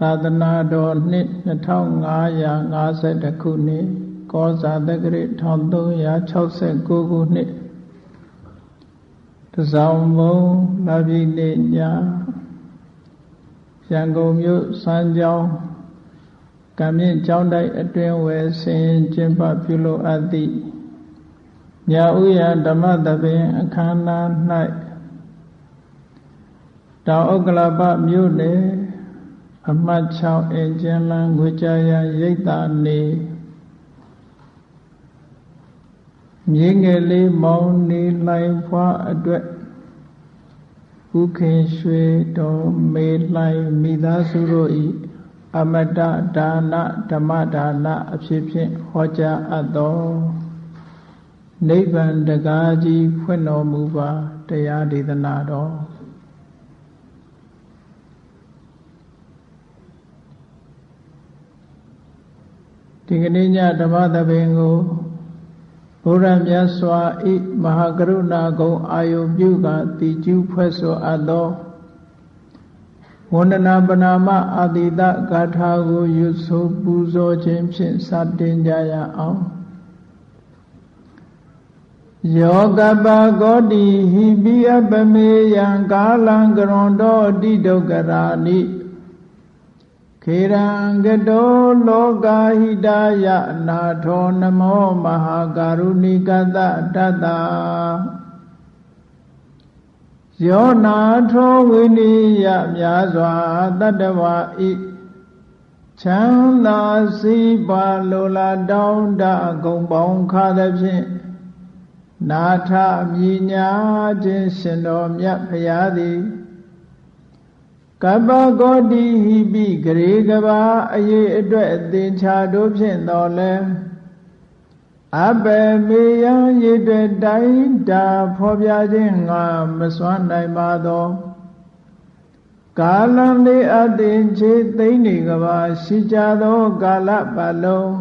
သာသနာတော်နှစ်2550ခုနှစ်ကောဇာတက္ကရာ1369ခုနှစ်တဇောင်းမုံလာပြီနေ့ညရန်ကုန်မြို့စမ်းကြောင်းကံမြင့်ကျောင်းတိုက်အတွင်ဝယ်ဆင်ကျင်းပပြုလုပ်အပ်သည့်ညာဥယဓမ္မသဘင်အခမ်းအနား၌တောင်ဥက္ကလပမြို့နယ် အမှတ်6အင်ကျန်းလန်းငွေကြရရိတ်တာနေမြေငယ်လေးမောင်းနေလိုက်ဖွာအတွက်ဥခင်ရွှေတော်မေလိုက်မိသားစုတို့ဤအမတဒါနဓမ္မဒါနအဖြစ်ဖြင့်ဟောကြားအပ်သောနိဗ္ဗာန်တကားကြီးဖွင့်တော်မူပါတရားဒေသနာတော် ဒီကနေ့ညဓမ္မသဘင်ကိုဘုရားမြတ်စွာဤမဟာကရုဏာကုံအာယုပြုကတိကျူးဖွဲ့ဆိုအပ်သောဝန္ဒနာပနာမအာတိတဂါထာကိုရွတ်ဆိုပူဇော်ခြင်းဖြင့်စတင်ကြရအောင်ယောကပကောတိဟိပိအပမေယံကာလံကရွန်တော်တိဒုက္ခရာနိ ခေရံကတောလောကာဟိတယအနာထောနမောမဟာကာရုဏိကတတတ္တယောနာထောဝိနိယမြာစွာတတ္တဝါဤချမ်းသာစီပါလိုလားတောင်းတဂုံပေါင်းခါသဖြင့်နာထမြညာခြင်းရှင်တော်မြတ်ဖရာသည် ကပ္ပကောတိဟိပိဂရေကဘာအရေးအတွက်အသင်္ချာတို့ဖြင့်တော်လဲအဘေမေယံရည်တွေတိုင်းတာဖော်ပြခြင်းငါမစွမ်းနိုင်ပါသောကာလံလေးအသင်ချေသိမ့်နေကဘာရှိကြသောကာလပတ်လုံး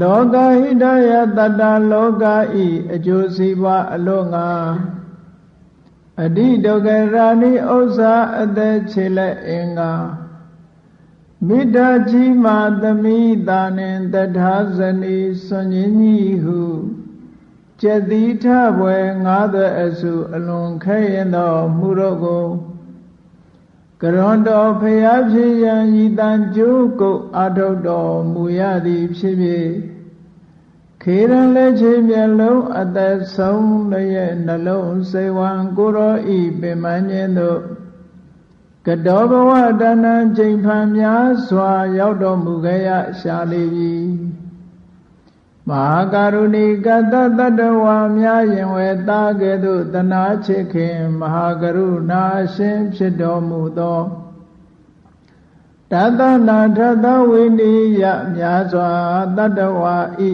လောကဟိတယတတ္တလောကဤအကျိုးစီးပွားအလို့ငါ အတိဒုက္ခရာနိဥစ္စာအသက်ခြေလက်အင်္ဂါမိတ္တကြီးမာသမိတာနှင့်တထာဇနီစွန်ကြီးကြီးဟုကျက်တိထဘွယ်ငါးသွဲအစုအလွန်ခဲရင်သောမှုတို့ကိုကရွန်တော်ဖျားဖြစ်ရန်ဤတန်ကျိုးကုတ်အထုတ်တော်မူရသည်ဖြစ်ဖြစ် ခေရန်လက်ချေမျက်လုံးအသက်ဆုံးလည်းနှလုံးစေဝံကိုရောဤပင်မညင်းတို့ကတောဘဝတဏ္ဏချိန်ဖန်များစွာ ရောက်တော်မူခဲ့ရရှာလေပြီမဟာကရုဏီကတတတဝါများရင်ဝဲတာကဲ့သို့တနာချစ်ခင်မဟာကရုဏာရှင်ဖြစ်တော်မူသောတသနာထသဝိနိယများစွာတတဝါဤ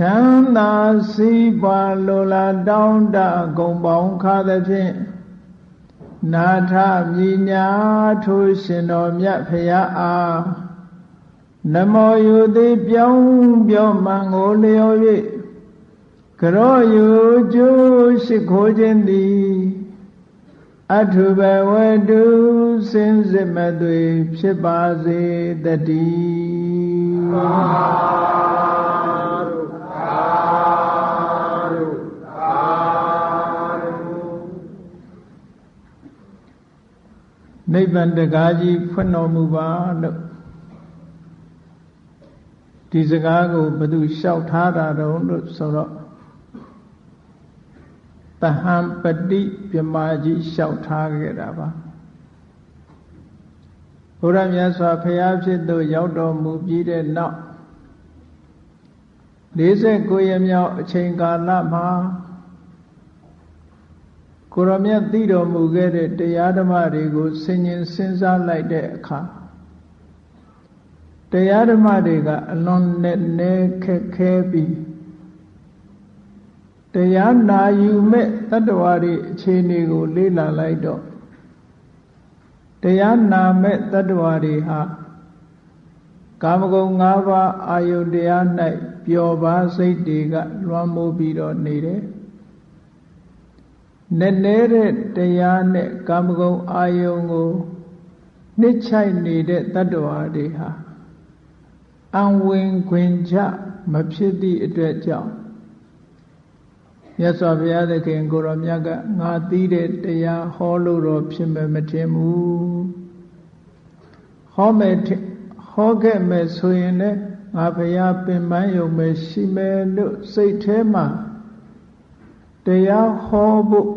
ချမ်းသာစီးပွားလိုလားတောင်းတဂုံပေါင်းခါသဖြင့်နာထမြညာထိုးရှင်တော်မြတ်ဖရာအားနမောယုတိပြောင်းပြောမှန်ကိုလျော်၍ကရောယုကျိုးရှိခိုးခြင်းသည်အထုဘဝတုစင်စစ်မသွေဖြစ်ပါစေတည်း နိဗ္ဗာန်တကားကြီးဖွင့်တော်မူပါလို့ဒီစကားကိုဘသူလျှောက်ထားတာတုံးလို့ဆိုတော့တဟံပတိပြမာကြီးလျှောက်ထားခဲ့တာပါဘုရားမြတ်စွာဘုရားဖြစ်သို့ရောက်တော်မူပြီးတဲ့နောက်49ရက်မြောက်အချိန်ကာလမှာ ကိုရမြတ်သိတော်မူခဲ့တဲ့တရားဓမ္မတွေကိုဆင်ញင်စဉ်းစားလိုက်တဲ့အခါတရားဓမ္မတွေကအလွန်နဲ့နဲခက်ခဲပြီးတရားနာယူမဲ့တတ္တဝါတွေအခြေအနေကို လေ့လာလိုက်တော့တရားနာမဲ့တတ္တဝါတွေဟာကာမဂုဏ်၅ပါးအာယုတရား၌ပျော်ပါစိတ်တွေကလွှမ်းမိုးပြီးတော့နေတယ် နည်းနည်းတဲ့တရားနဲ့ကာမဂုဏ်အာယုံကိုနှစ်ချိုက်နေတဲ့တတ္တဝါတွေဟာအံဝင်ခွင်ကြမဖြစ်သည့်အတွက်ကြောင့်မြတ်စွာဘုရားသခင်ကိုရောမြတ်ကငါသိတဲ့တရားဟောလို့တော့ဖြစ်မယ်မထင်ဘူးဟောမယ်ဟောခဲ့မယ်ဆိုရင်လည်းငါဘုရားပင်ပန်းယုံမယ်ရှိမယ်လို့စိတ်ထဲမှာတရားဟောဖို့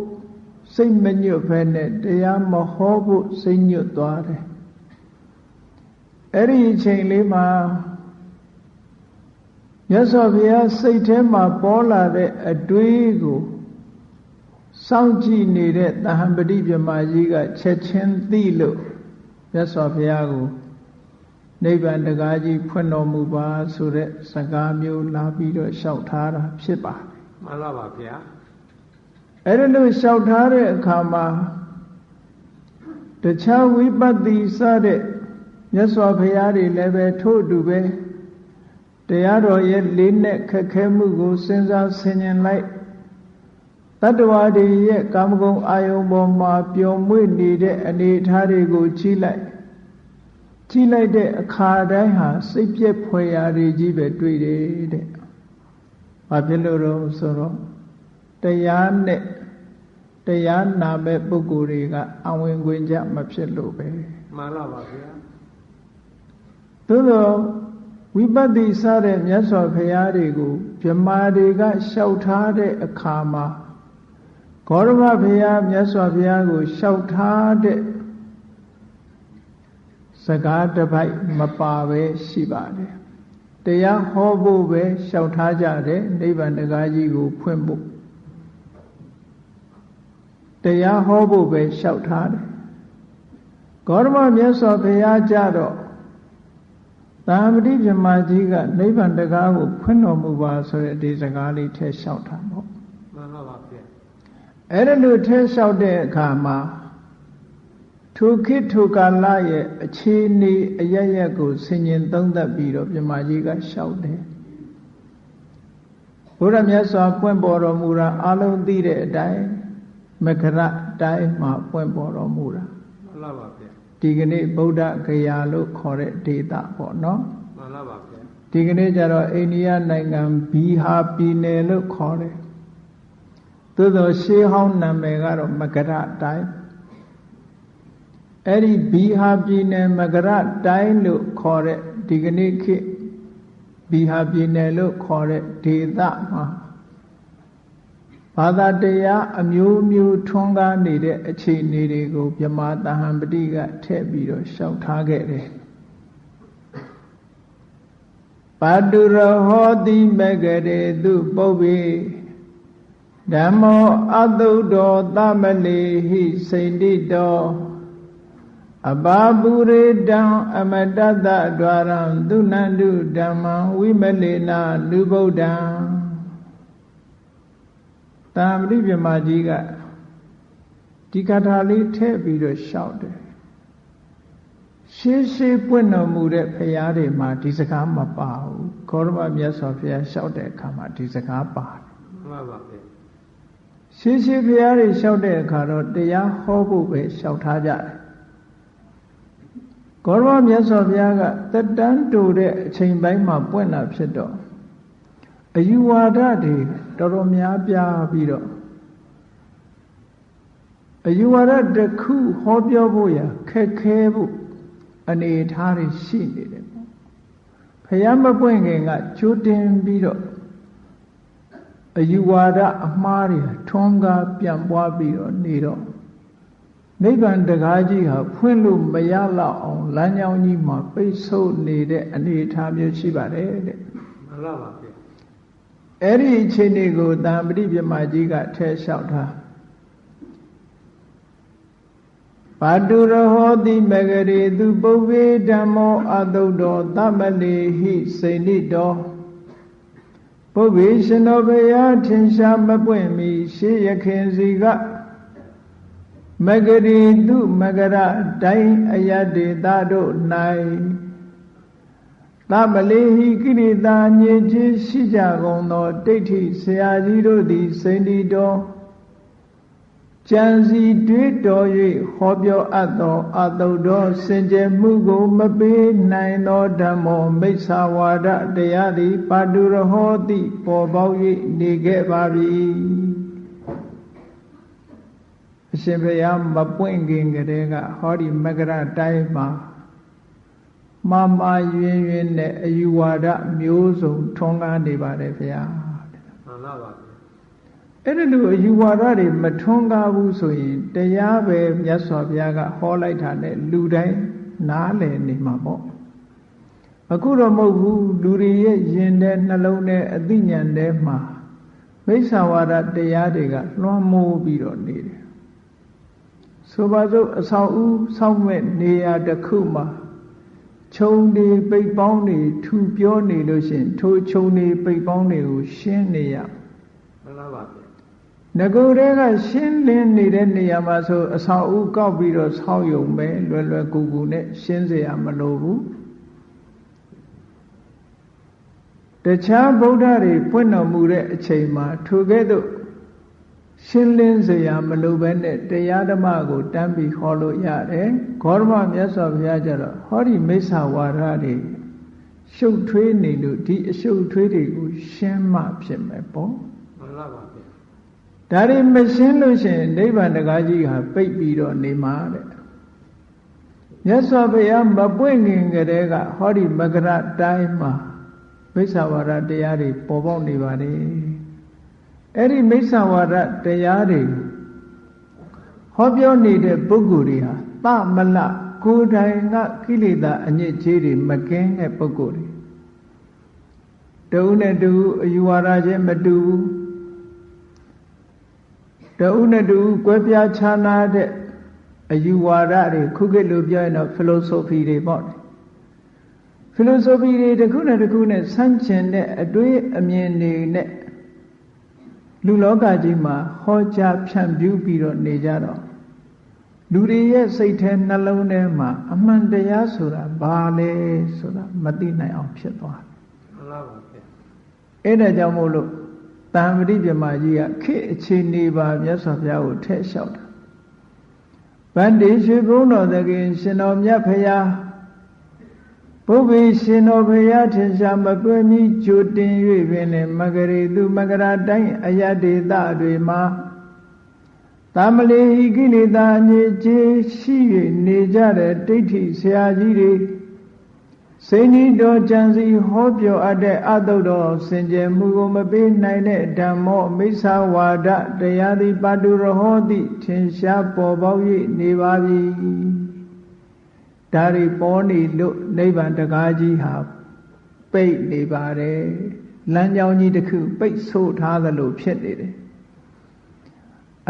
စိတ်မညွတ်ဘဲနဲ့တရားမဟောဖို့စိတ်ညွတ်သွားတယ်အဲ့ဒီအချိန်လေးမှာမြတ်စွာဘုရားစိတ်ထဲမှာပေါ်လာတဲ့အတွေးကိုစောင့်ကြည့်နေတဲ့တဟံပတိပြမကြီးကချက်ချင်းသိလို့မြတ်စွာဘုရားကိုနိဗ္ဗာန်တကားကြီးဖွင့်တော်မူပါဆိုတဲ့စကားမျိုးလာပြီးတော့လျှောက်ထားတာဖြစ်ပါတယ်မှန်ပါပါဗျာ အဲ့ဒါလို့လျှောက်ထားတဲ့အခါမှာတခြားဝိပဿနာစတဲ့မြတ်စွာဘုရားတွေလည်းပဲထို့အတူပဲတရားတော်ရဲ့လေးနဲ့ခက်ခဲမှုကိုစဉ်းစားဆင်ခြင်လိုက်တတ္တဝါတွေရဲ့ကာမဂုဏ်အာယုံပေါ်မှာပျော်မွေ့နေတဲ့အနေအထားတွေကိုကြည့်လိုက်ကြည့်လိုက်တဲ့အခါတိုင်းဟာစိတ်ပြက်ဖွယ်ရာတွေကြီးပဲတွေ့တယ်တဲ့။ဘာဖြစ်လို့တော့ဆိုတော့ တရားနဲ့တရားနာမဲ့ပုဂ္ဂိုလ်တွေကအဝင်ခွင့်ကြမဖြစ်လို့ပဲမှန်ပါပါဗျာသို့တော့ဝိပဿနာစတဲ့မြတ်စွာဘုရားတွေကိုဗြဟ္မာတွေကလျှောက်ထားတဲ့အခါမှာဂေါရမဘုရားမြတ်စွာဘုရားကိုလျှောက်ထားတဲ့စကားတစ်ပိုက်မပါပဲရှိပါတယ်တရားဟောဖို့ပဲလျှောက်ထားကြတယ်နိဗ္ဗာန်တရားကြီးကိုဖွင့်ဖို့ တရားဟောဖို့ပဲလျှောက်ထားတယ်ဂေါရမမြတ်စွာဘုရားကြတော့သာမတိပြမကြီးကနိဗ္ဗာန်တရားကိုဖွင့်တော်မူပါဆိုတဲ့ဒီစကားလေးထဲလျှောက်တာပေါ့မှန်ပါပါဗျအဲ့ဒါလို့ထဲလျှောက်တဲ့အခါမှာထိုခေတ်ထိုကာလရဲ့အခြေအနေအရရက်ကိုဆင်ញင်သုံးသပ်ပြီးတော့မြမကြီးကလျှောက်တယ်ဘုရားမြတ်စွာပွင့်ပေါ်တော်မူတာအလုံးသိတဲ့အတိုင်း မကရတိုင်းမှာပွင့်ပေါ်တော်မူတာမှန်ပါပါဗျဒီကနေ့ဗုဒ္ဓဂယာလို့ခေါ်တဲ့ဒေသပေါ့နော်မှန်ပါပါဗျဒီကနေ့ကျတော့အိန္ဒိယနိုင်ငံဘီဟာပြည်နယ်လို့ခေါ်တယ်သို့သောရှေးဟောင်းနာမည်ကတော့မကရတိုင်းအဲ့ဒီဘီဟာပြည်နယ်မကရတိုင်းလို့ခေါ်တဲ့ဒီကနေ့ခေတ်ဘီဟာပြည်နယ်လို့ခေါ်တဲ့ဒေသမှာ ဘာသာတရားအမျိုးမျိုးထွန်းကားနေတဲ့အခြေအနေတွေကိုမြမတဟံပတိကထည့်ပြီးတော့ရှောက်ထားခဲ့တယ်ပါတုရဟောတိမဂရေသူပုပ္ပေဓမ္မောအတုတောသမလေဟိစိန္တိတောအဘာပုရိတံအမတတ္တဒွါရံသူနန္တုဓမ္မံဝိမလေနာလူဗုဒ္ဓံ တာမတိပြမကြီးကဒီကထာလေးထည့်ပြီးတော့ရှောက်တယ်ရှေးရှေးပွင့်တော်မူတဲ့ဖရာတွေမှာဒီစကားမပါဘူးခေါရမမြတ်စွာဘုရားလျှောက်တဲ့အခါမှာဒီစကားပါတယ်မှန်ပါဗျရှေးရှေးဘုရားတွေလျှောက်တဲ့အခါတော့တရားဟောဖို့ပဲလျှောက်ထားကြတယ်ကောရမမြတ်စွာဘုရားကတက်တန်းတူတဲ့အချိန်ပိုင်းမှာပွင့်လာဖြစ်တော့ အယူဝါဒတွေတော်တော်များပြားပြီးတော့အယူဝါဒတစ်ခုဟောပြောဖို့ရခက်ခဲဖို့အနေအထားတွေရှိနေတယ်ပေါ့ဖယားမပွင့်ခင်ကချိုးတင်ပြီးတော့အယူဝါဒအမှားတွေထွန်းကားပြန့်ပွားပြီးတော့နေတော့နိဗ္ဗာန်တကားကြီးဟာဖွင့်လို့မရတော့အောင်လမ်းကြောင်းကြီးမှာပိတ်ဆို့နေတဲ့အနေအထားမျိုးရှိပါတယ်တဲ့မှန်ပါပါဗျ အဲ့ဒီအချိန်တွေကိုတံပရိပြမကြီးကထဲလျှောက်ထားပါတုရဟောတိမဂရေသူပုဗ္ဗေဓမ္မောအတုတောသမလေဟိစိဏိတောပုဗ္ဗေရှင်တော်ဘုရားထင်ရှားမပွင့်မီရှေးရခင်စီကမဂရီသူမဂရတိုင်းအယတေတာတို့၌ သမလေးဟိကိရိတာညေခြင်းရှိကြကုန်သောဒိဋ္ဌိဆရာကြီးတို့သည်စိန္ဒီတော်ကြံစီတွေးတော်၍ဟောပြောအပ်သောအတုတော်စင်ကြယ်မှုကိုမပေးနိုင်သောဓမ္မောမိစ္ဆာဝါဒတရားသည်ပါတုရဟောတိပေါ်ပေါက်၍နေခဲ့ပါပြီအရှင်ဘုရားမပွင့်ခင်ကတည်းကဟောဒီမကရတိုင်းမှာ မမယွင်ယွင်နဲ့အယူဝါဒမျိုးစုံထွန်းကားနေပါတယ်ဗျာမှန်လားပါဗျာအဲ့ဒီလိုအယူဝါဒတွေမထွန်းကားဘူးဆိုရင်တရားပဲမြတ်စွာဘုရားကဟောလိုက်တာနဲ့လူတိုင်းနားလည်နေမှာပေါ့အခုတော့မဟုတ်ဘူးလူတွေရဲ့ယင်တဲ့နှလုံးနဲ့အသိဉာဏ်ထဲမှာမိစ္ဆာဝါဒတရားတွေကလွှမ်းမိုးပြီးတော့နေတယ်ဆိုပါစို့အဆောင်ဦးဆောက်မဲ့နေရာတစ်ခုမှာ ခြုံတွေပိတ်ပေါင်းတွေထူပြောနေလို့ရှိရင်ထိုခြုံတွေပိတ်ပေါင်းတွေကိုရှင်းနေရ မှန်လားပါဗျာ ငကိုယ်တည်းကရှင်းလင်းနေတဲ့နေရာမှာဆိုအဆောင်ဦးကောက်ပြီးတော့ဆောက်ယုံပဲလွယ်လွယ်ကူကူနဲ့ရှင်းเสียမလိုဘူးတခြားဗုဒ္ဓတွေပွင့်တော်မူတဲ့အချိန်မှာထိုကဲ့သို့ ရှင်းလင်းစရာမလိုဘဲနဲ့တရားဓမ္မကိုတမ်းပြီးခေါ်လို့ရတယ်ဂေါရမမြတ်စွာဘုရားကျတော့ဟောဒီမိစ္ဆာဝါဒတွေရှုပ်ထွေးနေလို့ဒီအရှုပ်ထွေးတွေကိုရှင်းမှဖြစ်မယ်ပေါ့မှန်ပါပါဗျာဒါတွေမရှင်းလို့ရှင်နိဗ္ဗာန်တကားကြီးဟာပိတ်ပြီးတော့နေမှာတဲ့မြတ်စွာဘုရားမပွင့်ခင်ကတည်းကဟောဒီမကရတိုင်းမှာမိစ္ဆာဝါဒတရားတွေပေါ်ပေါက်နေပါတယ် အဲ့ဒီမိစ္ဆာဝါဒတရားတွေဟောပြောနေတဲ့ပုဂ္ဂိုလ်တွေဟာသမလကိုယ်တိုင်ကကိလေသာအညစ်အကြေးတွေမကင်းတဲ့ပုဂ္ဂိုလ်တွေတဦးနဲ့တဦးအယူဝါဒချင်းမတူဘူးတဦးနဲ့တူကွဲပြားခြားနာတဲ့အယူဝါဒတွေခုခေတ်လိုပြောရင်တော့ philosophy တွေပေါ့ philosophy တွေတစ်ခုနဲ့တစ်ခုနဲ့ဆန့်ကျင်တဲ့အတွေးအမြင်တွေနဲ့ လူလောကကြီးမှာဟောကြားဖြန့်ဖြူးပြီးတော့နေကြတော့လူတွေရဲ့စိတ်ထဲနှလုံးထဲမှာအမှန်တရားဆိုတာဘာလဲဆိုတာမသိနိုင်အောင်ဖြစ်သွားတယ်မှန်လားပါဗျာအဲ့ဒါကြောင့်မို့လို့တံပတိပြမကြီးကခေတ်အခြေအနေပါမြတ်စွာဘုရားကိုထဲ့လျှောက်တာဗန္တိရွှေဘုန်းတော်သခင်ရှင်တော်မြတ်ဖရာ ဘုဗ္ဗေရှင်တော်ဖရာထင်ရှားမတွဲမီကြိုတင်၍ပင်လေမဂရေသူမဂရာတိုင်းအယတေတတွေမှာသမလေဟိကိလေသာအငြိကျေရှိ၍နေကြတဲ့ဒိဋ္ဌိဆရာကြီးတွေစိန်ကြီးတော်ကြံစီဟောပြောအပ်တဲ့အတုတော်စင်ကြယ်မှုကိုမပေးနိုင်တဲ့ဓမ္မောမိစ္ဆာဝါဒတရားသည်ပါတုရဟောတိထင်ရှားပေါ်ပေါက်၍နေပါပြီ ဒါတွေပေါ်နေလို့နိဗ္ဗာန်တကားကြီးဟာပိတ်နေပါတယ်လမ်းကြောင်းကြီးတစ်ခုပိတ်ဆို့ထားသလိုဖြစ်နေတယ်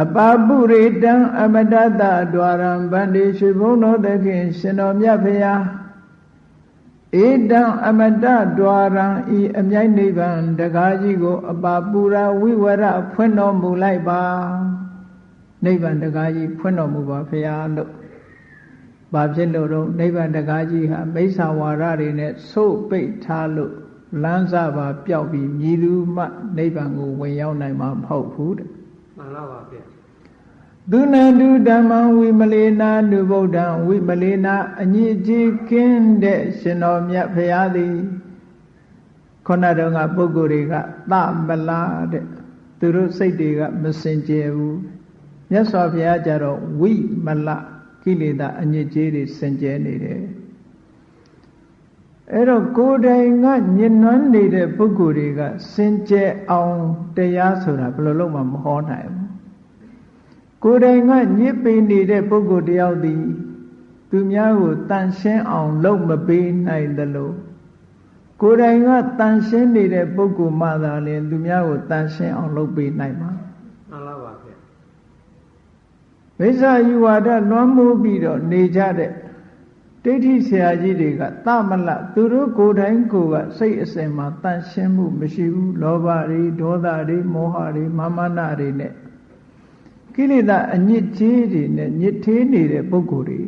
အပါပုရိတံအမတတဒွါရံဗန္တိရွှေဘုန်းတော်သခင်ရှင်တော်မြတ်ဖရာဧတံအမတဒွါရံဤအမြိုက်နိဗ္ဗာန်တကားကြီးကို အပါပူရာဝိဝရဖွင့်တော်မူလိုက်ပါနိဗ္ဗာန်တကားကြီးဖွင့်တော်မူပါဖရာလို့ ဘာဖြစ်လို့တော့နိဗ္ဗာန်တကားကြီးဟာမိစ္ဆာဝါဒတွေနဲ့ဆို့ပိတ်ထားလို့လမ်းစပါပျောက်ပြီးမြည်သူမှနိဗ္ဗာန်ကိုဝင်ရောက်နိုင်မှာမဟုတ်ဘူးတဲ့မှန်လားပါဗျာသူနန္တုဓမ္မဝိမလေနာနုဗုဒ္ဓံဝိမလေနာအညစ်အကြေးကင်းတဲ့ရှင်တော်မြတ်ဖရာသည်ခုနတုန်းကပုဂ္ဂိုလ်တွေကသမလားတဲ့သူတို့စိတ်တွေကမစင်ကြယ်ဘူးမြတ်စွာဘုရားကြတော့ဝိမလ ကိလေသာအညစ်အကြေးတွေစင်ကြယ်နေတယ်အဲ့တော့ကိုယ်တိုင်ကညဉ့်နှွမ်းနေတဲ့ပုဂ္ဂိုလ်တွေကစင်ကြယ်အောင်တရားဆိုတာဘယ်လိုလုပ်မှမဟောနိုင်ဘူးကိုယ်တိုင်ကညစ်ပေနေတဲ့ပုဂ္ဂိုလ်တယောက်သည်သူများကိုတန်ရှင်းအောင်လုပ်မပေးနိုင်သလိုကိုယ်တိုင်ကတန်ရှင်းနေတဲ့ပုဂ္ဂိုလ်မှသာလျှင်သူများကိုတန်ရှင်းအောင်လုပ်ပေးနိုင်မှာမှန်လားပါဗျာ မိစ္ဆာယူဝါဒလွှမ်းမိုးပြီးတော့နေကြတဲ့ဒိဋ္ဌိဆရာကြီးတွေကသမလသူတို့ကိုယ်တိုင်ကိုယ်ကစိတ်အစဉ်မှာတန်ရှင်းမှုမရှိဘူးလောဘတွေဒေါသတွေမောဟတွေမာမနတွေနဲ့ကိလေသာအညစ်အကြေးတွေနဲ့ညစ်သေးနေတဲ့ပုဂ္ဂိုလ်တွေ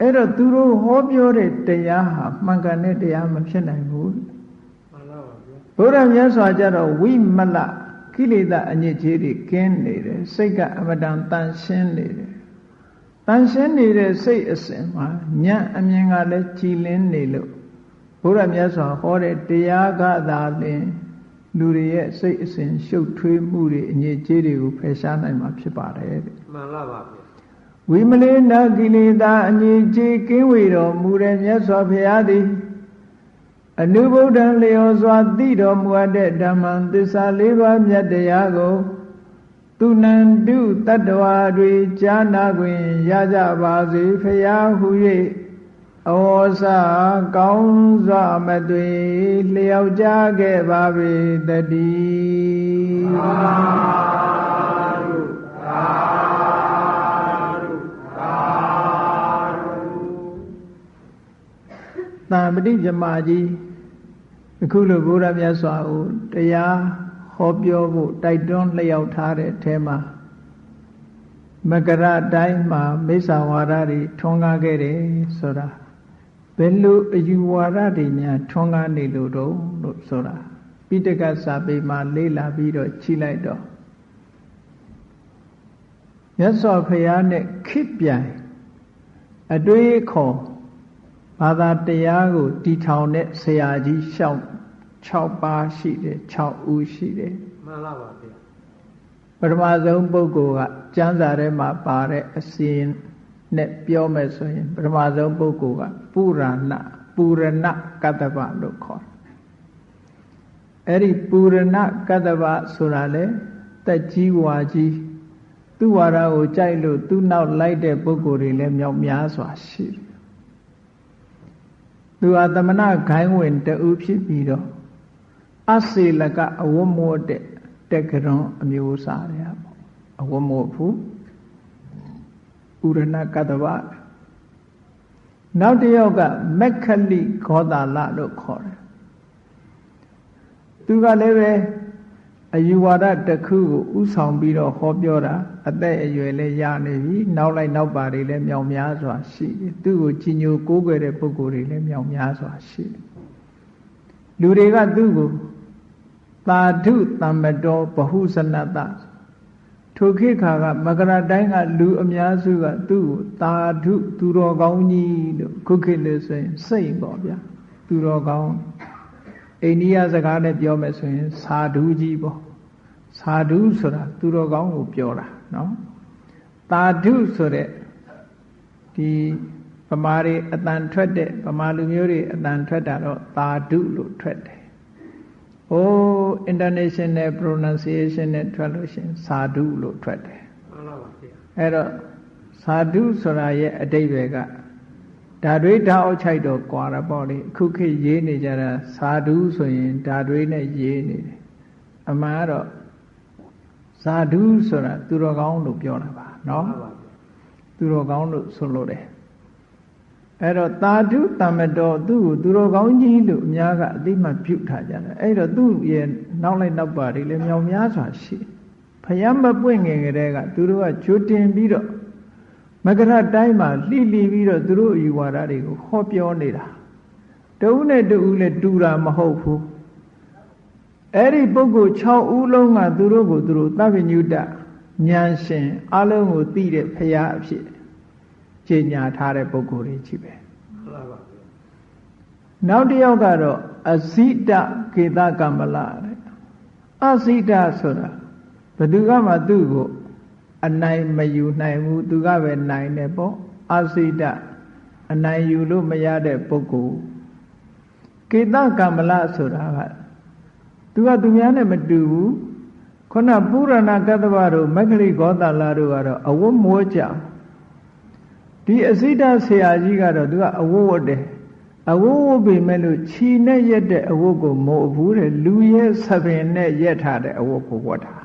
အဲ့တော့သူတို့ဟောပြောတဲ့တရားဟာမှန်ကန်တဲ့တရားမဖြစ်နိုင်ဘူးမှန်လားပါဗျာဘုရားမြတ်စွာကြတော့ဝိမလ ကိလေသာအညစ်အကြေးတွေကင်းနေတယ်စိတ်ကအမတန်တန်ရှင်းနေတယ်တန်ရှင်းနေတဲ့စိတ်အစဉ်မှာညံ့အမြင်ကလည်းကြည်လင်းနေလို့ဘုရားမြတ်စွာဟောတဲ့တရားကသာလင်လူတွေရဲ့စိတ်အစဉ်ရှုပ်ထွေးမှုတွေအညစ်အကြေးတွေကိုဖယ်ရှားနိုင်မှာဖြစ်ပါတယ်တဲ့မှန်လားပါဗျာဝိမလေးနာကိလေသာအညစ်အကြေးကင်းဝေတော်မူတဲ့မြတ်စွာဘုရားသည် အနုဗုဒ္ဓံလျော်စွာသိတော်မူအပ်တဲ့ဓမ္မံသစ္စာလေးပါးမြတ်တရားကိုသူနန္တုတတ္တဝါတွေကြားနာခွင့်ရကြပါစေဖရာဟု၍အဝေါစကောင်းစွာမသွေလျောက်ကြခဲ့ပါပေတည်းတံပတိဇမာကြီး အခုလိုဘုရားမြတ်စွာကိုတရားဟောပြောဖို့တိုက်တွန်းလျှောက်ထားတဲ့အထဲမှာမကရတိုင်းမှာမိစ္ဆာဝါဒတွေထွန်းကားခဲ့တယ်ဆိုတာဘယ်လိုအယူဝါဒတွေများထွန်းကားနေလို့တော့လို့ဆိုတာပိဋကစာပေမှာလေးလာပြီးတော့ခြိလိုက်တော့မြတ်စွာဘုရားနဲ့ခိပြိုင်အတွေးခေါ် ဘာသာတရားကိုတီထောင်တဲ့ဆရာကြီးရှောက်6ပါးရှိတယ်6ဦးရှိတယ်မှန်လားပါဗျာပထမဆုံးပုဂ္ဂိုလ်ကကျမ်းစာထဲမှာပါတဲ့အစဉ်နဲ့ပြောမယ်ဆိုရင်ပထမဆုံးပုဂ္ဂိုလ်ကပုရဏပူရဏကတ္တဗလို့ခေါ်တယ်အဲ့ဒီပူရဏကတ္တဗဆိုတာလေတက်ကြီးဝါကြီးသူ့ဝါဒကိုကြိုက်လို့သူ့နောက်လိုက်တဲ့ပုဂ္ဂိုလ်တွေလည်းမြောက်များစွာရှိတယ် သူဟာသမဏဂိုင်းဝင်တူဖြစ်ပြီးတော့အစေလကအဝတ်မိုးတဲ့တက်ကရွန်အမျိုးအစားတွေပေါ့အဝတ်မိုးဘူးဥရဏကတ္တဗနောက်တစ်ယောက်ကမက္ခလိဂောတာလလို့ခေါ်တယ်သူကလည်းပဲအယူဝါဒတစ်ခုကိုဥဆောင်ပြီးတော့ဟောပြောတာ အသက်အရွယ်လည်းရနေပြီနောက်လိုက်နောက်ပါတွေလည်းမြောင်များစွာရှိတယ်သူ့ကိုကြီးညိုကိုးကွယ်တဲ့ပုဂ္ဂိုလ်တွေလည်းမြောင်များစွာရှိတယ်လူတွေကသူ့ကိုသာဓုတမ္မတောဘဟုဇနတထိုခေတ်ခါကမကရတိုင်းကလူအများစုကသူ့ကိုသာဓုသူတော်ကောင်းကြီးလို့ခုခေတ်လို့ဆိုရင်စိတ်ပေါ့ဗျာသူတော်ကောင်းအိန္ဒိယစကားနဲ့ပြောမယ်ဆိုရင်သာဓုကြီးပေါ့သာဓုဆိုတာသူတော်ကောင်းကိုပြောတာ နော်သာဓုဆိုတဲ့ဒီဗမာတွေအတန်ထွက်တဲ့ဗမာလူမျိုးတွေအတန်ထွက်တာတော့သာဓုလို့ထွက်တယ်။အိုး international pronunciation နဲ့ထွက်လို့ရှိရင်သာဓုလို့ထွက်တယ်မှန်လားပါဗျာ။အဲ့တော့သာဓုဆိုတာရဲ့အတိတ်ပဲကဓာတွေဓာအောက်ချိုက်တော့ကွာတာပေါ့လေအခုခေတ်ရေးနေကြတာသာဓုဆိုရင်ဓာတွေနဲ့ရေးနေတယ်။အမှန်ကတော့ သာဓုဆိုတာသူတော်ကောင်းလို့ပြောတာပါနော်မှန်ပါဗျာသူတော်ကောင်းလို့ဆိုလို့တယ်အဲ့တော့သာဓုတမ္မတော်သူ့ကိုသူတော်ကောင်းကြီးလို့အများကအသိမှတ်ပြုထားကြတယ်အဲ့တော့သူ့ရဲ့နောက်လိုက်နောက်ပါတွေလည်းမြောင်များစွာရှိဖယံမပွင့်ငင်ကလေးကသူတို့ကဂျိုတင်ပြီးတော့မကရတိုင်းမှာလှိလိပြီးတော့သူတို့အယူဝါဒတွေကိုဟောပြောနေတာတဦးနဲ့တဦးလည်းတူတာမဟုတ်ဘူး အဲ့ဒီပုဂ္ဂိုလ်6ဦးလုံးကသူတို့ကိုသူတို့သဗ္ဗညုတဉာဏ်ရှင်အလုံးကိုသိတဲ့ဖရာအဖြစ်ကြေညာထားတဲ့ပုဂ္ဂိုလ်တွေကြီးပဲမှန်လားပါဗျာနောက်တစ်ယောက်ကတော့အဇိတကေတကမ္မလတဲ့အဇိတဆိုတာဘယ်သူကမှသူ့ကိုအနိုင်မယူနိုင်ဘူးသူကပဲနိုင်တယ်ပေါ့အဇိတအနိုင်ယူလို့မရတဲ့ပုဂ္ဂိုလ်ကေတကမ္မလဆိုတာက သူကသူများနဲ့မတူဘူးခုနပုရဏကတ္တဗတို့မဂ္ဂလိဂောတာလတို့ကတော့အဝတ်မိုးကြဒီအစိတဆရာကြီးကတော့သူကအဝတ်ဝတ်တယ်အဝတ်ဝတ်ပေမဲ့လို့ခြီနဲ့ရက်တဲ့အဝတ်ကိုမို့ဘူးတဲ့လူရဲ့ဆပင်နဲ့ရက်ထားတဲ့အဝတ်ကိုဝတ်တာ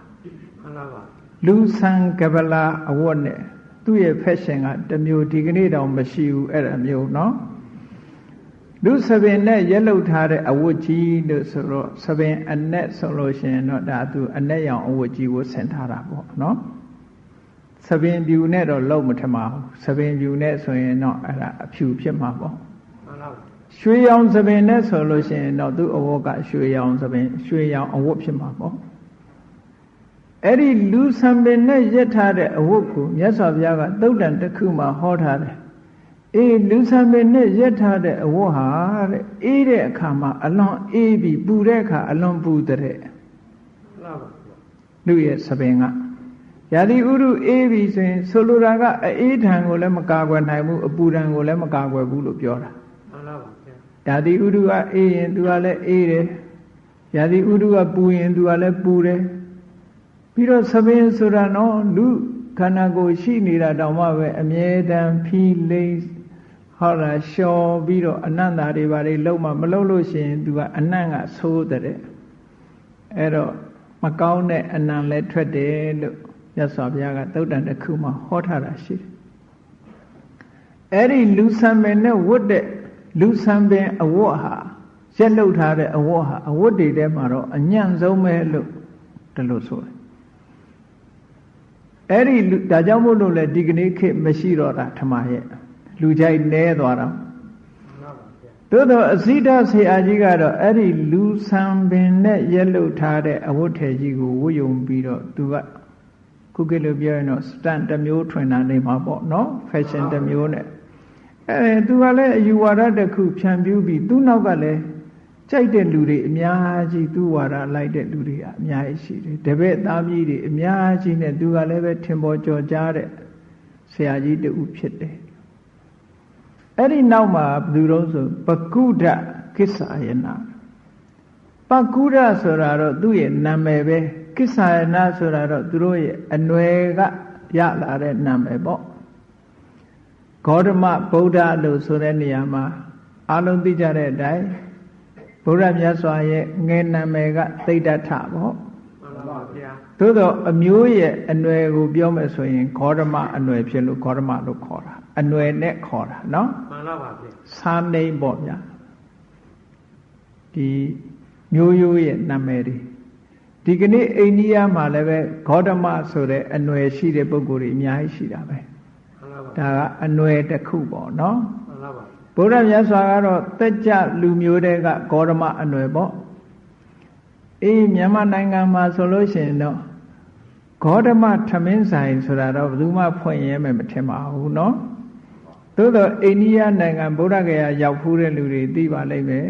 မှန်လားပါ လူဆန်ကပလာအဝတ်နဲ့သူ့ရဲ့ fashion ကတစ်မျိုးဒီကနေ့တောင်မရှိဘူးအဲ့ဒါမျိုးเนาะ လူသပင်နဲ့ရက်လုတ်ထားတဲ့အဝတ်ကြီးလို့ဆိုတော့သပင်အနက်ဆိုလို့ရှိရင်တော့ဒါသူအနက်ရောင်အဝတ်ကြီးကိုဆင်ထားတာပေါ့နော်သပင်ဖြူနဲ့တော့လုံမထမဘူးသပင်ဖြူနဲ့ဆိုရင်တော့အဲ့ဒါအဖြူဖြစ်မှာပေါ့ရွှေရောင်သပင်နဲ့ဆိုလို့ရှိရင်တော့သူ့အဝတ်ကရွှေရောင်သပင်ရွှေရောင်အဝတ်ဖြစ်မှာပေါ့အဲ့ဒီလူသပင်နဲ့ရက်ထားတဲ့အဝတ်ကိုမြတ်စွာဘုရားကသုတ်တန်တစ်ခုမှဟောထားတယ် အေးလူဆံပင်နဲ့ရက်ထားတဲ့အဝတ်ဟာတဲ့အေးတဲ့အခါမှာအလွန်အေးပြီးပူတဲ့အခါအလွန်ပူတဲ့မှန်ပါဗျာလူရဲ့ဆပင်ကရာသီဥတုအေးပြီဆိုရင်ဆိုလိုတာကအေးထံကိုလည်းမကာကွယ်နိုင်ဘူးအပူထံကိုလည်းမကာကွယ်ဘူးလို့ပြောတာမှန်ပါဗျာရာသီဥတုကအေးရင်သူကလည်းအေးတယ်ရာသီဥတုကပူရင်သူကလည်းပူတယ်ပြီးတော့ဆပင်ဆိုတာနော်လူခန္ဓာကိုယ်ရှိနေတာတောင်မှပဲအမြဲတမ်းဖီးလိမ့် ဟောတာလျှော်ပြီးတော့အနန္တာတွေဘာတွေလုံးမမလုံးလို့ရှိရင်သူကအနန္တကဆိုးတဲ့အဲ့တော့မကောင်းတဲ့အနံလည်းထွက်တယ်လို့မြတ်စွာဘုရားကသုတ်တန်တစ်ခုမှဟောထားတာရှိတယ်အဲ့ဒီလူဆံပင်နဲ့ဝတ်တဲ့လူဆံပင်အဝတ်ဟာရက်လုတ်ထားတဲ့အဝတ်ဟာအဝတ်တွေထဲမှာတော့အညံ့ဆုံးပဲလို့ဒီလိုဆိုတယ်အဲ့ဒီလူဒါကြောင့်မို့လို့လေဒီကနေ့ခေတ်မရှိတော့တာထမရဲ့ လူကြိုက်နဲသွားတာမှန်ပါဗျာသို့တော့အစိဒဆရာကြီးကတော့အဲ့ဒီလူဆံပင်နဲ့ရက်လုတ်ထားတဲ့အဝတ်ထည်ကြီးကိုဝတ်ယုံပြီးတော့သူကခုခေတ်လိုပြောရင်တော့ stand တစ်မျိုးထွင်တာနေမှာပေါ့နော် fashion တစ်မျိုးနဲ့အဲသူကလည်းအယူဝါဒတစ်ခုဖြန့်ပြူးပြီးသူ့နောက်ကလည်းကြိုက်တဲ့လူတွေအများကြီးသူ့ဝါဒလိုက်တဲ့လူတွေအများကြီးရှိတယ်တပည့်သားမြည်တွေအများကြီးနဲ့သူကလည်းပဲထင်ပေါ်ကျော်ကြားတဲ့ဆရာကြီးတူဖြစ်တယ် အဲ့ဒီနောက်မှာဘယ်သူတော့ဆိုပကုဒ္ဒကိစ္ဆာယနာပကုဒ္ဒဆိုတာတော့သူ့ရဲ့နာမည်ပဲကိစ္ဆာယနာဆိုတာတော့သူတို့ရဲ့အနွယ်ကရလာတဲ့နာမည်ပေါ့ဂေါတမဗုဒ္ဓလို့ဆိုတဲ့နေရာမှာအလုံးသိကြတဲ့အတိုင်းဗုဒ္ဓမြတ်စွာရဲ့ငယ်နာမည်ကသိဒ္ဓထပေါ့မှန်ပါဗျာသို့တော့အမျိုးရဲ့အနွယ်ကိုပြောမယ်ဆိုရင်ဂေါတမအနွယ်ဖြစ်လို့ဂေါတမလို့ခေါ်တာ အနွယ်နဲ့ခေါ်တာနော် မှန်ပါဗျာ စာနေပေါ့ဗျာဒီမျိုးရိုးရဲ့နာမည်တွေဒီကနေ့အိန္ဒိယမှာလည်းပဲဂေါတမဆိုတဲ့အနွယ်ရှိတဲ့ပုဂ္ဂိုလ်တွေအများကြီးရှိတာပဲ မှန်ပါ ဒါကအနွယ်တစ်ခုပေါ့နော် မှန်ပါဗျာ ဗုဒ္ဓမြတ်စွာကတော့တက်ကြလူမျိုးတွေကဂေါတမအနွယ်ပေါ့အေးမြန်မာနိုင်ငံမှာဆိုလို့ရှိရင်တော့ဂေါတမထမင်းဆိုင်ဆိုတာတော့ဘယ်သူမှဖွင့်ရဲမယ်မထင်ပါဘူးเนาะ သို့တော့အိန္ဒိယနိုင်ငံဗုဒ္ဓဂယာရောက်ဖူးတဲ့လူတွေသိပါလိမ့်မယ်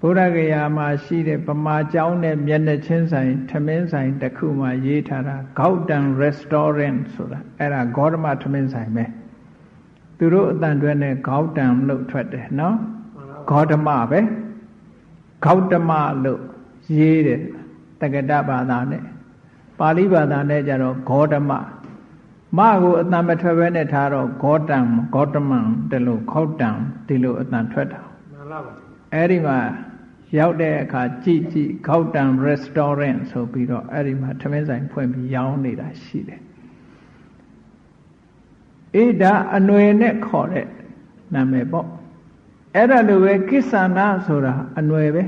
ဗုဒ္ဓဂယာမှာရှိတဲ့ဗမာကျောင်းနဲ့မျက်နှာချင်းဆိုင်ထမင်းဆိုင်တစ်ခုမှာရေးထားတာ Gauten Restaurant ဆိုတာအဲ့ဒါဂေါတမထမင်းဆိုင်ပဲသူတို့အတန်တွဲနဲ့ Gauten လို့ထွက်တယ်နော်ဂေါတမပဲဂေါတမလို့ရေးတယ်တက္ကတဘာသာနဲ့ပါဠိဘာသာနဲ့ကျတော့ဂေါတမ မကိုအတန်မထွက်ဘဲနဲ့ထားတော့ဂေါတံဂေါတမံဒီလိုခောက်တံဒီလိုအတန်ထွက်တာမှန်ပါဗျာအဲ့ဒီမှာရောက်တဲ့အခါကြည့်ကြည့်ဂေါတံ restaurant ဆိုပြီးတော့အဲ့ဒီမှာထမင်းဆိုင်ဖွင့်ပြီးရောင်းနေတာရှိတယ်အေးဒါအနွယ်နဲ့ခေါ်တဲ့နာမည်ပေါ့အဲ့ဒါလိုပဲကိစ္ဆန္ဒဆိုတာအနွယ်ပဲ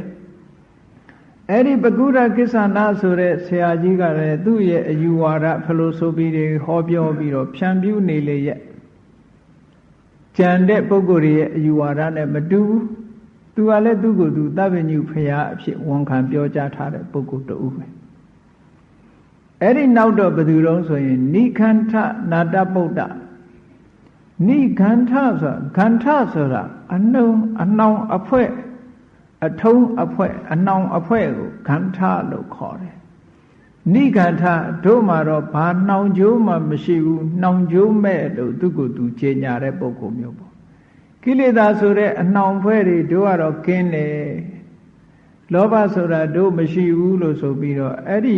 အဲ့ဒီပကုဒကိစ္ဆန္ဒဆိုတဲ့ဆရာကြီးကလည်းသူ့ရဲ့အယူဝါဒဖလိုဆိုပြီးတွေဟောပြောပြီးတော့ဖြန့်ပြူးနေလေရဲ့ကြံတဲ့ပုဂ္ဂိုလ်တွေရဲ့အယူဝါဒနဲ့မတူဘူးသူကလည်းသူ့ကိုယ်သူသဗ္ဗညုဖရာအဖြစ်ဝန်ခံပြောကြားထားတဲ့ပုဂ္ဂိုလ်တူပဲအဲ့ဒီနောက်တော့ဘယ်သူတုံးဆိုရင်နိခန္ထနာတဗုဒ္ဓနိခန္ထဆိုတာခန္ထဆိုတာအနှုံအနှောင်အဖွဲ့ အထုံးအဖွဲ့အနှောင်အဖွဲ့ကိုခန္ထလို့ခေါ်တယ်နိခန္ထတို့မှာတော့ဘာနှောင်ကြိုးမှမရှိဘူးနှောင်ကြိုးမဲ့လို့သူကိုယ်သူကြေညာတဲ့ပုဂ္ဂိုလ်မျိုးပေါ့ကိလေသာဆိုတဲ့အနှောင်ဖွဲ့တွေတို့ကတော့ကင်းတယ်လောဘဆိုတာတို့မရှိဘူးလို့ဆိုပြီးတော့အဲ့ဒီ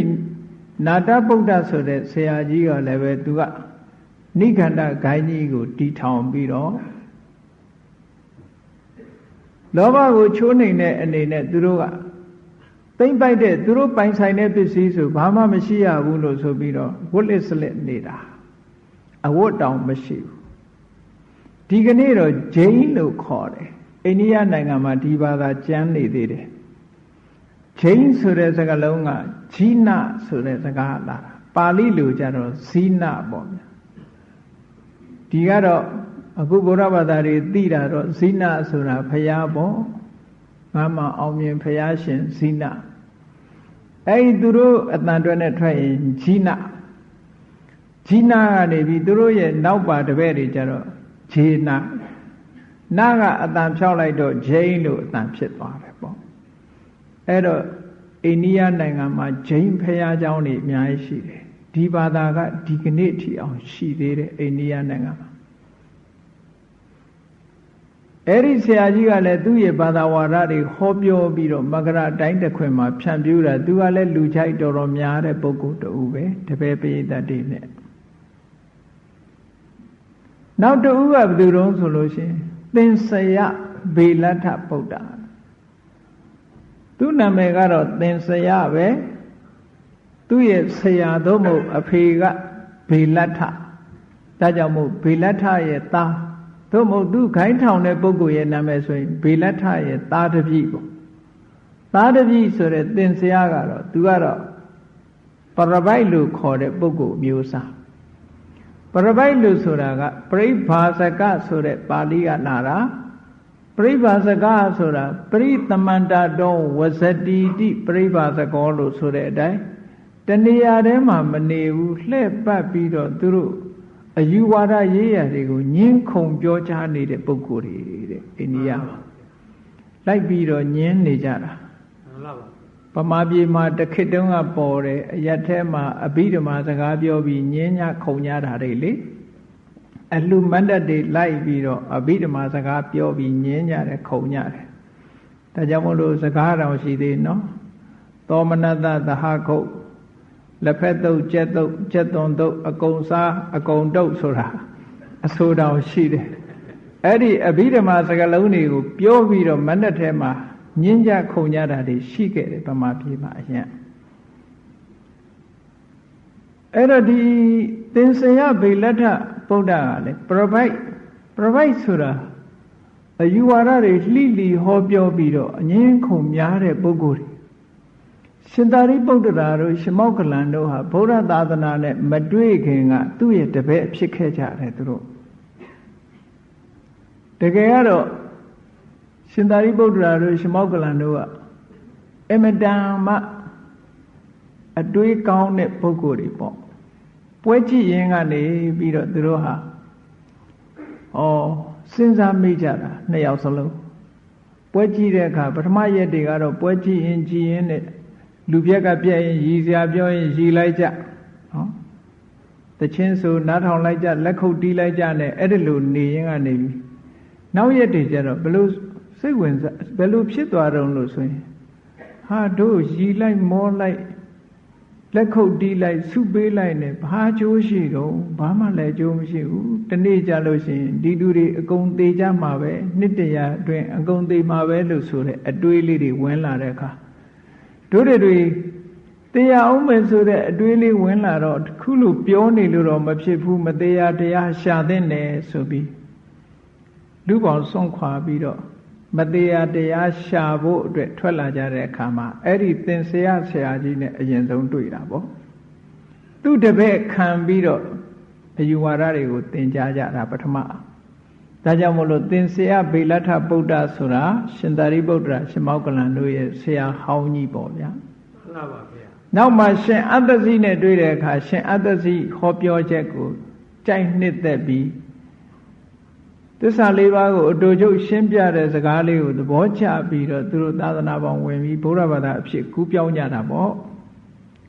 နာတဗုဒ္ဓဆိုတဲ့ဆရာကြီးကလည်းပဲသူကနိခန္ဓဂိုင်းကြီးကိုတီထောင်ပြီးတော့ လောဘကိုချိုးနှိမ်တဲ့အနေနဲ့သူတို့ကသိမ့်ပိုက်တဲ့သူတို့ပိုင်ဆိုင်တဲ့ပစ္စည်းဆိုဘာမှမရှိရဘူးလို့ဆိုပြီးတော့ဝတ်လစ်စလက်နေတာအဝတ်တောင်မရှိဘူးဒီကနေ့တော့ဂျိန်းလို့ခေါ်တယ်အိန္ဒိယနိုင်ငံမှာဒီဘာသာကျမ်းနေသေးတယ်ဂျိန်းဆိုတဲ့စကားလုံးကဂျိနဆိုတဲ့စကားလာတာပါဠိလိုကြတော့ဇိနပေါ့ဗျာဒီကတော့ အခုဗုဒ္ဓဘာသာတွေသိတာတော့ဇိနဆိုတာဖရာပေါ့ငါမှအောင်မြင်ဖရာရှင်ဇိန အဲ့ဒီသူတို့အတန်တွဲနဲ့ထွက်ရင်ဂျီနာဂျီနာကနေပြီးသူတို့ရဲ့နောက်ပါတပည့်တွေကြတော့ဂျေနာနာကအတန်ဖြောက်လိုက်တော့ဂျိန်းလို့အတန်ဖြစ်သွားတယ်ပေါ့အဲ့တော့အိန္ဒိယနိုင်ငံမှာဂျိန်းဖရာเจ้าတွေအများကြီးရှိတယ်ဒီဘာသာကဒီကနေ့ထိအောင်ရှိသေးတယ်အိန္ဒိယနိုင်ငံမှာ အဲ့ဒီဆရာကြီးကလည်းသူ့ရဲ့ဘာသာဝါဒတွေဟောပြောပြီးတော့မကရအတိုင်းတစ်ခွင်မှာဖြန့်ပြူတာသူကလည်းလူချိုက်တော်တော်များတဲ့ပုဂ္ဂိုလ်တူပဲတပည့်ပိဋကတ်တွေနဲ့နောက်တူကဘယ်သူတုံးဆိုလို့ရှိရင်သင်္ဆယဘေလထဗုဒ္ဓသူ့နာမည်ကတော့သင်္ဆယပဲသူ့ရဲ့ဆရာသို့မဟုတ်အဖေကဘေလထဒါကြောင့်မို့ဘေလထရဲ့သား သို့မဟုတ်သူခိုင်းထောင်တဲ့ပုဂ္ဂိုလ်ရဲ့နာမည်ဆိုရင်ဘေလထရဲ့သားတပည့်ပေါ့သားတပည့်ဆိုတဲ့သင်္ဆရာကတော့သူကတော့ပရပိုက်လို့ခေါ်တဲ့ပုဂ္ဂိုလ်မျိုးစားပရပိုက်လို့ဆိုတာကပရိဘာစကဆိုတဲ့ပါဠိကလာတာပရိဘာစကဆိုတာပရိသမန္တတောဝဇတိတိပရိဘာစကောလို့ဆိုတဲ့အတိုင်းတဏှာထဲမှာမနေဘူးလှဲ့ပတ်ပြီးတော့သူတို့ အယူဝါဒရေးရာတွေကိုညင်းခုန်ပြောကြားနေတဲ့ပုဂ္ဂိုလ်တွေတဲ့အိန္ဒိယမှာလိုက်ပြီးတော့ညင်းနေကြတာမှန်ပါပါပမာပြေမှာတခစ်တုံးကပေါ်တယ်အရက်ထဲမှာအဘိဓမ္မာစကားပြောပြီးညင်းညခုံညတာတွေလေအလှမန္တတွေလိုက်ပြီးတော့အဘိဓမ္မာစကားပြောပြီးညင်းညတယ်ခုံညတယ်ဒါကြောင့်မို့လို့စကားတော်ရှိသေးနော်သောမနတသဟခုတ် လက်ဖက်တုပ်ကျက်တုပ်ကျက်သွန်တုပ်အကုံစားအကုံတုပ်ဆိုတာအဆိုတော်ရှိတယ်အဲ့ဒီအဘိဓမ္မာစကားလုံးတွေကိုပြောပြီးတော့မန္တထဲမှာညင်းကြခုံကြတာတွေရှိခဲ့တယ်ဗမာပြည်မှာအရင်အဲ့တော့ဒီသင်္ဆယဗေလထဗုဒ္ဓကလည်း provide provide ဆိုတာအယူဝါဒတွေလှိလီဟောပြောပြီးတော့အငင်းခုံများတဲ့ပုဂ္ဂိုလ်တွေ ရှင်သာရိပုတ္တရာတို့ရှမောကလန်တို့ဟာဗုဒ္ဓသာသနာနဲ့မတွေ့ခင်ကသူ့ရဲ့တပည့်ဖြစ်ခဲ့ကြတယ်သူတို့တကယ်ကတော့ရှင်သာရိပုတ္တရာတို့ရှမောကလန်တို့ကအမတန်မှအတွေးကောင်းတဲ့ပုဂ္ဂိုလ်တွေပေါ့ပွဲကြည့်ရင်ကနေပြီးတော့သူတို့ဟာဩစဉ်းစားမိကြတာနှစ်ယောက်စလုံးပွဲကြည့်တဲ့အခါပထမရက်တွေကတော့ပွဲကြည့်ရင်ကြည်ရင်နဲ့ လူပြက်ကပြက်ရင်ရည်စရာပြောရင်ရည်လိုက်ကြနော်တချင်းဆိုနားထောင်လိုက်ကြလက်ခုပ်တီးလိုက်ကြနဲ့အဲ့ဒီလိုနေရင်ကနေပြီနောက်ရက်တွေကျတော့ဘလို့စိတ်ဝင်စားဘယ်လိုဖြစ်သွားတုံးလို့ဆိုရင်ဟာတို့ရည်လိုက်မောလိုက်လက်ခုပ်တီးလိုက်ဆုပေးလိုက်နဲ့ဘာကျိုးရှိတော့ဘာမှလည်းကျိုးမရှိဘူးတနေ့ကြလို့ရှိရင်ဒီသူတွေအကုန်သေးကြမှာပဲနှစ်တရာအတွင်းအကုန်သေးမှာပဲလို့ဆိုတဲ့အတွေးလေးတွေဝင်လာတဲ့အခါ တို့တွေတရားအောင်မယ်ဆိုတဲ့အတွေးလေးဝင်လာတော့ခုလိုပြောနေလို့တော့မဖြစ်ဘူးမတရားတရားရှာသင့်တယ်ဆိုပြီးလူပေါင်းဆုံးခွာပြီးတော့မတရားတရားရှာဖို့အတွက်ထွက်လာကြတဲ့အခါမှာအဲ့ဒီသင်္ဆရာဆရာကြီးနဲ့အရင်ဆုံးတွေ့တာပေါ့သူတပည့်ခံပြီးတော့အယူဝါဒတွေကိုသင်ကြားကြတာပထမ ဒါကြောင့်မို့လို့သင်္ဆရာဗေလထဗုဒ္ဓဆိုတာရှင်သာရိပုတ္တရာရှင်မောကလန်တို့ရဲ့ဆရာဟောင်းကြီးပေါ့ဗျာမှန်ပါဗျာနောက်မှရှင်အတ္တစီနဲ့တွေ့တဲ့အခါရှင်အတ္တစီဟောပြောချက်ကိုကြိုက်နှစ်သက်ပြီးသစ္စာလေးပါးကိုအတူချုပ်ရှင်းပြတဲ့စကားလေးကိုသဘောချပြီးတော့သူတို့သာသနာပေါင်းဝင်ပြီးဘုရားဘာသာအဖြစ်ကူးပြောင်းကြတာပေါ့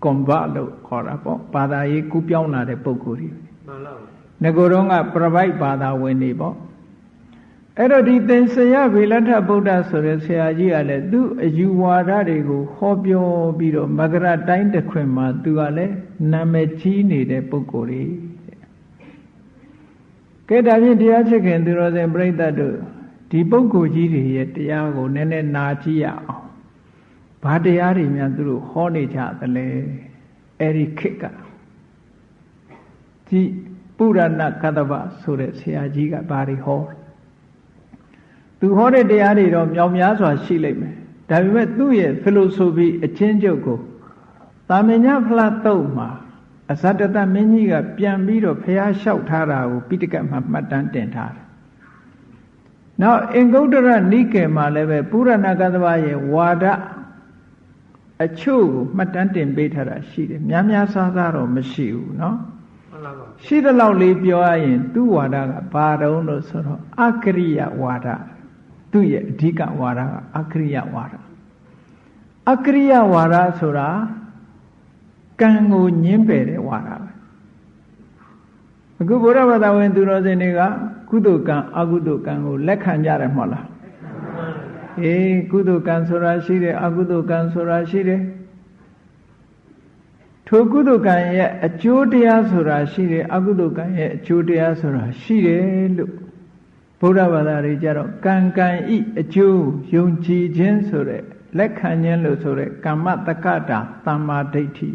ကွန်ဗလို့ခေါ်တာပေါ့ဘာသာရေးကူးပြောင်းလာတဲ့ပုံကိုယ်ကြီးမှန်လားငကိုတော့ကပြပိုက်ဘာသာဝင်နေပေါ့ အဲ့တော့ဒီသင်္ဆယဗေလထဗုဒ္ဓဆိုတဲ့ဆရာကြီးကလည်းသူ့အယူဝါဒတွေကိုဟောပြောပြီးတော့မကရတိုင်းတစ်ခွင်မှာသူကလည်းနာမည်ကြီးနေတဲ့ပုဂ္ဂိုလ်ကြီးကဲဒါဖြင့်တရားချစ်ခင်သူတော်စင်ပြိဿတ်တို့ဒီပုဂ္ဂိုလ်ကြီးတွေရဲ့တရားကိုနည်းနည်းနာကြည့်ရအောင်ဘာတရားတွေများသူတို့ဟောနေကြသလဲအဲ့ဒီခေတ်ကဒီပုရဏကတ္တဗဆိုတဲ့ဆရာကြီးကဘာတွေဟော သူဟောတဲ့တရားတွေတော့မြောင်များစွာရှိလိမ့်မယ်ဒါပေမဲ့သူ့ရဲ့ philosophy အချင်းချုပ်ကိုတာမညဖလားတုတ်မှာအဇတတမင်းကြီးကပြန်ပြီးတော့ဖះလျှောက်ထားတာကိုပိဋကတ်မှာမှတ်တမ်းတင်ထားတယ်နောက်အင်္ဂုတ္တရနိကေမှာလည်းပဲပုရဏကသဗရဲ့ဝါဒ အချို့ကိုမှတ်တမ်းတင်ပေးထားတာရှိတယ်များများစားစားတော့မရှိဘူးเนาะ မှန်လားပါဗျာ ရှိသလောက်လေးပြောရရင်သူ့ဝါဒကဘာတုံးလို့ဆိုတော့အကရိယဝါဒ သူ့ရဲ့အဓိကဝါဒကအကရိယဝါဒအကရိယဝါဒဆိုတာကံကိုညင်းပယ်တဲ့ဝါဒပဲအခုဘုရားဘာသာဝင်သူတော်စင်တွေကကုသိုလ်ကံအကုသိုလ်ကံကိုလက်ခံကြတယ်မဟုတ်လားအေးကုသိုလ်ကံဆိုတာရှိတယ်အကုသိုလ်ကံဆိုတာရှိတယ်ထိုကုသိုလ်ကံရဲ့အကျိုးတရားဆိုတာရှိတယ်အကုသိုလ်ကံရဲ့အကျိုးတရားဆိုတာရှိတယ်လို့ ဗုဒ္ဓဘာသာတွေကြတော့ကံကံဤအကျိုးယုံကြည်ခြင်းဆိုတဲ့လက်ခံခြင်းလို့ဆိုတဲ့ကမ္မတက္ကတာသမ္မာဒိဋ္ဌိ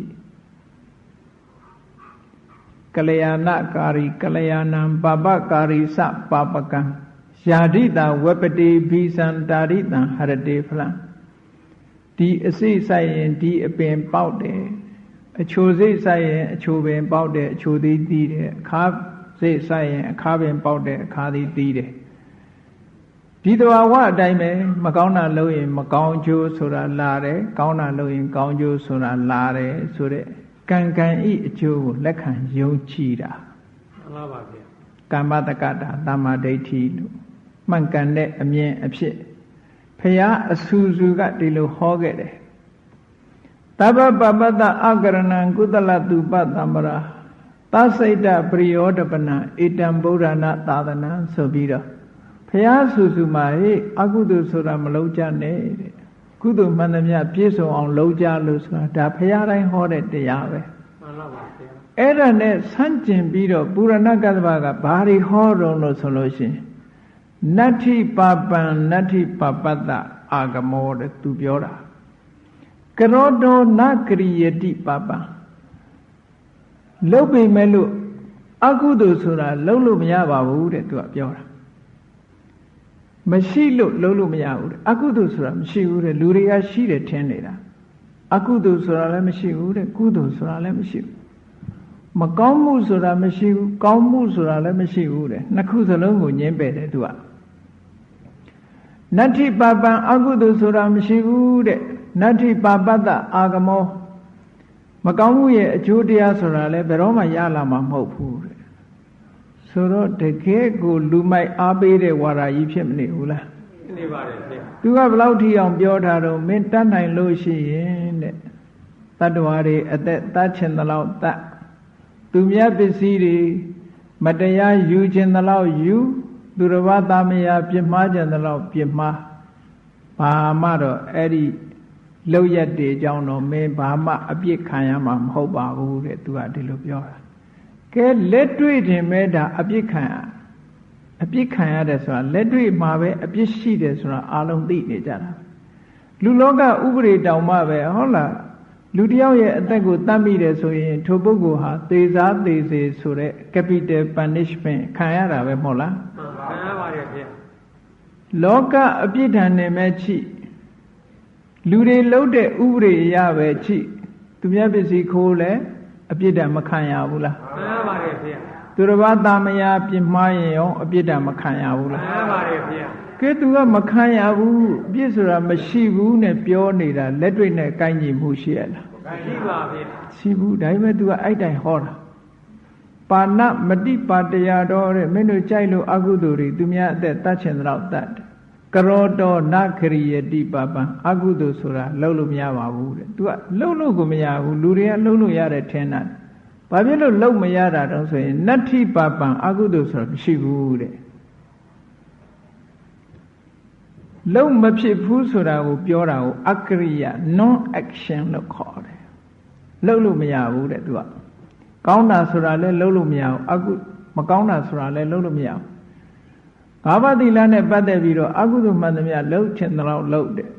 ကလျာဏကာရီကလျာဏံပပကာရီစပပကံယာဒိတာဝပတိဘိသံတာရိတံဟရတေဖလံဒီအစိဆိုင်ရင်ဒီအပင်ပေါက်တယ်အချိုစိတ်ဆိုင်ရင်အချိုပင်ပေါက်တယ်အချိုသေးသီးတယ်အခါ စိတ်ဆိုင်ရင်အခါပင်ပေါက်တယ်အခါသေးသီးတယ်ဒီတဘာဝအတိုင်းပဲမကောင်းတာလုပ်ရင် မကောင်းကျိုးဆိုတာလာတယ်ကောင်းတာလုပ်ရင် ကောင်းကျိုးဆိုတာလာတယ်ဆိုတဲ့ကံကံဤအကျိုးကိုလက်ခံယုံကြည်တာမှန်လားပါဗျာကမ္မတက္ကတာတမ္မာဒိဋ္ဌိလို့မှန်ကန်တဲ့အမြင်အဖြစ်ဖရာအဆူဆူကဒီလိုဟောခဲ့တယ်တပ္ပပပတ္တအကရဏံကုသလတုပတမ္ပရာသ စိတ်တပရိယောတပနံဧတံဗုဒ္ဓနာသာသနာဆိုပြီးတော့ဖရာဆူဆူမှာဟေ့အကုသိုလ်ဆိုတာမလုံးကြနဲ့တဲ့ကုသိုလ်မှန်သမျှပြည့်စုံအောင်လုံးကြလို့ဆိုတာဒါဖရာတိုင်းဟောတဲ့တရားပဲမှန်လားပါဗျာအဲ့ဒါနဲ့ဆန့်ကျင်ပြီးတော့ပုရဏကတ္တဗကဘာတွေဟောတော့လို့ဆိုလို့ရှိရင်နတ္ထိပါပံနတ္ထိပပတ္တအာဂမောတဲ့သူပြောတာကရောတောနကရိယတိပပံ လုတ်ပေမဲ့လို့အကုသိုလ်ဆိုတာလုတ်လို့မရပါဘူးတဲ့သူကပြောတာမရှိလို့လုတ်လို့မရဘူးတဲ့အကုသိုလ်ဆိုတာမရှိဘူးတဲ့လူတွေကရှိတယ်ထင်နေတာအကုသိုလ်ဆိုတာလည်းမရှိဘူးတဲ့ကုသိုလ်ဆိုတာလည်းမရှိဘူးမကောင်းမှုဆိုတာမရှိဘူးကောင်းမှုဆိုတာလည်းမရှိဘူးတဲ့နှစ်ခုစလုံးကိုညင်းပယ်တယ်သူကနတ္ထိပါပံအကုသိုလ်ဆိုတာမရှိဘူးတဲ့နတ္ထိပါပတ္တအာဂမော မကောင်းမှုရဲ့အကျိုးတရားဆိုတာလည်းဘယ်တော့မှရလာမှာမဟုတ်ဘူးတဲ့ဆိုတော့တကယ်ကိုလူမိုက်အားပေးတဲ့ဝါရာကြီးဖြစ်မနေဘူးလားနေပါတယ်ဗျာသူကဘယ်လောက်ထိအောင်ပြောထားတော့မင်းတတ်နိုင်လို့ရှိရင်တဲ့တတ္တဝါတွေအသက်တတ်ချင်သလောက်တတ်သူမြတ်ပစ္စည်းတွေမတရားယူချင်သလောက်ယူသူတစ်ပါးသားမယားပြစ်မှားချင်သလောက်ပြစ်မှားဘာမှတော့အဲ့ဒီ လောက်ရက်တွေအကြောင်းတော့မင်းဘာမှအပြစ်ခံရမှာမဟုတ်ပါဘူးတဲ့သူကဒီလိုပြောတာကဲလက်တွေ့တင်မဲ့ဒါအပြစ်ခံရအပြစ်ခံရတယ်ဆိုတာလက်တွေ့မှာပဲအပြစ်ရှိတယ်ဆိုတာအာလုံးသိနေကြတာလူလောကဥပဒေတောင်မှပဲဟုတ်လားလူတစ်ယောက်ရဲ့အသက်ကိုတတ်မိတယ်ဆိုရင်ထိုပုဂ္ဂိုလ်ဟာသေစားသေစေဆိုတဲ့ capital punishment ခံရတာပဲမဟုတ်လားမှန်ပါခံရပါတယ်ဗျာလောကအပြစ်ဒဏ်နဲ့မဲ့ချိ လူတွေလှုပ်တဲ့ဥပဒေအရပဲချိသူများပစ္စည်းခိုးလဲအပြစ်ဒဏ်မခံရဘူးလားခံရပါတယ်ဗျာသူတစ်ပါးသားမယားပြစ်မှားရင်ရောအပြစ်ဒဏ်မခံရဘူးလားခံရပါတယ်ဗျာကဲသူကမခံရဘူးအပြစ်ဆိုတာမရှိဘူးနဲ့ပြောနေတာလက်တွေ့နဲ့ကိုင်းညီမှုရှိရလားရှိပါဗျာရှိဘူးဒါပေမဲ့သူကအဲ့တိုင်ဟောတာပါဏမတိပါတရာတော်တဲ့မင်းတို့ကြိုက်လို့အကုသိုလ်တွေသူများအသက်တတ်ချင်တဲ့တော့တတ်တယ် ကရောတော်နခရိယတိပပံအကုသိုလ်ဆိုတာလှုပ်လို့မရပါဘူးတဲ့သူကလှုပ်လို့ကိုမရဘူးလူတွေကလှုပ်လို့ရတယ်ထင်တာဘာဖြစ်လို့လှုပ်မရတာတော့ဆိုရင်နတ္ထိပပံအကုသိုလ်ဆိုတာမရှိဘူးတဲ့လုံးမဖြစ်ဘူးဆိုတာကိုပြောတာကိုအကရိယ non action လို့ခေါ်တယ်လုံးလို့မရဘူးတဲ့သူကကောင်းတာဆိုတာလည်းလုံးလို့မရဘူးအကုမကောင်းတာဆိုတာလည်းလုံးလို့မရဘူး ငါးပါးသီလနဲ့ပတ်သက်ပြီးတော့အကုသိုလ်မှန်သမျှလုံးချင်တဲ့လောက်လုံးတယ်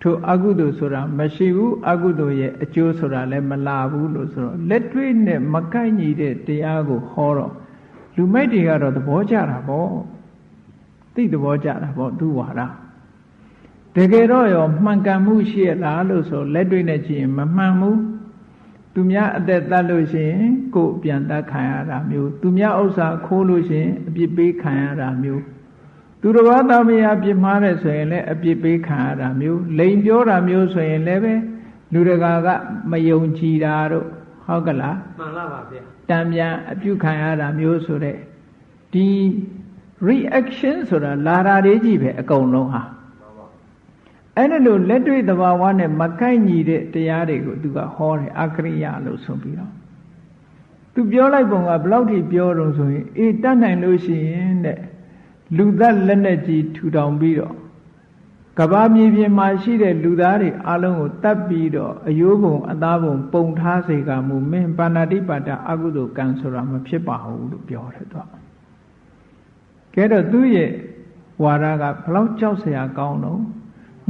ထိုအကုသိုလ်ဆိုတာမရှိဘူးအကုသိုလ်ရဲ့အကျိုးဆိုတာလည်းမလာဘူးလို့ဆိုတော့လက်တွေ့နဲ့မကိုက်ညီတဲ့တရားကိုဟောတော့လူမိုက်တွေကတော့သဘောကျတာပေါ့သိသဘောကျတာပေါ့သူဝါဒတကယ်တော့ရောမှန်ကန်မှုရှိရလားလို့ဆိုလက်တွေ့နဲ့ကြည့်ရင်မမှန်ဘူး သူများအသက်တတ်လို့ရှိရင်ကိုယ်ပြန်တတ်ခံရတာမျိုး သူများဥစ္စာခိုးလို့ရှိရင်အပြစ်ပေးခံရတာမျိုးသူတစ်ပါးသားမယားပြစ်မှားတယ်ဆိုရင်လည်းအပြစ်ပေးခံရတာမျိုးလိန်ပြောတာမျိုးဆိုရင်လည်းပဲလူတကာကမယုံကြည်တာတို့ဟုတ်ကလားမှန်လားပါဗျာတံပြန်အပြုခံရတာမျိုးဆိုတဲ့ဒီ reaction ဆိုတာလာတာလေးကြီးပဲအကုန်လုံးဟာ အဲ့ဒါလို့လက်တွေ့သဘာဝနဲ့မကိုက်ညီတဲ့တရားတွေကိုသူကဟောတယ်အကရိယာလို့ဆိုပြီးတော့သူပြောလိုက်ပုံကဘယ်လောက်ထိပြောတော့ဆိုရင်အေးတတ်နိုင်လို့ရှိရင်တဲ့လူသက်လက်နဲ့ကြီးထူထောင်ပြီးတော့ကဘာမြေပြင်မှာရှိတဲ့လူသားတွေအလုံးကိုတတ်ပြီးတော့အယိုးပုံအသားပုံပုံထားစေကမူမင်းပါဏာတိပါဒအကုသိုလ်ကံဆိုတာမဖြစ်ပါဘူးလို့ပြောတယ်သူကကဲတော့သူ့ရဲ့ဝါဒကဘလောက်ကြောက်စရာကောင်းတော့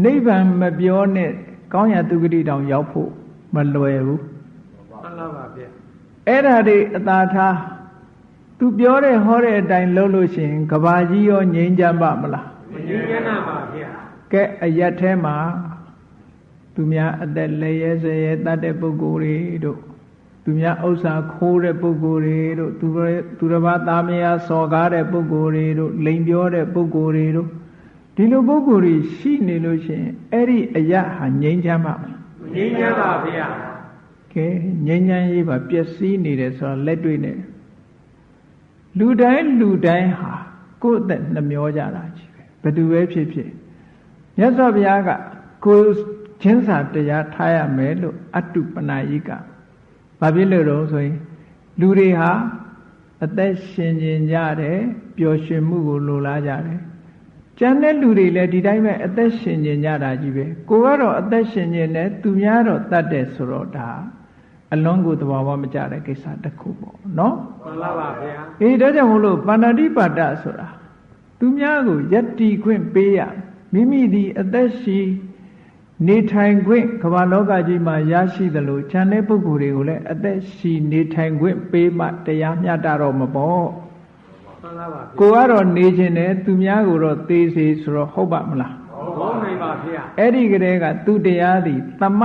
နိဗ္ဗာန်မပြောနဲ့ကောင်းရာသူဂတိတောင်ရောက်ဖို့မလွယ်ဘူးမှန်လားပါဗျာအဲ့ဓာတွေအသာထားသူပြောတဲ့ဟောတဲ့အတိုင်းလုပ်လို့ရှိရင်ကဘာကြီးရောငြိမ်းချမ်းပါမလားမငြင်းရနာပါဗျာကဲအရက်ထဲမှာသူများအသက်လည်းရဲစရဲတတ်တဲ့ပုဂ္ဂိုလ်တွေတို့သူများဥစ္စာခိုးတဲ့ပုဂ္ဂိုလ်တွေတို့သူရဲ့သူတစ်ပါးသားမယားစော်ကားတဲ့ပုဂ္ဂိုလ်တွေတို့လိန်ပြောတဲ့ပုဂ္ဂိုလ်တွေတို့ ဒီလိုပုဂ္ဂိုလ်တွေရှိနေလို့ရှိရင်အဲ့ဒီအရက်ဟာငြိမ်းချမ်းပါမလားမငြင်းရပါဗျာကဲငြိမ်းချမ်းရေးပါပျက်စီးနေတယ်ဆိုတော့လက်တွေ့နဲ့လူတိုင်းလူတိုင်းဟာကိုယ့်အသက်နှမျောကြတာကြီးပဲဘယ်သူပဲဖြစ်ဖြစ်မြတ်စွာဘုရားကကိုယ်ချင်းစာတရားထားရမယ်လို့အတုပနာယိကဘာဖြစ်လို့တော့ဆိုရင်လူတွေဟာအသက်ရှင်ကျင်ကြတယ်ပျော်ရွှင်မှုကိုလိုလားကြတယ် ကျန်တဲ့လူတွေလည်းဒီတိုင်းပဲအသက်ရှင်ကျင်ကြတာကြီးပဲကိုကတော့အသက်ရှင်ကျင်တယ်သူများတော့တတ်တယ်ဆိုတော့ဒါအလွန်ကိုသဘာဝမကျတဲ့ကိစ္စတစ်ခုပေါ့နော်မှန်လားပါဗျာအေးဒါကြောင့်မို့လို့ပါဏာတိပါဒဆိုတာသူများကိုယက်တီခွင့်ပေးရမိမိဒီအသက်ရှိနေထိုင်ခွင့်ကမ္ဘာလောကကြီးမှာရရှိသလိုခြံတဲ့ပုဂ္ဂိုလ်တွေကိုလည်းအသက်ရှိနေထိုင်ခွင့်ပေးမှတရားမျှတတော့မပေါ့ မှန်လားပါဗျာကိုကတော့နေခြင်းနဲ့သူများကိုတော့သေးစေဆိုတော့ဟုတ်ပါမလားဘုံနိုင်ပါဗျာအဲ့ဒီကလေးကသူတရားသည်သမ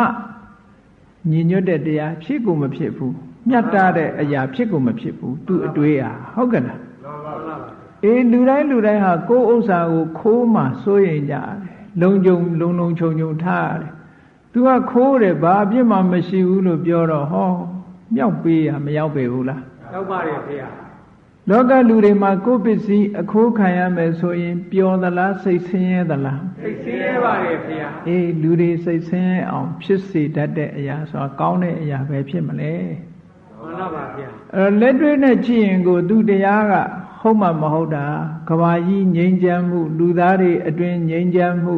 ညီညွတ်တဲ့တရားဖြစ်ကိုမဖြစ်ဘူးမြတ်တာတဲ့အရာဖြစ်ကိုမဖြစ်ဘူးသူအတွေးอ่ะဟုတ်ကဲ့လားမှန်လားပါအေးလူတိုင်းလူတိုင်းဟာကိုယ်ဥစ္စာကိုခိုးမှစိုးရိမ်ကြတယ်လုံကြုံလုံလုံခြုံခြုံထားရတယ်သူကခိုးတယ်ဘာအပြစ်မှမရှိဘူးလို့ပြောတော့ဟောမြောက်ပေးရမရောက်ပေဘူးလားရောက်ပါတယ်ဗျာ လောကလူတွေမှာကိုယ်ပစ္စည်းအခိုးခံရမယ်ဆိုရင်ပျော်သလားစိတ်ဆင်းရဲသလားသိစင်းရပါတယ်ဗျာအေးလူတွေစိတ်ဆင်းရဲအောင်ဖြစ်စေတတ်တဲ့အရာဆိုတာကောင်းတဲ့အရာပဲဖြစ်မလဲမှန်လားပါဗျာအဲ့တော့လက်တွေ့နဲ့ကြည့်ရင်ကိုသူတရားကဟုတ်မှမဟုတ်တာကဘာကြီးငြိမ်းချမ်းမှု လူသားတွေအတွင်ငြိမ်းချမ်းမှု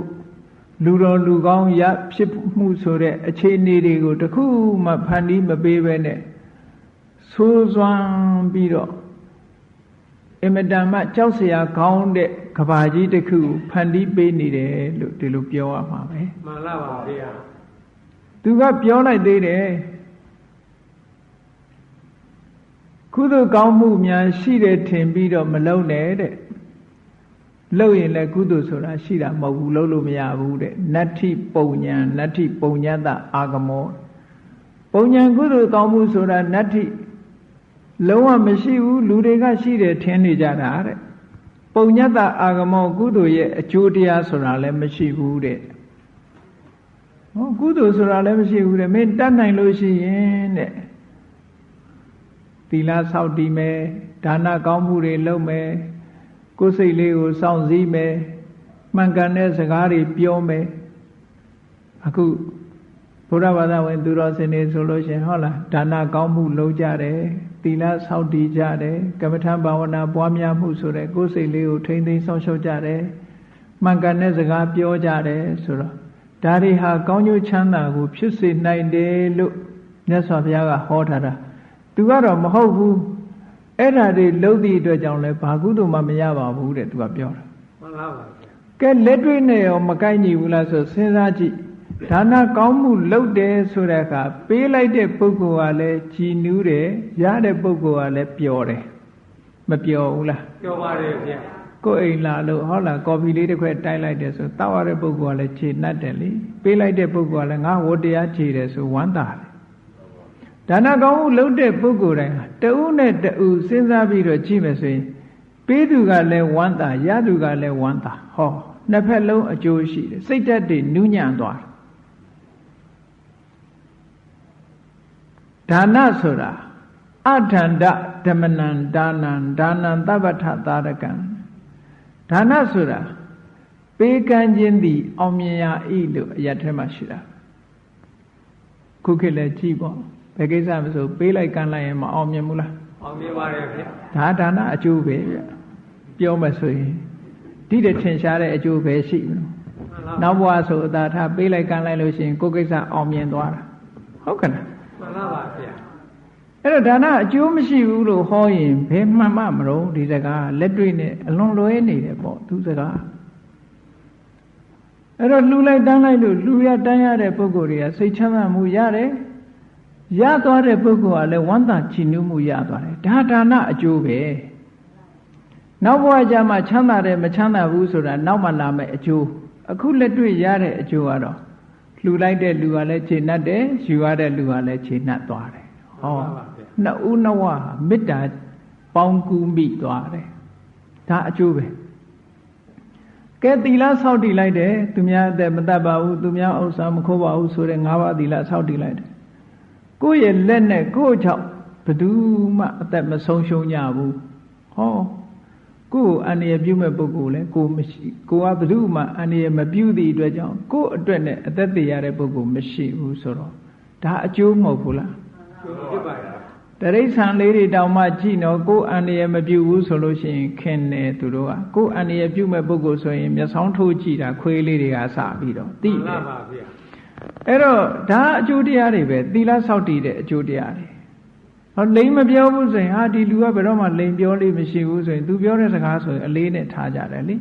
လူတော်လူကောင်းရဖြစ်မှုဆိုတဲ့အခြေအနေတွေကိုတခုမှဖန်တီးမပေးဘဲနဲ့ဆိုးစွမ်းပြီးတော့ အင်မတန်မှကြောက်စရာကောင်းတဲ့ကဘာကြီးတစ်ခုကိုဖန်တီးပေးနေတယ်လို့ဒီလိုပြောရမှာပဲမှန်လားပါဗျာသူကပြောလိုက်သေးတယ်ကုသိုလ်ကောင်းမှုများရှိတယ်ထင်ပြီးတော့မလုံနဲ့တဲ့လုံရင်လည်းကုသိုလ်ဆိုတာရှိတာမဟုတ်ဘူးလုံလို့မရဘူးတဲ့နတ္ထိပုံညာနတ္ထိပုံညတအာဂမောပုံညာကုသိုလ်ကောင်းမှုဆိုတာနတ္ထိ လုံးဝမရှိဘူးလူတွေကရှိတယ်ထင်နေကြတာတဲ့ပုံညတအာဂမောကုသိုလ်ရဲ့အကျိုးတရားဆိုတာလည်းမရှိဘူးတဲ့ဟောကုသိုလ်ဆိုတာလည်းမရှိဘူးတဲ့မင်းတတ်နိုင်လို့ရှိရင်တဲ့သီလဆောက်တည်မယ်ဒါနကောင်းမှုတွေလုပ်မယ်ကိုယ်စိတ်လေးကိုစောင့်စည်းမယ်မှန်ကန်တဲ့စကားတွေပြောမယ်အခုဘုရားဘာသာဝင် သူတော်စင်တွေဆိုလို့ရှိရင်ဟုတ်လားဒါနကောင်းမှုလုပ်ကြတယ် သီလဆောက်တည်ကြတယ်ကမ္မထံဘာဝနာပွားများမှုဆိုတဲ့ကိုယ်စိတ်လေးကိုထိမ့်သိမ်းဆောင်ရှောက်ကြတယ်မှန်ကန်တဲ့စကားပြောကြတယ်ဆိုတော့ဒါတွေဟာကောင်းကျိုးချမ်းသာကိုဖြစ်စေနိုင်တယ်လို့မြတ်စွာဘုရားကဟောထားတာသူကတော့မဟုတ်ဘူးအဲ့ဓာတွေလုံးသည့်အတွက်ကြောင့်လဲဘာကုသိုလ်မှမရပါဘူးတဲ့သူကပြောတာမှန်လားပါဗျာကဲလက်တွေ့နဲ့ရောမကိုက်ညီဘူးလားဆိုစဉ်းစားကြည့် ဒါနကောင်းမှုလုပ်တယ်ဆိုတဲ့အခါပေးလိုက်တဲ့ပုဂ္ဂိုလ်ကလည်းကြည်နူးတယ်ရတဲ့ပုဂ္ဂိုလ်ကလည်းပျော်တယ်မပျော်ဘူးလားပြောပါတယ်ဗျာကိုယ်အိမ်လာလို့ဟောလာကော်ဖီလေးတစ်ခွက်တိုက်လိုက်တယ်ဆိုတောက်ရတဲ့ပုဂ္ဂိုလ်ကလည်းခြေနှက်တယ်လေပေးလိုက်တဲ့ပုဂ္ဂိုလ်ကလည်းငါဝတ္တရားခြေတယ်ဆိုဝမ်းသာတယ်ဒါနကောင်းမှုလုပ်တဲ့ပုဂ္ဂိုလ်တိုင်းဟာတဦးနဲ့တဦးစဉ်းစားပြီးတော့ကြည့်မယ်ဆိုရင်ပေးသူကလည်းဝမ်းသာရသူကလည်းဝမ်းသာဟောနှစ်ဖက်လုံးအကျိုးရှိတယ်စိတ်ဓာတ်တွေနူးညံ့သွားတယ် ဒါနဆိုတာအထန္တဓမ္မနံဒါနံဒါနံသဗ္ဗထသာရကံဒါနဆိုတာပေးကမ်းခြင်းသည် အောင်မြင်ရာဤလို့အရက်ထဲမှာရှိတာခုခေတ်လည်းကြည့်ပေါ့ဘယ်ကိစ္စမဆိုပေးလိုက်ကမ်းလိုက်ရင်မအောင်မြင်ဘူးလားအောင်မြင်ပါတယ်ဗျာဒါဒါနအကျိုးပဲဗျပြောမှဆိုရင်ဒီတဲ့ထင်ရှားတဲ့အကျိုးပဲရှိမလို့မှန်လားနောက်ဘဝဆိုအသာထားပေးလိုက်ကမ်းလိုက်လို့ရှိရင်ကိုယ်ကိစ္စအောင်မြင်သွားတာဟုတ်ကဲ့လား မှန်လားပါဗျာအဲ့တော့ဒါနအကျိုးမရှိဘူးလို့ဟောရင်ဘယ်မှန်မှမလို့ဒီစကားလက်တွေ့နဲ့အလွန်လွဲနေတယ်ပေါ့သူစကားအဲ့တော့လှူလိုက်တန်းလိုက်လို့လှူရတန်းရတဲ့ပုဂ္ဂိုလ်တွေကစိတ်ချမ်းသာမှုရတယ်ရသွားတဲ့ပုဂ္ဂိုလ်ကလည်းဝမ်းသာချီးနူးမှုရသွားတယ်ဒါဒါနအကျိုးပဲနောက်ဘဝကျမှချမ်းသာတယ်မချမ်းသာဘူးဆိုတာနောက်မှလာမယ့်အကျိုးအခုလက်တွေ့ရတဲ့အကျိုးကတော့ လှူလိုက်တဲ့လူကလည်းခြေနှက်တယ်ယူရတဲ့လူကလည်းခြေနှက်သွားတယ်ဟောနှစ်ဦးနှစ်ဝမေတ္တာပေါင်းကူးမိသွားတယ်ဒါအကျိုးပဲကဲသီလဆောက်တည်လိုက်တယ်သူများအသက်မတတ်ပါဘူးသူများဥစ္စာမခိုးပါဘူးဆိုတဲ့၅ပါးသီလဆောက်တည်လိုက်တယ်ကိုယ့်ရဲ့လက်နဲ့ကိုယ့်ချောက်ဘယ်သူမှအသက်မဆုံးရှုံးကြဘူးဟော ကိုယ်အန္တရာယ်ပြုမဲ့ပုဂ္ဂိုလ်လဲကိုယ်မရှိကိုကဘယ်သူမှအန္တရာယ်မပြုသည့်အတွက်ကြောင့်ကိုယ့်အတွက်နဲ့အသက်သေရတဲ့ပုဂ္ဂိုလ်မရှိဘူးဆိုတော့ဒါအကျိုးမဟုတ်ဘူးလားကျိုးဖြစ်ပါတယ်တရိษံလေးတွေတောင်မှကြည့်တော့ကိုယ်အန္တရာယ်မပြုဘူးဆိုလို့ရှိရင်ခင်တယ်သူတို့ကကိုယ်အန္တရာယ်ပြုမဲ့ပုဂ္ဂိုလ်ဆိုရင်မျက်စောင်းထိုးကြည့်တာခွေးလေးတွေကစပြီးတော့သိမှန်တယ်လားပါဗျာအဲ့တော့ဒါအကျိုးတရားတွေပဲသီလဆောက်တည်တဲ့အကျိုးတရားတွေ ဟောလိမ်မပြောဘူးဆိုရင်ဟာဒီလူကဘယ်တော့မှလိမ်ပြောလေးမရှိဘူးဆိုရင် तू ပြောတဲ့စကားဆိုရင်အလေးနဲ့ထားကြတယ်လေ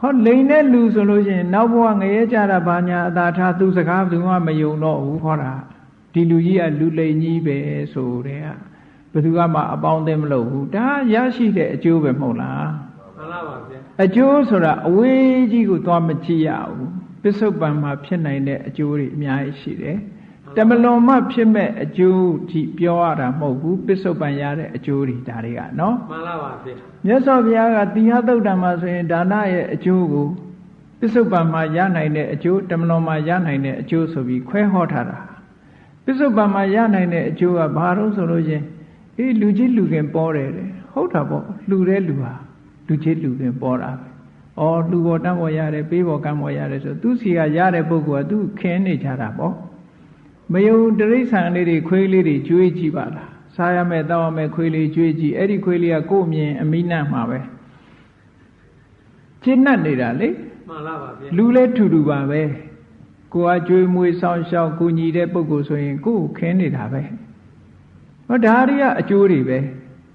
ဟောလိမ်တဲ့လူဆိုလို့ရှိရင်နောက်ဘဝငရဲကြတာဘာညာအသာထားသူစကားဘယ်သူမှမယုံတော့ဘူးခေါ်တာဒီလူကြီးကလူလိမ်ကြီးပဲဆိုတဲ့ကဘယ်သူကမှအပေါင်းအသင်းမလုပ်ဘူးဒါရရှိတဲ့အကျိုးပဲမဟုတ်လားမှန်လားပါဗျာအကျိုးဆိုတာအဝေးကြီးကိုသွားမကြည့်ရဘူးပစ္စုပန်မှာဖြစ်နိုင်တဲ့အကျိုးတွေအများကြီးရှိတယ် တမလွန်မှဖြစ်မဲ့အကျိုးဒီပြောရတာမဟုတ်ဘူးပစ္စုပန်ရတဲ့အကျိုးတွေဒါတွေကနော်မှန်လားပါဗျာမြတ်စွာဘုရားကတိဟသုတ်တံမှာဆိုရင်ဒါနရဲ့အကျိုးကိုပစ္စုပန်မှာရနိုင်တဲ့အကျိုးတမလွန်မှာရနိုင်တဲ့အကျိုးဆိုပြီးခွဲဟောထားတာပစ္စုပန်မှာရနိုင်တဲ့အကျိုးကဘာလို့ဆိုလို့ချင်းအေးလူကြီးလူခင်ပေါ်တယ်တဲ့ဟုတ်တာပေါ့လူတဲ့လူဟာလူကြီးလူခင်ပေါ်တာပဲ။အော်လူပေါ်တန်းပေါ်ရတယ်ပေးပေါ်ကမ်းပေါ်ရတယ်ဆိုသူစီကရတဲ့ပုဂ္ဂိုလ်ကသူခင်းနေကြတာပေါ့။ မယုံတရိษံလေးတွေခွေးလေးတွေကျွေးကြည့်ပါလား။စားရမယ်တောက်ရမယ်ခွေးလေးကျွေးကြည့်အဲ့ဒီခွေးလေးကကိုယ့်အမြင်အမိနတ်မှာပဲ။ကျင့်납နေတာလေမှန်လားပါဗျာလူလဲထူထူပါပဲ။ကိုယ်ကကျွေးမွေးဆောင်ရှောက်ကူညီတဲ့ပုဂ္ဂိုလ်ဆိုရင်ကိုယ်ကိုခင်းနေတာပဲ။ဟောဒါတွေကအကျိုးတွေပဲ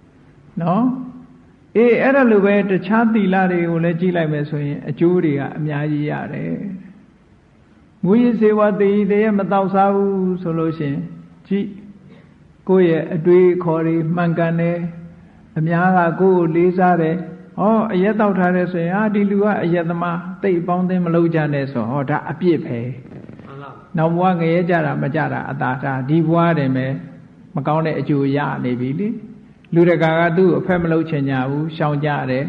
။နော်။အေးအဲ့ဒါလိုပဲတခြားသီလတွေကိုလည်းကြည့်လိုက်မယ်ဆိုရင်အကျိုးတွေကအများကြီးရတယ်။ မူရည်စေဝတေဤတည်းမတောက်စားဘူးဆိုလို့ရှိရင်ကြည့်ကိုယ့်ရဲ့အတွေးအခေါ်တွေမှန်ကန်တယ်အများကကိုယ့်ကိုလေးစားတယ်ဟောအရက်တောက်ထားတယ်ဆိုရင်ဟာဒီလူကအရက်သမားတိတ်ပေါင်းသိမ်းမလုပ်ကြနဲ့ဆိုဟောဒါအပြစ်ပဲမှန်လားနောက်ဘဝငရဲကြတာမကြတာအတာတာဒီဘဝတည်းပဲမကောင်းတဲ့အကျိုးရနေပြီလေလူတကာကသူ့ကိုအဖက်မလုပ်ချင်ကြဘူးရှောင်ကြတယ်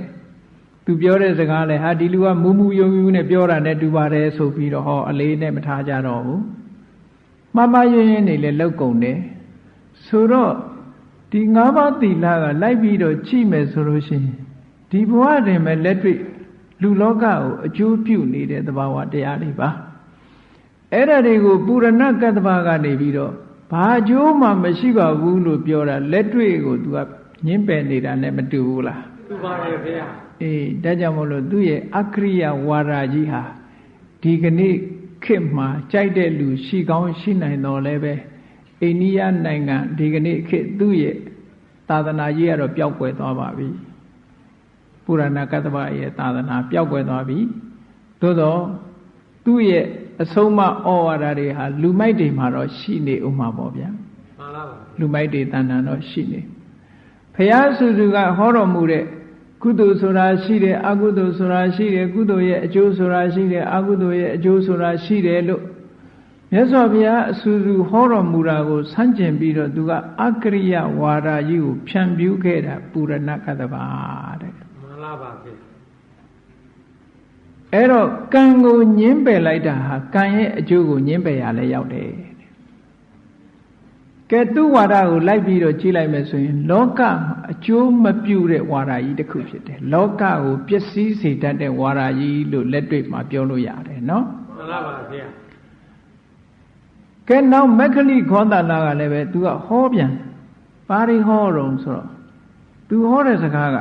သူပြောတဲ့စကားလဲဟာဒီလူကမူမူယုံယုံနဲ့ပြောတာနဲ့တူပါတယ်ဆိုပြီးတော့ဟောအလေးနဲ့မထားကြတော့ဘူးမှားမှားယွင်းယွင်းနေလဲလောက်ကုန်တယ်ဆိုတော့ဒီ၅ပါးသီလကလိုက်ပြီးတော့ကြည့်မယ်ဆိုလို့ရှိရင်ဒီဘဝတွင်ပဲလက်တွေ့လူလောကကိုအကျိုးပြုနေတဲ့သဘာဝတရားတွေပါအဲ့ဒါတွေကိုပုရဏကတ္တဗကနေပြီးတော့ဘာအကျိုးမှမရှိပါဘူးလို့ပြောတာလက်တွေ့ကို तू ကညှင်းပယ်နေတာနဲ့မတူဘူးလားသူပါတယ်ဗျာ အေးဒါကြောင့်မို့လို့သူ့ရဲ့အကရိယဝါဒကြီးဟာဒီကနေ့ခေတ်မှာကြိုက်တဲ့လူရှိကောင်းရှိနိုင်တော်လဲပဲအိန္ဒိယနိုင်ငံဒီကနေ့ခေတ်သူ့ရဲ့သာသနာကြီးကတော့ပျောက်ကွယ်သွားပါပြီပုရဏကတ္တဗရဲ့သာသနာပျောက်ကွယ်သွားပြီသို့တော့သူ့ရဲ့အဆုံးမဩဝါဒတွေဟာလူမိုက်တွေမှာတော့ရှိနေဥမှာပေါ့ဗျာမှန်လားပါလူမိုက်တွေတဏ္ဍာတော့ရှိနေဖះဆူဆူကဟောတော်မူတဲ့ ကုသိုလ်ဆိုတာရှိတယ်အကုသိုလ်ဆိုတာရှိတယ်ကုသိုလ်ရဲ့အကျိုးဆိုတာရှိတယ်အကုသိုလ်ရဲ့အကျိုးဆိုတာရှိတယ်လို့မြတ်စွာဘုရားအဆူဆူဟောတော်မူတာကိုဆန့်ကျင်ပြီးတော့သူကအကရိယဝါဒကြီးကိုဖြန့်ပြူးခဲ့တာပူရဏကတ္တဗာတဲ့မှန်လားပါဗျာအဲ့တော့ကံကိုညင်းပယ်လိုက်တာဟာကံရဲ့အကျိုးကိုညင်းပယ်ရလဲရောက်တယ် ကဲသူ့ဝါဒကိုလိုက်ပြီးတော့ကြည့်လိုက်မယ်ဆိုရင် လောကမှာအကျိုးမပြုတဲ့ဝါဒကြီးတစ်ခုဖြစ်တယ်လောကကိုပျက်စီးစေတတ်တဲ့ဝါဒကြီးလို့လက်တွေ့မှာပြောလို့ရတယ်နော်မှန်လားပါဗျာကဲနောက်မက္ခလိခောသနာကလည်းပဲသူကဟောပြန်ပါရီဟောတော့ဆိုတော့သူဟောတဲ့စကားက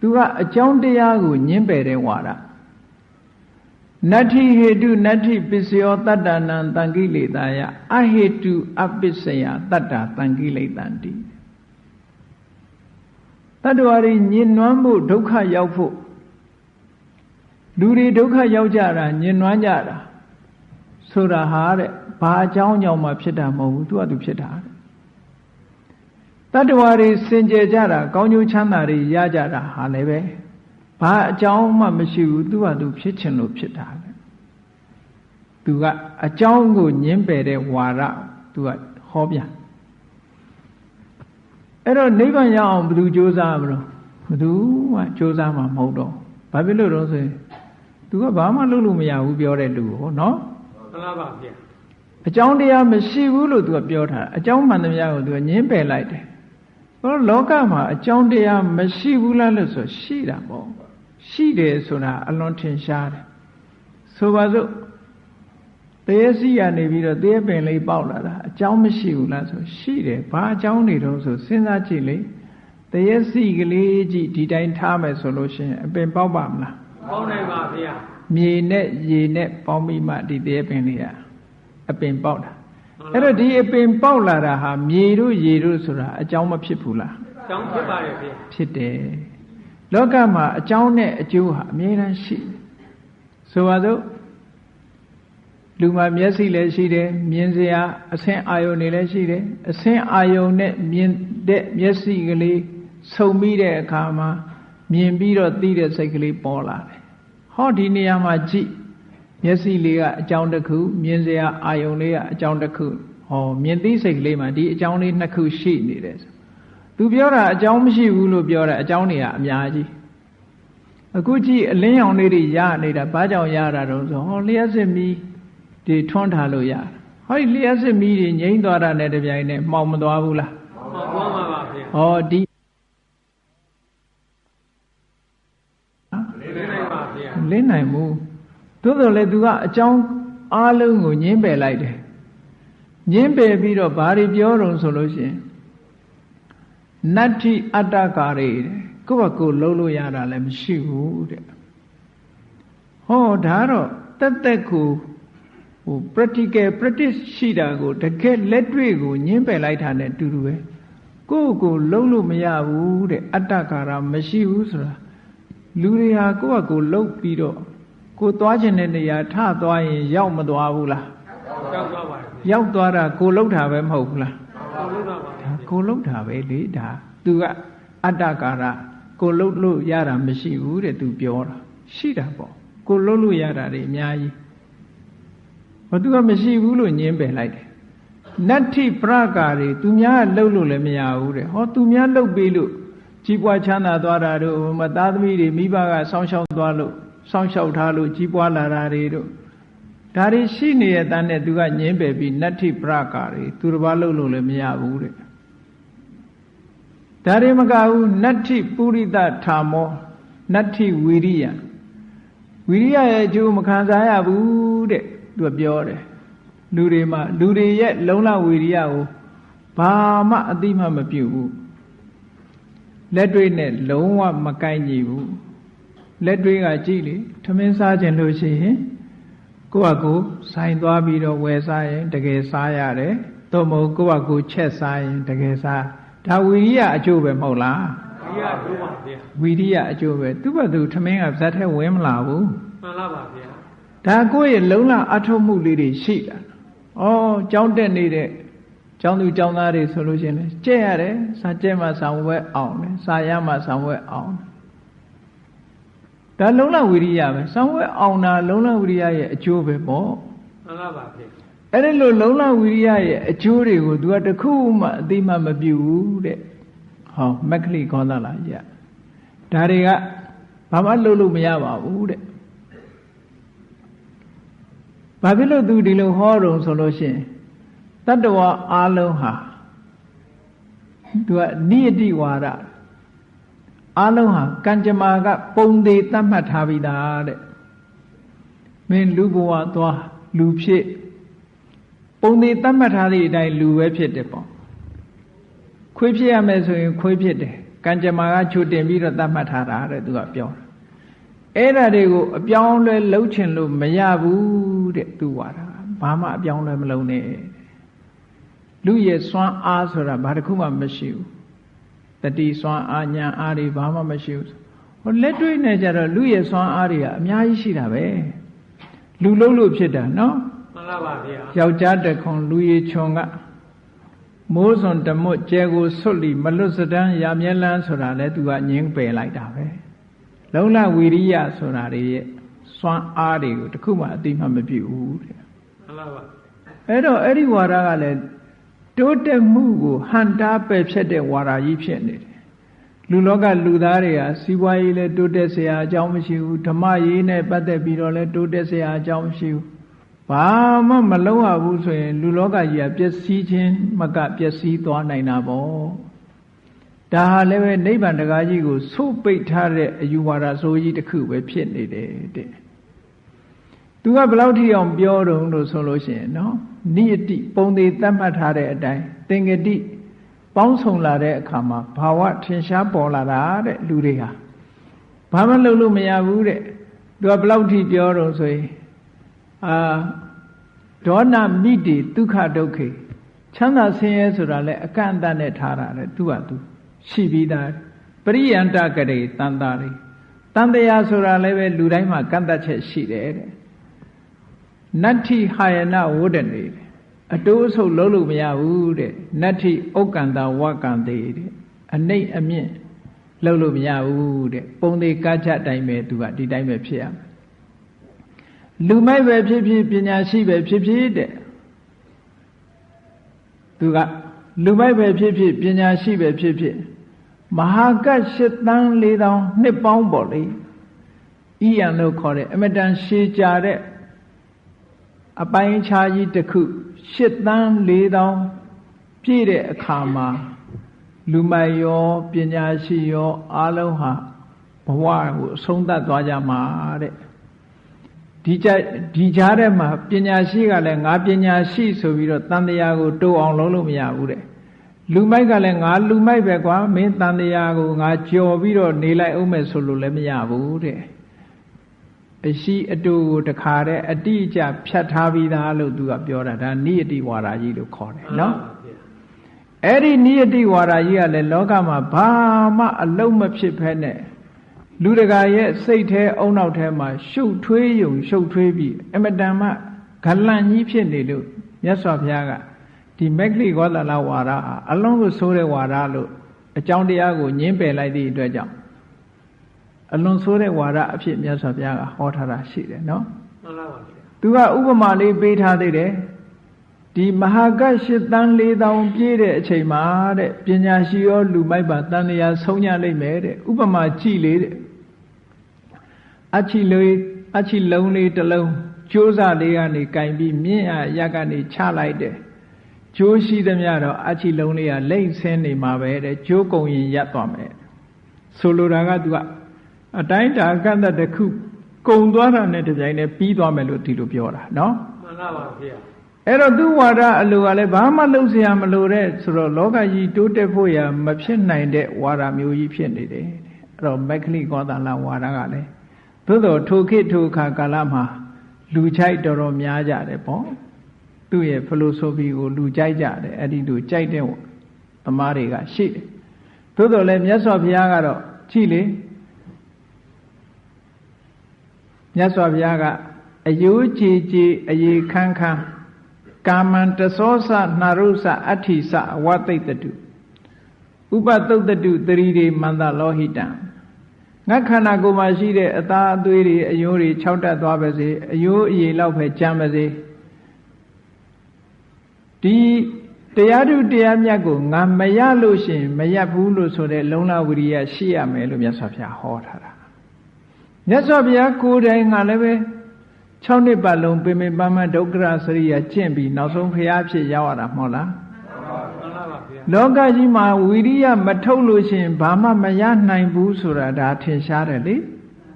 သူကအကြောင်းတရားကိုညင်းပယ်တဲ့ဝါဒ နတ္ထိဟေတုနတ္ထိပစ္စယောတတ္တနံတံကိလေသာယအဟေတုအပစ္စယတတ္တာတံကိလေသန္တိတတ္တဝါတွေညင်နွမ်းဖို့ဒုက္ခရောက်ဖို့လူတွေဒုက္ခရောက်ကြတာညင်နွမ်းကြတာဆိုတာဟာတဲ့ဘာအကြောင်းကြောင့်မှဖြစ်တာမဟုတ်ဘူးသူကသူဖြစ်တာတဲ့တတ္တဝါတွေစင်ကြယ်ကြတာကောင်းကျိုးချမ်းသာတွေရကြတာဟာလည်းပဲ ဘာအကြောင်းမှမရှိဘူးသူကသူဖြစ်ချင်လို့ဖြစ်တာလေသူကအကြောင်းကိုညင်းပယ်တဲ့ဝါရသူကဟောပြန်အဲ့တော့နိဗ္ဗာန်ရအောင်ဘယ်သူစ조사မလို့ဘယ်သူမှစ조사မှာမဟုတ်တော့ဘာဖြစ်လို့တော့ဆိုရင်သူကဘာမှလုပ်လို့မရဘူးပြောတဲ့လူကိုနော် မှန်လားပါဗျာ အကြောင်းတရားမရှိဘူးလို့သူကပြောထားတာအကြောင်းမှန်သမျှကိုသူကညင်းပယ်လိုက်တယ်ဟောလောကမှာအကြောင်းတရားမရှိဘူးလားလို့ဆိုရှိတာပေါ့ ရှိတယ်ဆိုတာအလွန်ထင်ရှားတယ်ဆိုပါစို့တရေစီကနေပြီးတော့တရေပင်လေးပေါက်လာတာအကြောင်းမရှိဘူးလားဆိုရှိတယ်ဘာအကြောင်းတွေတော့ဆိုစဉ်းစားကြည့်လေတရေစီကလေးကြည့်ဒီတိုင်းထားမယ်ဆိုလို့ရှိရင်အပင်ပေါက်ပါမလားပေါင်းနိုင်ပါဗျာမြေနဲ့ရေနဲ့ပေါင်းပြီးမှဒီတရေပင်လေးကအပင်ပေါက်တာအဲ့တော့ဒီအပင်ပေါက်လာတာဟာမြေတို့ရေတို့ဆိုတာအကြောင်းမဖြစ်ဘူးလားကျောင်းဖြစ်ပါရဲ့ဗျာဖြစ်တယ် လောကမှာအကြောင်းနဲ့အကျိုးဟာအမြဲတမ်းရှိတယ်ဆိုပါစို့လူမှာမျက်စိလည်းရှိတယ်မြင်စရာအဆင်းအာယုန်တွေလည်းရှိတယ်အဆင်းအာယုန်နဲ့မြင်တဲ့မျက်စိကလေးဆုံပြီးတဲ့အခါမှာမြင်ပြီးတော့သိတဲ့စိတ်ကလေးပေါ်လာတယ်ဟောဒီနေရာမှာကြည့်မျက်စိလေးကအကြောင်းတစ်ခုမြင်စရာအာယုန်လေးကအကြောင်းတစ်ခုဟောမြင်သိစိတ်ကလေးမှာဒီအကြောင်းလေးနှစ်ခုရှိနေတယ်ဆို သူပြောတာအကြောင်းမရှိဘူးလို့ပြောတာအကြောင်းတွေကအများကြီးအခုကြည့်အလင်းရောင်လေးတွေရနေတာဘာကြောင့်ရတာတော့ဆိုဟောလျှက်စစ်မီးဒီထွန်းထားလို့ရတာဟောဒီလျှက်စစ်မီးတွေငြိမ့်သွားတာနဲ့တပြိုင်နက်မှောင်မသွားဘူးလားမှန်ပေါင်းပါပါဗျာဟောဒီလင်းနိုင်ပါဗျာလင်းနိုင်မှုသို့တော်လည်းသူကအကြောင်းအားလုံးကိုညင်းပယ်လိုက်တယ်ညင်းပယ်ပြီးတော့ဘာတွေပြောတော့ဆိုလို့ရှိရင် နတ္ထိအတ္တကာရေတဲ့ကိုယ့်ဘကိုယ်လုံးလို့ရတာလည်းမရှိဘူးတဲ့ဟောဒါတော့တက်တက်ကိုဟို practical practice ရှိတာကိုတကယ်လက်တွေ့ကိုညင်းပယ်လိုက်တာနဲ့အတူတူပဲကိုယ့်ကိုယ်လုံးလို့မရဘူးတဲ့အတ္တကာရမရှိဘူးဆိုတာလူတွေဟာကိုယ့်ဘကိုယ်လုံးပြီးတော့ကိုယ်သွားခြင်းတဲ့နေရာထသွားရင် ရောက်မသွားဘူးလားကျောင်းသွားပါရဲ့ဗျာရောက်သွားတာကိုယ်လုံးတာပဲမဟုတ်ဘူးလားပေါင်းလို့တော့ပါဗျာဒါ ကိုယ်လုံးတာပဲလေဒါသူကအတ္တကာရကိုယ်လုံးလို့ရတာမရှိဘူးတဲ့သူပြောတာရှိတာပေါ့ကိုယ်လုံးလို့ရတာတွေအများကြီးဘာသူကမရှိဘူးလို့ညင်းပယ်လိုက်တယ်နတ္ထိပရကာတွေသူများကလှုပ်လို့လည်းမရဘူးတဲ့ဟောသူများလှုပ်ပေးလို့ကြီးပွားချမ်းသာသွားတာတို့မသားသမီးတွေမိဘကစောင့်ရှောက်သွားလို့စောင့်ရှောက်ထားလို့ကြီးပွားလာတာတွေတို့ဒါတွေရှိနေတဲ့တန်းနဲ့သူကညင်းပယ်ပြီးနတ္ထိပရကာတွေသူတစ်ပါးလှုပ်လို့လည်းမရဘူးတဲ့ ဒါတွေမကဘူးနတ္ထိပုရိသထာမောနတ္ထိဝီရိယဝီရိယရဲ့အကျိုးမခံစားရဘူးတဲ့သူကပြောတယ်လူတွေမှာလူတွေရဲ့လုံလဝီရိယကိုဘာမှအတိမမပြုတ်ဘူးလက်တွေ့နဲ့လုံးဝမကိုက်ညီဘူးလက်တွေ့ကကြည့်လေထမင်းစားခြင်းလို့ရှိရင်ကိုယ့်ဟာကိုယ်ဆိုင်သွားပြီးတော့ဝယ်စားရင်တကယ်စားရတယ်သို့မဟုတ်ကိုယ့်ဟာကိုယ်ချက်စားရင်တကယ်စား ဒါဝီရိယအကျိုးပဲမဟုတ်လားဒီရတို့ပါဗျာဝီရိယအကျိုးပဲသူ့ဘသူထမင်းကဇက်ထဲဝင်မလာဘူးမှန်လားပါဗျာဒါကိုယ့်ရဲ့လုံလအထုံးမှုလေးတွေရှိတာဩကြောင်းတက်နေတဲ့ကျောင်းသူကျောင်းသားတွေဆိုလို့ရှိရင်လည်းကြက်ရတယ်စာကြက်မှဆောင်ဝဲအောင်တယ်စာရမှဆောင်ဝဲအောင်တယ်ဒါလုံလဝီရိယပဲဆောင်ဝဲအောင်တာလုံလဝီရိယရဲ့အကျိုးပဲပေါ့မှန်လားပါဗျာ အဲ့ဒီလိုလုံလဝိရိယရဲ့အကျိုးတွေကို तू ကတခုမှအသိမှမပြုဘူးတဲ့ဟောမက္ခလိခောသလာရဒါတွေကဘာမှလုပ်လို့မရပါဘူးတဲ့ဘာဖြစ်လို့ तू ဒီလိုဟောတုံဆိုလို့ရှိရင်တတ္တဝါအလုံးဟာ तू ကနိယတိဝါဒအလုံးဟာကံကြမ္မာက ပုံသေးတတ်မှတ်ထားပြီးသားတဲ့မင်းလူဘဝသွားလူဖြစ် ပုံသေးတတ်မှတ်ထားသည့်အတိုင်းလူပဲဖြစ်တယ်ပေါ့ခွေးဖြစ်ရမယ်ဆိုရင်ခွေးဖြစ်တယ်ကံကြမ္မာကချိုတင်ပြီးတော့တတ်မှတ်ထားတာတဲ့သူကပြောတာအဲ့ဒါတွေကိုအပြောင်းလဲလှုပ်ချင်လို့မရဘူးတဲ့သူဝါတာဘာမှအပြောင်းလဲမလုပ်နဲ့လူရဲ့စွမ်းအားဆိုတာဘာတစ်ခုမှမရှိဘူးတတိစွမ်းအားညာအားတွေဘာမှမရှိဘူးဟိုလက်တွေ့နဲ့ကြတော့လူရဲ့စွမ်းအားတွေကအများကြီးရှိတာပဲလူလုံးလို့ဖြစ်တာနော် မှန်ပါဗျာယောက်ျားတခွန်လူရီချွန်ကမိုးစွန်တမွတ်ကျဲကိုဆွတ်လီမလွတ်စတန်းရာမြဲလန်းဆိုတာလဲသူကငင်းပယ်လိုက်တာပဲလုံလဝီရိယဆိုတာတွေရဲ့စွမ်းအားတွေကိုတခုမှအတိမမပြည့်ဘူးတဲ့မှန်ပါပါအဲ့တော့အဲ့ဒီဝါဒကလည်းတိုးတက်မှုကိုဟန်တာပယ်ဖြတ်တဲ့ဝါဒကြီးဖြစ်နေတယ်လူလောကလူသားတွေဟာစီးပွားရေးလည်းတိုးတက်စရာအကြောင်းမရှိဘူးဓမ္မရေးနဲ့ပတ်သက်ပြီးတော့လည်းတိုးတက်စရာအကြောင်းမရှိဘူး ဘာမှမလုံးရဘူးဆိုရင် လူလောကကြီးကပျက်စီးခြင်းမကပျက်စီးသွားနိုင်တာပေါ့ဒါဟာလည်းပဲနိဗ္ဗာန်တကားကြီးကိုဆုတ်ပိတ်ထားတဲ့အယူဝါဒဆိုကြီးတစ်ခုပဲဖြစ်နေတယ်တဲ့သူကဘယ်လောက်ထိအောင်ပြောတုံလို့ဆိုလို့ရှိရင်နော်နိယတိပုံသေးသတ်မှတ်ထားတဲ့အတိုင်းသင်္ကတိပေါင်းစုံလာတဲ့အခါမှာဘာဝထင်ရှားပေါ်လာတာတဲ့လူတွေဟာဘာမှလုပ်လို့မရဘူးတဲ့သူကဘယ်လောက်ထိပြောတော့ဆိုရင် အာဒေါနမိတိဒုက္ခဒုက္ခေချမ်းသာဆင်းရဲဆိုတာလဲအကန့်အသတ်နဲ့ထားတာလေသူကသူရှိပြီးသားပရိယန္တကရေတန်တာတွေတန်တရားဆိုတာလည်းပဲလူတိုင်းမှာကန့်တတ်ချက်ရှိတယ်တဲ့နတ္ထိဟာယနာဝုဒ္ဒနေအတိုးအဆုပ်လုံးလို့မရဘူးတဲ့နတ္ထိဥက္ကန္တာဝကံသေးတဲ့အနှိတ်အမြင့်လုံးလို့မရဘူးတဲ့ပုံသေးကားချတိုင်းပဲသူကဒီတိုင်းပဲဖြစ်ရမယ် လူမိုက်ပဲဖြစ်ဖြစ်ပညာရှိပဲဖြစ်ဖြစ်တဲ့သူကလူမိုက်ပဲဖြစ်ဖြစ်ပညာရှိပဲဖြစ်ဖြစ်မဟာကတ်၈တန်း၄တောင်နှစ်ပေါင်းပေါ့လေဤရန်လို့ခေါ်တဲ့အမတန်ရှည်ကြတဲ့အပိုင်းခြားကြီးတစ်ခု၈တန်း၄တောင်ပြည့်တဲ့အခါမှာလူမိုက်ရောပညာရှိရောအားလုံးဟာဘဝကိုအဆုံးသတ်သွားကြမှာတဲ့ ဒီကြဒီကြားထဲမှာပညာရှိကလည်းငါပညာရှိဆိုပြီးတော့တန်တရားကိုတိုးအောင်လုံးလို့မရဘူးတဲ့လူမိုက်ကလည်းငါလူမိုက်ပဲကွာမင်းတန်တရားကိုငါကြော်ပြီးတော့နေလိုက်အောင်မယ်ဆိုလို့လည်းမရဘူးတဲ့အရှိအတူကိုတခါတဲ့အတိအကျဖြတ်ထားပြီးသားလို့သူကပြောတာဒါနိယတိဝါဒကြီးလို့ခေါ်တယ်နော်အဲ့ဒီနိယတိဝါဒကြီးကလည်းလောကမှာဘာမှအလုံးမဖြစ်ဖဲနဲ့ လူတကာရဲ့စိတ်แท้အုံနောက်ထဲမှာရှုပ်ထွေးယုံရှုပ်ထွေးပြီးအမတန်မှဂလန့်ကြီးဖြစ်နေလို့မြတ်စွာဘုရားကဒီမက္ခလိဂောသလဝါဒအလုံးကိုဆိုးတဲ့ဝါဒလို့အကြောင်းတရားကိုညင်းပယ်လိုက်သည့်အတွက်ကြောင့်အလွန်ဆိုးတဲ့ဝါဒအဖြစ်မြတ်စွာဘုရားကဟောထားတာရှိတယ်နော်မှန်ပါပါသူကဥပမာလေးပေးထားသေးတယ်ဒီမဟာကတ်၈တန်း၄တောင်ပြည့်တဲ့အချိန်မှာတဲ့ပညာရှိရောလူမိုက်ပါတန်တရားဆုံးညလိမ့်မယ်တဲ့ဥပမာကြည့်လေတဲ့ အချီလေးအချီလုံးလေးတစ်လုံးကျိုးစားလေးကနေကင်ပြီးမြင့်ရရက်ကနေချလိုက်တယ်ကျိုးရှိသမျှတော့အချီလုံးလေးကလိမ့်ဆင်းနေမှာပဲတဲ့ကျိုးကုံရင်ရပ်သွားမယ်ဆိုလိုတာကသူကအတိုင်းတာကန့်သက်တစ်ခုကုံသွားတာနဲ့တပြိုင်တည်းပြီးသွားမယ်လို့ဒီလိုပြောတာနော်မှန်ပါပါဗျာအဲ့တော့သူဝါဒအလိုကလည်းဘာမှလုပ်เสียမလိုတဲ့ဆိုတော့လောကကြီးတိုးတက်ဖို့ရမဖြစ်နိုင်တဲ့ဝါဒမျိုးကြီးဖြစ်နေတယ်အဲ့တော့မက္ခလိကောသလဝါဒကလည်း သို့တော့ထိုခေတ်ထိုအခါကာလမှာလူချိုက်တော်တော်များကြတယ်ပေါ့သူ့ရဲ့ဖလိုဆိုဖီကိုလူကြိုက်ကြတယ်အဲ့ဒီလူကြိုက်တဲ့သမားတွေကရှိတယ်သို့တော်လည်းမြတ်စွာဘုရားကတော့ကြည့်လေမြတ်စွာဘုရားကအယိုးကြည်ကြည်အေခန်းခန်းကာမံတသောစနှရုစအဋ္ဌိစအဝသိတတုဥပသုတ်တုတရီတွေမန္တလောဟိတံ ငါခန္ဓာကိုယ်မှာရှိတဲ့အသားအသွေးတွေအယိုးတွေခြောက်တက်သွားပါစေအယိုးအရေလောက်ပဲကြမ်းပါစေဒီတရားထုတရားမြတ်ကိုငါမရလို့ရှိရင်မရဘူးလို့ဆိုတဲ့လုံလဝိရိယရှိရမယ်လို့မြတ်စွာဘုရားဟောထားတာမြတ်စွာဘုရားကိုယ်တိုင်ငါလည်းပဲ6နှစ်ပတ်လုံးပင်ပင်ပန်းပန်းဒုက္ခရစရိယကျင့်ပြီးနောက်ဆုံးဘုရားဖြစ်ရောက်ရတာမဟုတ်လားမှန် လားပါဗျာလောကကြီးမှာဝိရိယမထုတ်လို့ရှိရင်ဘာမှမရနိုင်ဘူးဆိုတာဒါထင်ရှားတယ်လေ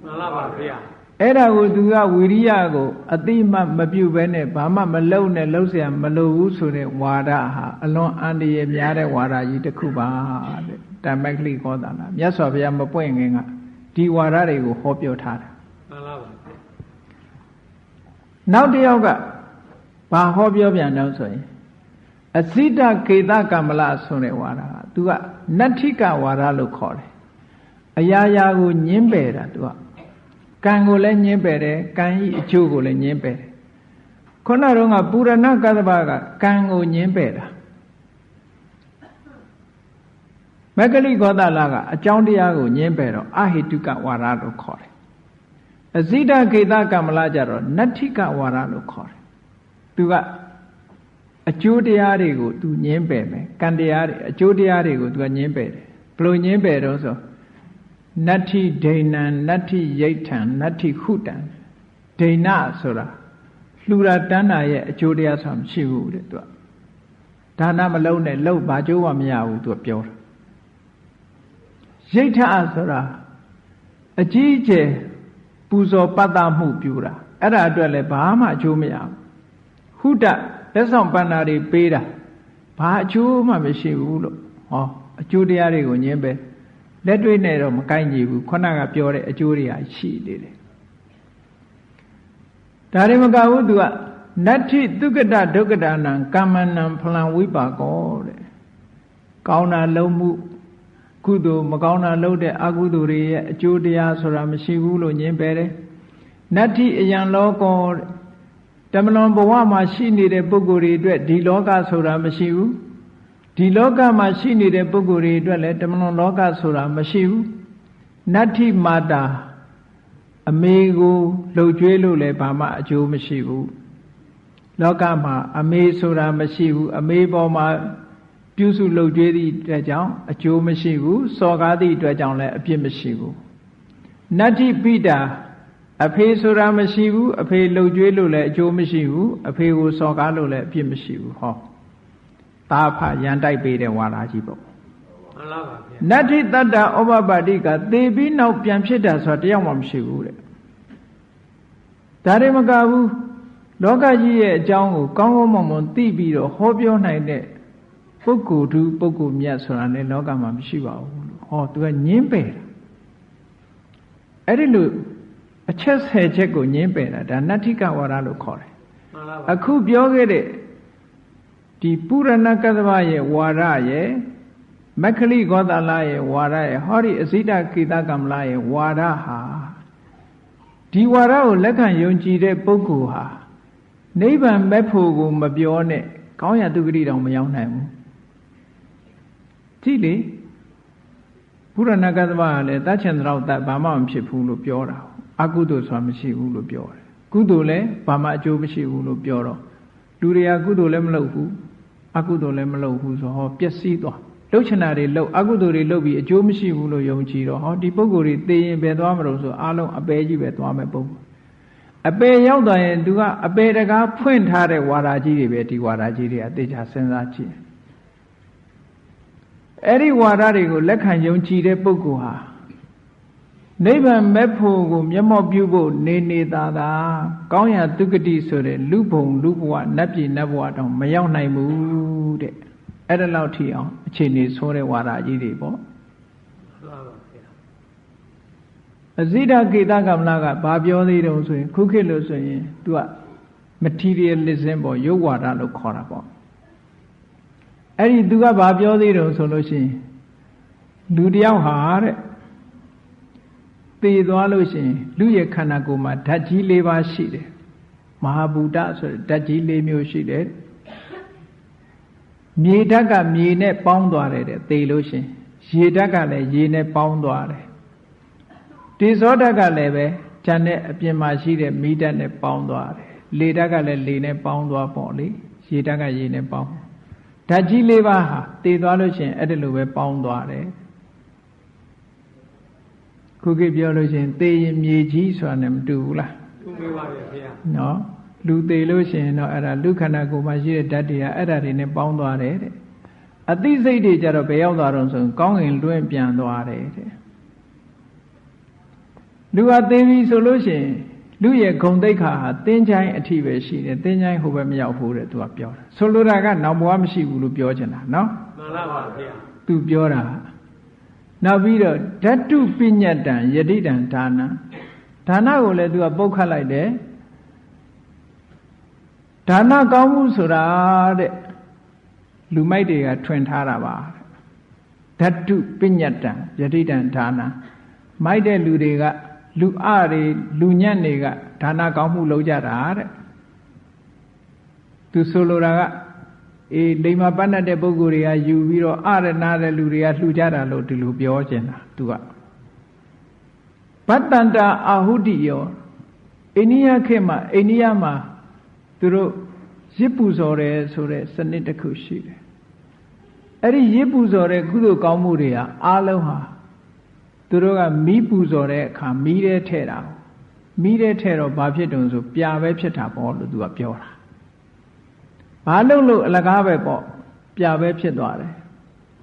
မှန်လားပါဗျာအဲ့ဒါကိုသူကဝိရိယကိုအတိမမပြုတ်ဘဲနဲ့ဘာမှမလုပ်နဲ့လှုပ်เสียမလုပ်ဘူးဆိုတဲ့ဝါဒဟာအလွန်အန္တရာယ်များတဲ့ဝါဒကြီးတစ်ခုပါတဲ့တမက္ခလိကောတာလားမြတ်စွာဘုရားမပွင့်ခင်ကဒီဝါဒတွေကိုဟောပြောထားတာမှန်လားပါနောက်တစ်ယောက်ကဘာဟောပြောပြန်တော့ဆိုရင် အစိတကေတကမ္မလဆိုတဲ့ဝါဒကသူကနတ္ထိကဝါဒလို့ခေါ်တယ်အရာရာကိုညင်းပယ်တာသူကကံကိုလည်းညင်းပယ်တယ်ကံဤအကျိုးကိုလည်းညင်းပယ်တယ်ခုနတော့ကပုရဏကသဗ္ဗကကံကိုညင်းပယ်တာမက္ကလိဂောသလကအကြောင်းတရားကိုညင်းပယ်တော့အဟိတုကဝါဒလို့ခေါ်တယ်အဇိတခေတကမ္မလကြတော့နတ္ထိကဝါဒလို့ခေါ်တယ်သူက အကျိုးတရားတွေကိုသူညင်းပယ်မယ်ကံတရားတွေအကျိုးတရားတွေကိုသူကညင်းပယ်တယ်ဘလို့ညင်းပယ်တော့ဆိုနတ္ထိဒိဏံနတ္ထိယိဋ္ဌံနတ္ထိခုတံဒိဏဆိုတာလှူတာတန်းတာရဲ့အကျိုးတရားဆိုတာမရှိဘူးတဲ့သူကဒါနမလုံးနဲ့လှုပ်ဘာကျိုးမှမရဘူးသူကပြောတာယိဋ္ဌဆိုတာအကြီးအကျယ်ပူဇော်ပတ်သမှုပြုတာအဲ့ဒါအတွက်လည်းဘာမှအကျိုးမရဘူးဟုတ လက်ဆောင်ပန္နာတွေပေးတာဘာအကျိုးမှမရှိဘူးလို့ဟောအကျိုးတရားတွေကိုညင်းပဲလက်တွေ့နဲ့တော့မကိုက်ညီဘူးခုနကပြောတဲ့အကျိုးတွေရှိနေတယ်ဒါတွေမကဘူးသူကနတ္ထိသုကတဒုက္ကတာနံကာမနံဖလံဝိပါကောတဲ့ကောင်းတာလုံးမှုကုသိုလ်မကောင်းတာလုပ်တဲ့အကုသိုလ်တွေရဲ့အကျိုးတရားဆိုတာမရှိဘူးလို့ညင်းပယ်တယ်နတ္ထိအယံလောကောတ မလွန်ဘဝမှာရှိနေတဲ့ပုဂ္ဂိုလ်တွေအတွက်ဒီလောကဆိုတာမရှိဘူးဒီလောကမှာရှိနေတဲ့ပုဂ္ဂိုလ်တွေအတွက်လည်းတမလွန်လောကဆိုတာမရှိဘူးနတ္ထိမာတာအမေကိုလှုပ်ကြွေးလို့လည်းဘာမှအကျိုးမရှိဘူးလောကမှာအမေဆိုတာမရှိဘူးအမေပေါ်မှာပြုစုလှုပ်ကြွေးသည့်အတွက်ကြောင့်အကျိုးမရှိဘူးစော်ကားသည့်အတွက်ကြောင့်လည်းအပြစ်မရှိဘူးနတ္ထိပိတာ အဖေဆိုတာမရှိဘူးအဖေလှုပ်ကြွေးလို့လည်းအကျိုးမရှိဘူးအဖေကိုစော်ကားလို့လည်းအပြစ်မရှိဘူးဟောသာဖရန်တိုက်ပေးတဲ့ဝါဒကြီးပေါ့မှန်လားပါဗျာနတ္ထိတတ္တဩဘပါတိကသေပြီးနောက်ပြန်ဖြစ်တာဆိုတာတယောက်မှမရှိဘူးတဲ့ဒါတွေမကဘူးလောကကြီးရဲ့အကြောင်းကိုကောင်းကောင်းမွန်မွန်သိပြီးတော့ဟောပြောနိုင်တဲ့ပုဂ္ဂိုလ်သူပုဂ္ဂိုလ်မြတ်ဆိုတာလည်းလောကမှာမရှိပါဘူးလို့ဟောသူကညင်းပယ်တာအဲ့ဒီလို အချက်ဆယ်ချက်ကိုညင်းပယ်တာဒါနတ္ထိကဝါဒလို့ခေါ်တယ်အခုပြောခဲ့တဲ့ဒီပုရဏကသဗရဲ့ဝါဒရဲ့မက္ခလိဂောသလရဲ့ဝါဒရဲ့ဟောဒီအစိတကိတကမ္မလရဲ့ဝါဒဟာဒီဝါဒကိုလက်ခံယုံကြည်တဲ့ပုဂ္ဂိုလ်ဟာနိဗ္ဗာန်မဲ့ဖို့ကိုမပြောနဲ့ကောင်းရတုဂတိတောင်မရောက်နိုင်ဘူးကြည့်လေဘုရဏကသဗ္ဗကလည်းတတ်ချင်တော့တတ်ဘာမှမဖြစ်ဘူးလို့ပြောတာ အကုသိုလ်ဆိုတာမရှိဘူးလို့ပြောတယ်ကုသိုလ်လည်းဘာမှအကျိုးမရှိဘူးလို့ပြောတော့လူတွေကကုသိုလ်လည်းမလုပ်ဘူးအကုသိုလ်လည်းမလုပ်ဘူးဆိုဟောပျက်စီးသွားလှုပ်ချင်တာတွေလှုပ်အကုသိုလ်တွေလှုပ်ပြီးအကျိုးမရှိဘူးလို့ယုံကြည်တော့ဟောဒီပုဂ္ဂိုလ်တွေသိရင်ပဲသွားမလို့ဆိုအားလုံးအပေကြီးပဲသွားမယ်ပုံအပေရောက်သွားရင်သူကအပေတကားဖွင့်ထားတဲ့ဝါဒကြီးတွေပဲဒီဝါဒကြီးတွေအသေးချာစဉ်းစားကြည့်အဲ့ဒီဝါဒတွေကိုလက်ခံယုံကြည်တဲ့ပုဂ္ဂိုလ်ဟာ နိဗ္ဗာန်မဲ့ဖို့ကို မျက်မှောက်ပြုဖို့နေနေသာသာကောင်းရာဒုက္ကတိဆိုတဲ့လူဘုံလူဘဝနတ်ပြည်နတ်ဘဝတောင်မရောက်နိုင်ဘူးတဲ့အဲ့ဒါလောက်ထိအောင်အခြေအနေဆိုးတဲ့ဝါဒကြီးတွေပေါ့အဇိဒကေတကမ္မလာကဘာပြောသေးတုံးဆိုရင်ခုခေတ်လို့ဆိုရင် तू က materialism ပေါ့ရုပ်ဝါဒလို့ခေါ်တာပေါ့အဲ့ဒီ तू ကဘာပြောသေးတုံးဆိုလို့ရှိရင်လူတယောက်ဟာတဲ့ သေသွားလို့ရှိရင်လူရဲ့ခန္ဓာကိုယ်မှာဓာတ်ကြီး၄ပါးရှိတယ်မဟာဘူတဆိုတဲ့ဓာတ်ကြီး၄မျိုးရှိတယ်မြေဓာတ်ကမြေနဲ့ပေါင်းသွားတယ်တဲ့သေလို့ရှိရင်ရေဓာတ်ကလည်းရေနဲ့ပေါင်းသွားတယ်တေဇောဓာတ်ကလည်းပဲဉာဏ်နဲ့အပြင်မှာရှိတဲ့မိဓာတ်နဲ့ပေါင်းသွားတယ်လေဓာတ်ကလည်းလေနဲ့ပေါင်းသွားပေါ့လေရေဓာတ်ကရေနဲ့ပေါင်းဓာတ်ကြီးလေးပါးဟာတည်သွားလို့ရှိရင်အဲ့ဒါလိုပဲပေါင်းသွားတယ် ခုခေတ်ပြောလို့ရှိရင်သေရင်မြေကြီးဆိုတာနဲ့မတူဘူးလားသူမေးပါပြီဗျာနော်လူသေးလို့ရှိရင်တော့အဲ့ဒါလူခန္ဓာကိုယ်မှာရှိတဲ့ဓာတ်တွေကအဲ့ဒါတွေနဲ့ပေါင်းသွားတယ်တဲ့အသိစိတ်တွေကြတော့ဘယ်ရောက်သွားတော့ဆိုရင်ကောင်းကင်လွင့်ပြန်သွားတယ်တဲ့လူဟာသေးပြီဆိုလို့ရှိရင်လူရဲ့ဂုံတိတ်ခါဟာတင်းချိုင်းအထိပဲရှိတယ်တင်းချိုင်းဟိုဘက်မရောက်ဘူးတဲ့သူကပြောတာဆိုလိုတာကနောက်ဘဝမရှိဘူးလို့ပြောချင်တာနော်မှန်လားပါဗျာသူပြောတာ နောက်ပြီးတော့ဓာတုပညတ်တံယတိတံဒါနဒါနကိုလည်းသူကပုတ်ခတ်လိုက်တယ်ဒါနကောင်းမှုဆိုတာတဲ့လူမိုက်တွေကထွင်ထားတာပါဓာတုပညတ်တံယတိတံဒါနမိုက်တဲ့လူတွေကလူအတွေလူညံ့တွေကဒါနကောင်းမှုလုပ်ကြတာတဲ့သူဆိုလိုတာက အေးလိမ္မာပတ်တဲ့ပုဂ္ဂိုလ်တွေကယူပြီးတော့အရဏတဲ့လူတွေကလှူကြတာလို့ဒီလိုပြောချင်တာသူကဘတ္တန္တာအာဟုတိယောအိန္ဒိယခေတ်မှာအိန္ဒိယမှာသူတို့ရစ်ပူဇော်တယ်ဆိုတဲ့စနစ်တစ်ခုရှိတယ်အဲ့ဒီရစ်ပူဇော်တဲ့ကုသိုလ်ကောင်းမှုတွေကအားလုံးဟာသူတို့ကမီးပူဇော်တဲ့အခါမီးထဲထည့်တာမီးထဲထည့်တော့ဘာဖြစ်တုံဆိုပြာပဲဖြစ်တာပေါ့လို့သူကပြောတာ ဘာလို့လို့အလကားပဲပေါ့ပြာပဲဖြစ်သွားတယ်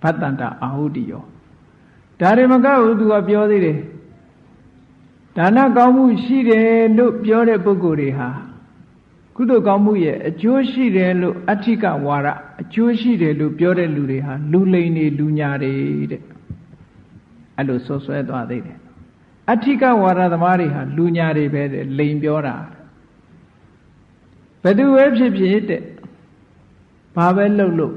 ဘတ်တန္တအာဟုတိယောဒါတွေမကဘူးသူကပြောသေးတယ်ဒါနကောင်းမှုရှိတယ်လို့ပြောတဲ့ပုဂ္ဂိုလ်တွေဟာကုသိုလ်ကောင်းမှုရဲ့အကျိုးရှိတယ်လို့အဋ္ဌိကဝါဒအကျိုးရှိတယ်လို့ပြောတဲ့လူတွေဟာလူလိန်တွေလူညာတွေတဲ့အဲ့လိုဆွဆွဲသွားသေးတယ်အဋ္ဌိကဝါဒသမားတွေဟာလူညာတွေပဲတဲ့လိန်ပြောတာဘယ်သူပဲဖြစ်ဖြစ်တဲ့ ဘာပဲလှုပ်လို့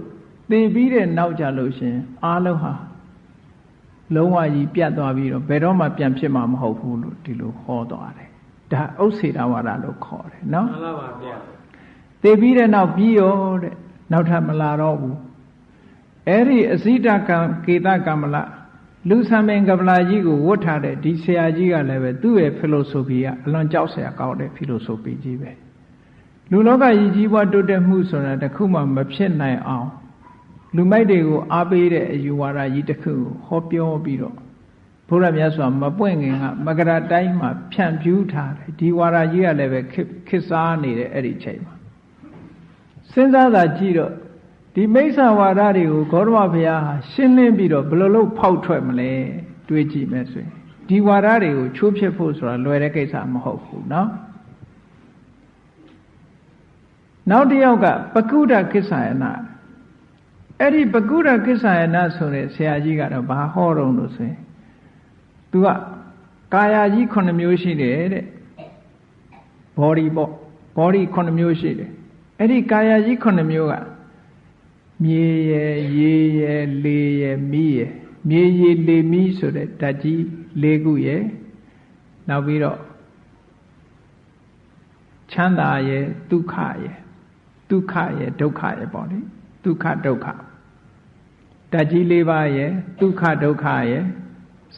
သိပြီးတဲ့နောက်ကြလို့ရှင်အားလုံးဟာလုံးဝကြီးပြတ်သွားပြီးတော့ဘယ်တော့မှပြန်ဖြစ်မှာမဟုတ်ဘူးလို့ဒီလိုဟောသွားတယ်ဒါဥစ္စေတဝါဒလို့ခေါ်တယ်နော်မှန်လားပါဗျာသိပြီးတဲ့နောက်ပြီးရောတဲ့နောက်ထပ်မလာတော့ဘူးအဲ့ဒီအစိတကံကေတကမ္မလလူဆံပင်ကပလာကြီးကိုဝတ်ထားတဲ့ဒီဆရာကြီးကလည်းပဲသူ့ရဲ့ဖီလိုဆိုဖီကအလွန်ကြောက်စရာကောင်းတဲ့ဖီလိုဆိုဖီကြီးပဲ လူလောကကြီးကြီးပွားတိုးတက်မှုဆိုတာတခုမှမဖြစ်နိုင်အောင်လူမိုက်တွေကိုအားပေးတဲ့အယူဝါဒကြီးတစ်ခုကိုဟောပြောပြီးတော့ဘုရားမြတ်စွာမပွင့်ခင်ကမကရာတိုင်းမှာဖြန့်ဖြူးထားတယ်ဒီဝါဒကြီးကလည်းပဲခစ်စားနေတဲ့အဲ့ဒီချိန်မှာစဉ်းစားတာကြည့်တော့ဒီမိစ္ဆာဝါဒတွေကိုဂေါတမဘုရားဟာရှင်းလင်းပြီးတော့ဘယ်လိုလုပ်ဖောက်ထွက်မလဲတွေးကြည့်မယ်ဆိုရင်ဒီဝါဒတွေကိုချိုးဖြစ်ဖို့ဆိုတာလွယ်တဲ့ကိစ္စမဟုတ်ဘူးเนาะ နောက်တစ်ယောက်ကပကုဒ္ဒကိစ္ဆာယနာအဲ့ဒီပကုဒ္ဒကိစ္ဆာယနာဆိုတဲ့ဆရာကြီးကတော့ဘာဟောတော့လို့ဆိုရင်သူကကာယကြီး9မျိုးရှိတယ်တဲ့ body ပေါ့ body 9မျိုးရှိတယ်အဲ့ဒီကာယကြီး9မျိုးကမြေရယ်ရေရယ်လေရယ်မီးရယ်မြေရေလေမီးဆိုတဲ့ဓာတ်ကြီး၄ခုရယ်နောက်ပြီးတော့ချမ်းသာရယ်ဒုက္ခရယ် ဒုက္ခရယ်ဒုက္ခရယ်ပေါ့လေဒုက္ခဒုက္ခဓာတ်ကြီး၄ပါးရယ်ဒုက္ခဒုက္ခရယ်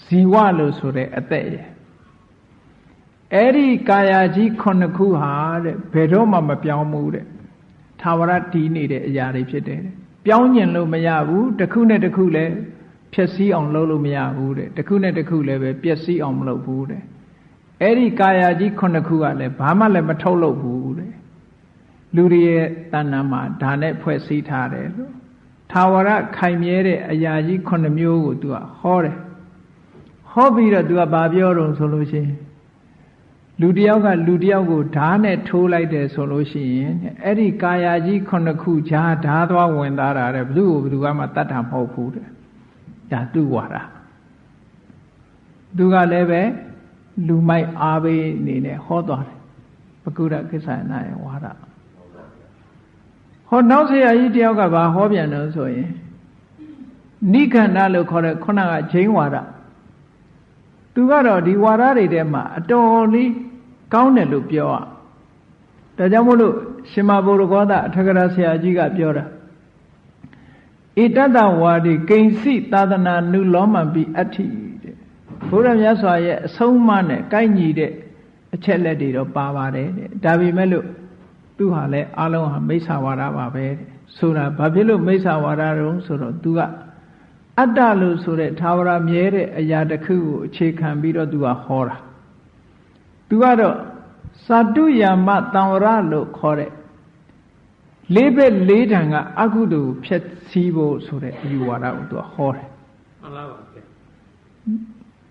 ဇီဝလို့ဆိုတဲ့အသက်ရယ်အဲ့ဒီကာယကြီးခုနှစ်ခုဟာတဲ့ဘယ်တော့မှမပြောင်းဘူးတဲ့သာဝရတည်နေတဲ့အရာတွေဖြစ်တယ်တဲ့ပြောင်းကျင်လို့မရဘူးတစ်ခုနဲ့တစ်ခုလည်းဖြည့်ဆည်းအောင်လုပ်လို့မရဘူးတဲ့တစ်ခုနဲ့တစ်ခုလည်းပဲပျက်စီးအောင်မလုပ်ဘူးတဲ့အဲ့ဒီကာယကြီးခုနှစ်ခုကလည်းဘာမှလည်းမထုတ်လုပ်ဘူးတဲ့ လူတွေရဲ့တဏ္ဍာမှာဒါနဲ့ဖွဲ့စည်းထားတယ်လို့သာဝရခိုင်မြဲတဲ့အရာကြီးခုနှစ်မျိုးကိုသူကဟောတယ်ဟောပြီးတော့သူကဘာပြောတော့ဆိုလို့ရှိရင်လူတယောက်ကလူတယောက်ကိုဓာတ်နဲ့ထိုးလိုက်တယ်ဆိုလို့ရှိရင်အဲ့ဒီကာယကြီးခုနှစ်ခုဈာဓာသွားဝင်သားတာတဲ့ဘယ်သူ့ကိုဘယ်သူကမှတတ်တာမဟုတ်ဘူးတဲ့ဒါသူ့ဝါဒသူကလည်းပဲလူမိုက်အားပေးအနေနဲ့ဟောသွားတယ်ပကုရကိစ္ဆယနာရဲ့ဝါဒ ဟောနောက်ဆရာကြီးတယောက်ကဘာဟောပြန်တော့ဆိုရင်နိခန္ဓလို့ခေါ်တဲ့ခုနကဂျိန်းဝါဒသူကတော့ဒီဝါဒတွေထဲမှာအတော်လေးကောင်းတယ်လို့ပြောอ่ะဒါကြောင့်မို့လို့ရှင်မဘုရကောသအထကရာဆရာကြီးကပြောတာဣတတဝါဒီကိဉ္စီသာသနာနုလောမံပိအဋ္ဌိတဲ့ဘုရားမြတ်စွာရဲ့အဆုံးအမနဲ့ကိုက်ညီတဲ့အချက်လက်တွေတော့ပါပါတယ်တဲ့ဒါပေမဲ့လို့ သူဟာလည်းအလုံးဟာမိစ္ဆာဝါဒပါပဲဆိုတာဘာဖြစ်လို့မိစ္ဆာဝါဒတုံးဆိုတော့သူကအတ္တလို့ဆိုတဲ့သာဝရမြဲတဲ့အရာတစ်ခုကိုအခြေခံပြီးတော့သူကဟောတာသူကတော့စာတုယာမတံဝရလို့ခေါ်တဲ့လေးဘက်လေးတန်ကအကုသိုလ်ဖြည့်ဆည်းဖို့ဆိုတဲ့အယူဝါဒကိုသူကဟောတယ်မှန်ပါပါဗျာ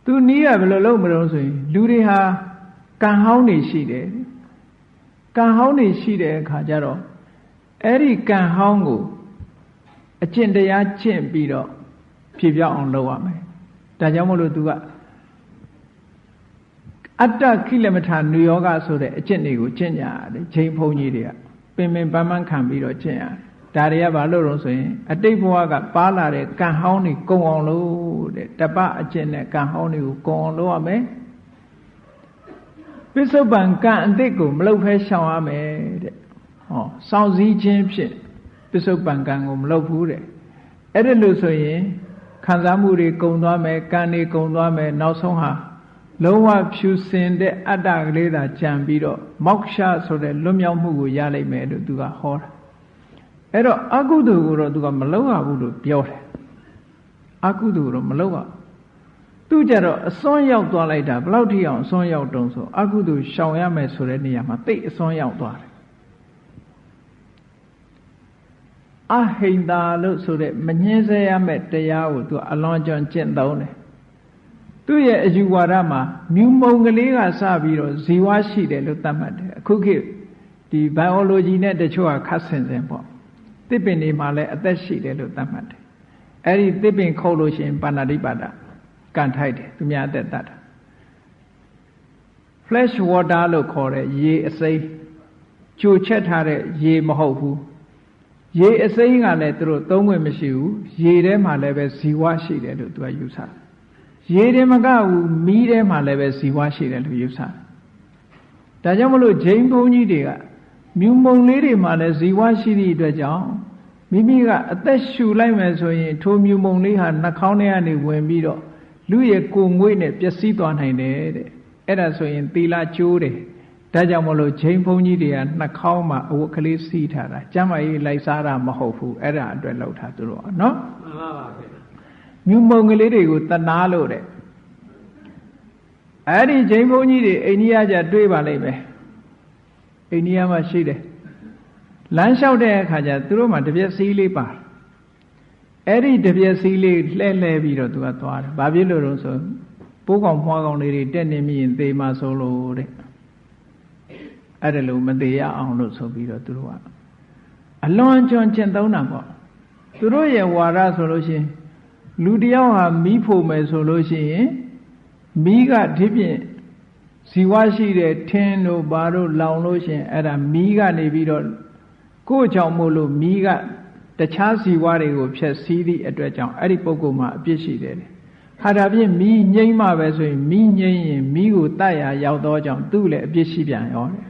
သူနီးရဘယ်လိုလုပ်မလို့ဆိုရင်လူတွေဟာကံဟောင်းနေရှိတယ် ကံဟောင်းနေရှိတဲ့အခါကျတော့အဲ့ဒီကံဟောင်းကိုအကျင့်တရားကျင့်ပြီးတော့ဖြေပြောင်းအောင်လုပ်ရမယ်ဒါကြောင့်မလို့သူကအတ္တခိလမထာနုယောဂဆိုတဲ့အကျင့်တွေကိုကျင့်ကြရတယ်ချိန်ဖုံကြီးတွေကပင်ပင်ပန်းပန်းခံပြီးတော့ကျင့်ရတယ်ဒါတွေကဘာလို့လို့ဆိုရင် အတိတ်ဘဝကပါလာတဲ့ကံဟောင်းတွေကုံအောင်လို့တဲ့တပအကျင့်နဲ့ကံဟောင်းတွေကိုကုံအောင်လုပ်ရမယ် ပစ္စုပန်ကံအတိတ်ကိုမလုပ်ဖဲရှောင်ရမယ်တဲ့ဟောစောင့်စည်းခြင်းဖြင့်ပစ္စုပန်ကံကိုမလုပ်ဘူးတဲ့အဲ့ဒါလို့ဆိုရင်ခံစားမှုတွေကုံသွားမယ်ကံတွေကုံသွားမယ်နောက်ဆုံးဟာလုံးဝဖြူစင်တဲ့အတ္တကလေးသာကြံပြီးတော့မောက္ခဆိုတဲ့လွတ်မြောက်မှုကိုရလိမ့်မယ်လို့သူကဟောတာအဲ့တော့အကုသိုလ်ကိုတော့သူကမလုပ်ရဘူးလို့ပြောတယ်အကုသိုလ်တော့မလုပ်ရ သူကြတော့အစွန်းရောက်သွားလိုက်တာဘယ်လောက်ထိအောင်အစွန်းရောက်တုံးဆိုအကုသိုလ်ရှောင်ရမယ်ဆိုတဲ့နေရာမှာတိတ်အစွန်းရောက်သွားတယ်အဟိန္တာလို့ဆိုတဲ့မငင်းဆဲရမယ့်တရားကိုသူအလွန်ကျွံကျင့်သုံးတယ်သူ့ရဲ့အယူဝါဒမှာမြူမုံကလေးကစပြီးတော့ဇီဝရှိတယ်လို့သတ်မှတ်တယ်အခုခေတ်ဒီ biology နဲ့တချို့ကခတ်ဆင်ဆင်ပေါ့သစ်ပင်တွေမှာလည်းအသက်ရှိတယ်လို့သတ်မှတ်တယ်အဲ့ဒီသစ်ပင်ခုတ်လို့ရှိရင်ပါဏာတိပါဒ ကန်ထိုက်တယ်သူများအသက်တတ်တာ flash water လို့ခေါ်တဲ့ရေအစိမ်းကြိုချက်ထားတဲ့ရေမဟုတ်ဘူးရေအစိမ်းကလည်းသူတို့သုံးခွင့်မရှိဘူးရေထဲမှာလည်းပဲဇီဝရှိတယ်လို့သူကယူဆတယ်ရေတွေမကဘူးမီးထဲမှာလည်းပဲဇီဝရှိတယ်လို့ယူဆတယ်ဒါကြောင့်မလို့ဂျိမ်းဘုန်းကြီးတွေကမြူမုံလေးတွေမှာလည်းဇီဝရှိသည့်အတွက်ကြောင့်မိမိကအသက်ရှူလိုက်မယ်ဆိုရင်ထိုမြူမုံလေးဟာနှာခေါင်းထဲကနေဝင်ပြီးတော့ လူရဲ့ကိုယ်ငွေ့နဲ့ပျက်စီးသွားနိုင်တယ်တဲ့အဲ့ဒါဆိုရင်သီလကျိုးတယ်ဒါကြောင့်မလို့ချိန်ဘုန်းကြီးတွေကနှာခေါင်းမှာအဝတ်ကလေးစီးထားတာကျမ်းမာရေးလိုက်စားတာမဟုတ်ဘူးအဲ့ဒါအတွက်လောက်ထားသူတို့ကနော်မှန်ပါပါဗျာမြူမုံကလေးတွေကိုတနာလို့တဲ့အဲ့ဒီချိန်ဘုန်းကြီးတွေအိန္ဒိယကျတွေးပါလိမ့်မယ်အိန္ဒိယမှာရှိတယ်လမ်းလျှောက်တဲ့အခါကျသူတို့မှတပြက်စီးလေးပါ အဲ့ဒီတပြက်စီးလေးလှဲ့လှဲပြီးတော့သူကသွားတယ်ဘာဖြစ်လို့လဲဆိုပိုးကောင်မွှားကောင်လေးတွေတက်နေမိရင်သေမှဆိုလို့တဲ့အဲ့ဒါလို့မသေးရအောင်လို့ဆိုပြီးတော့သူတို့ကအလွန်ကျွံကျင့်သုံးတာပေါ့သူတို့ရဲ့ဝါဒဆိုလို့ရှိရင်လူတယောက်ဟာမီးဖို့မယ်ဆိုလို့ရှိရင်မီးကဒီဖြင့်ဇီဝရှိတဲ့ထင်းတို့ဘာတို့လောင်လို့ရှိရင်အဲ့ဒါမီးကနေပြီးတော့ကိုယ့်ကြောင့်မို့လို့မီးက တခြားဇီဝတွေကိုဖျက်ဆီးသည့်အတွက်ကြောင့်အဲ့ဒီပုဂ္ဂိုလ်မှာအပြစ်ရှိတယ်ဟာဒါဖြင့်မီးငိမ့်မှပဲဆိုရင်မီးငိမ့်ရင်မီးကိုတတ်ရရောက်တော့ကြောင့်သူ့လည်းအပြစ်ရှိပြန်ရောတယ်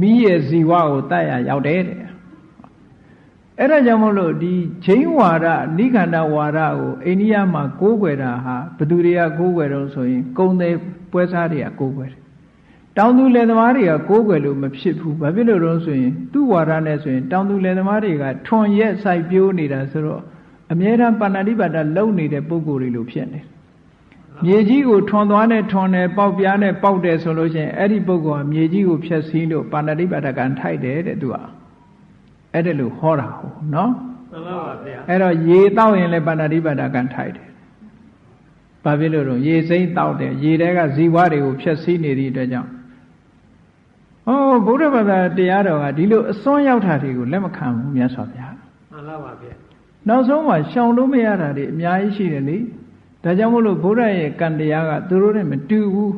မီးရဲ့ဇီဝကိုတတ်ရရောက်တယ်တဲ့အဲ့ဒါကြောင့်မလို့ဒီချိန်ဝါဒနိခန္ဓဝါဒကိုအိန္ဒိယမှာကိုးကွယ်တာဟာဘသူတွေကကိုးကွယ်တော့ဆိုရင် ကုံတဲ့ပွဲစားတွေကကိုးကွယ်တယ် တောင်သူလယ်သမားတွေကကိုးကွယ်လို့မဖြစ်ဘူးဘာဖြစ်လို့တော့ဆိုရင်သူ့ဝါဒနဲ့ဆိုရင်တောင်သူလယ်သမားတွေကထွန်ရက်စိုက်ပျိုးနေတာဆိုတော့အမြဲတမ်းပါဏာတိပါဒလုံနေတဲ့ပုံကိုယ်တွေလိုဖြစ်နေတယ်မြေကြီးကိုထွန်သွားနဲ့ထွန်တယ်ပေါက်ပြားနဲ့ပေါက်တယ်ဆိုလို့ရှိရင်အဲ့ဒီပုဂ္ဂိုလ်ကမြေကြီးကိုဖျက်ဆီးလို့ပါဏာတိပါဒကံထိုက်တယ်တဲ့သူကအဲ့ဒါလို့ဟောတာဟုတ်နော်မှန်ပါပါဗျာအဲ့တော့ရေတောက်ရင်လည်းပါဏာတိပါဒကံထိုက်တယ်ဘာဖြစ်လို့တော့ရေစိမ့်တောက်တယ်ရေတဲကဇီဝတွေကိုဖျက်ဆီးနေသည့်အတွက်ကြောင့် ဟောဗုဒ္ဓဘာသာတရားတော်ကဒီလိုအစွန်းရောက်တာတွေကိုလက်မခံဘူးမြတ်စွာဘုရားမှန်ပါပါဗျာနောက်ဆုံးမှာရှောင်လို့မရတာတွေအများကြီးရှိတယ်လေဒါကြောင့်မို့လို့ဗုဒ္ဓရဲ့ကံတရားကသူတို့နဲ့မတူဘူး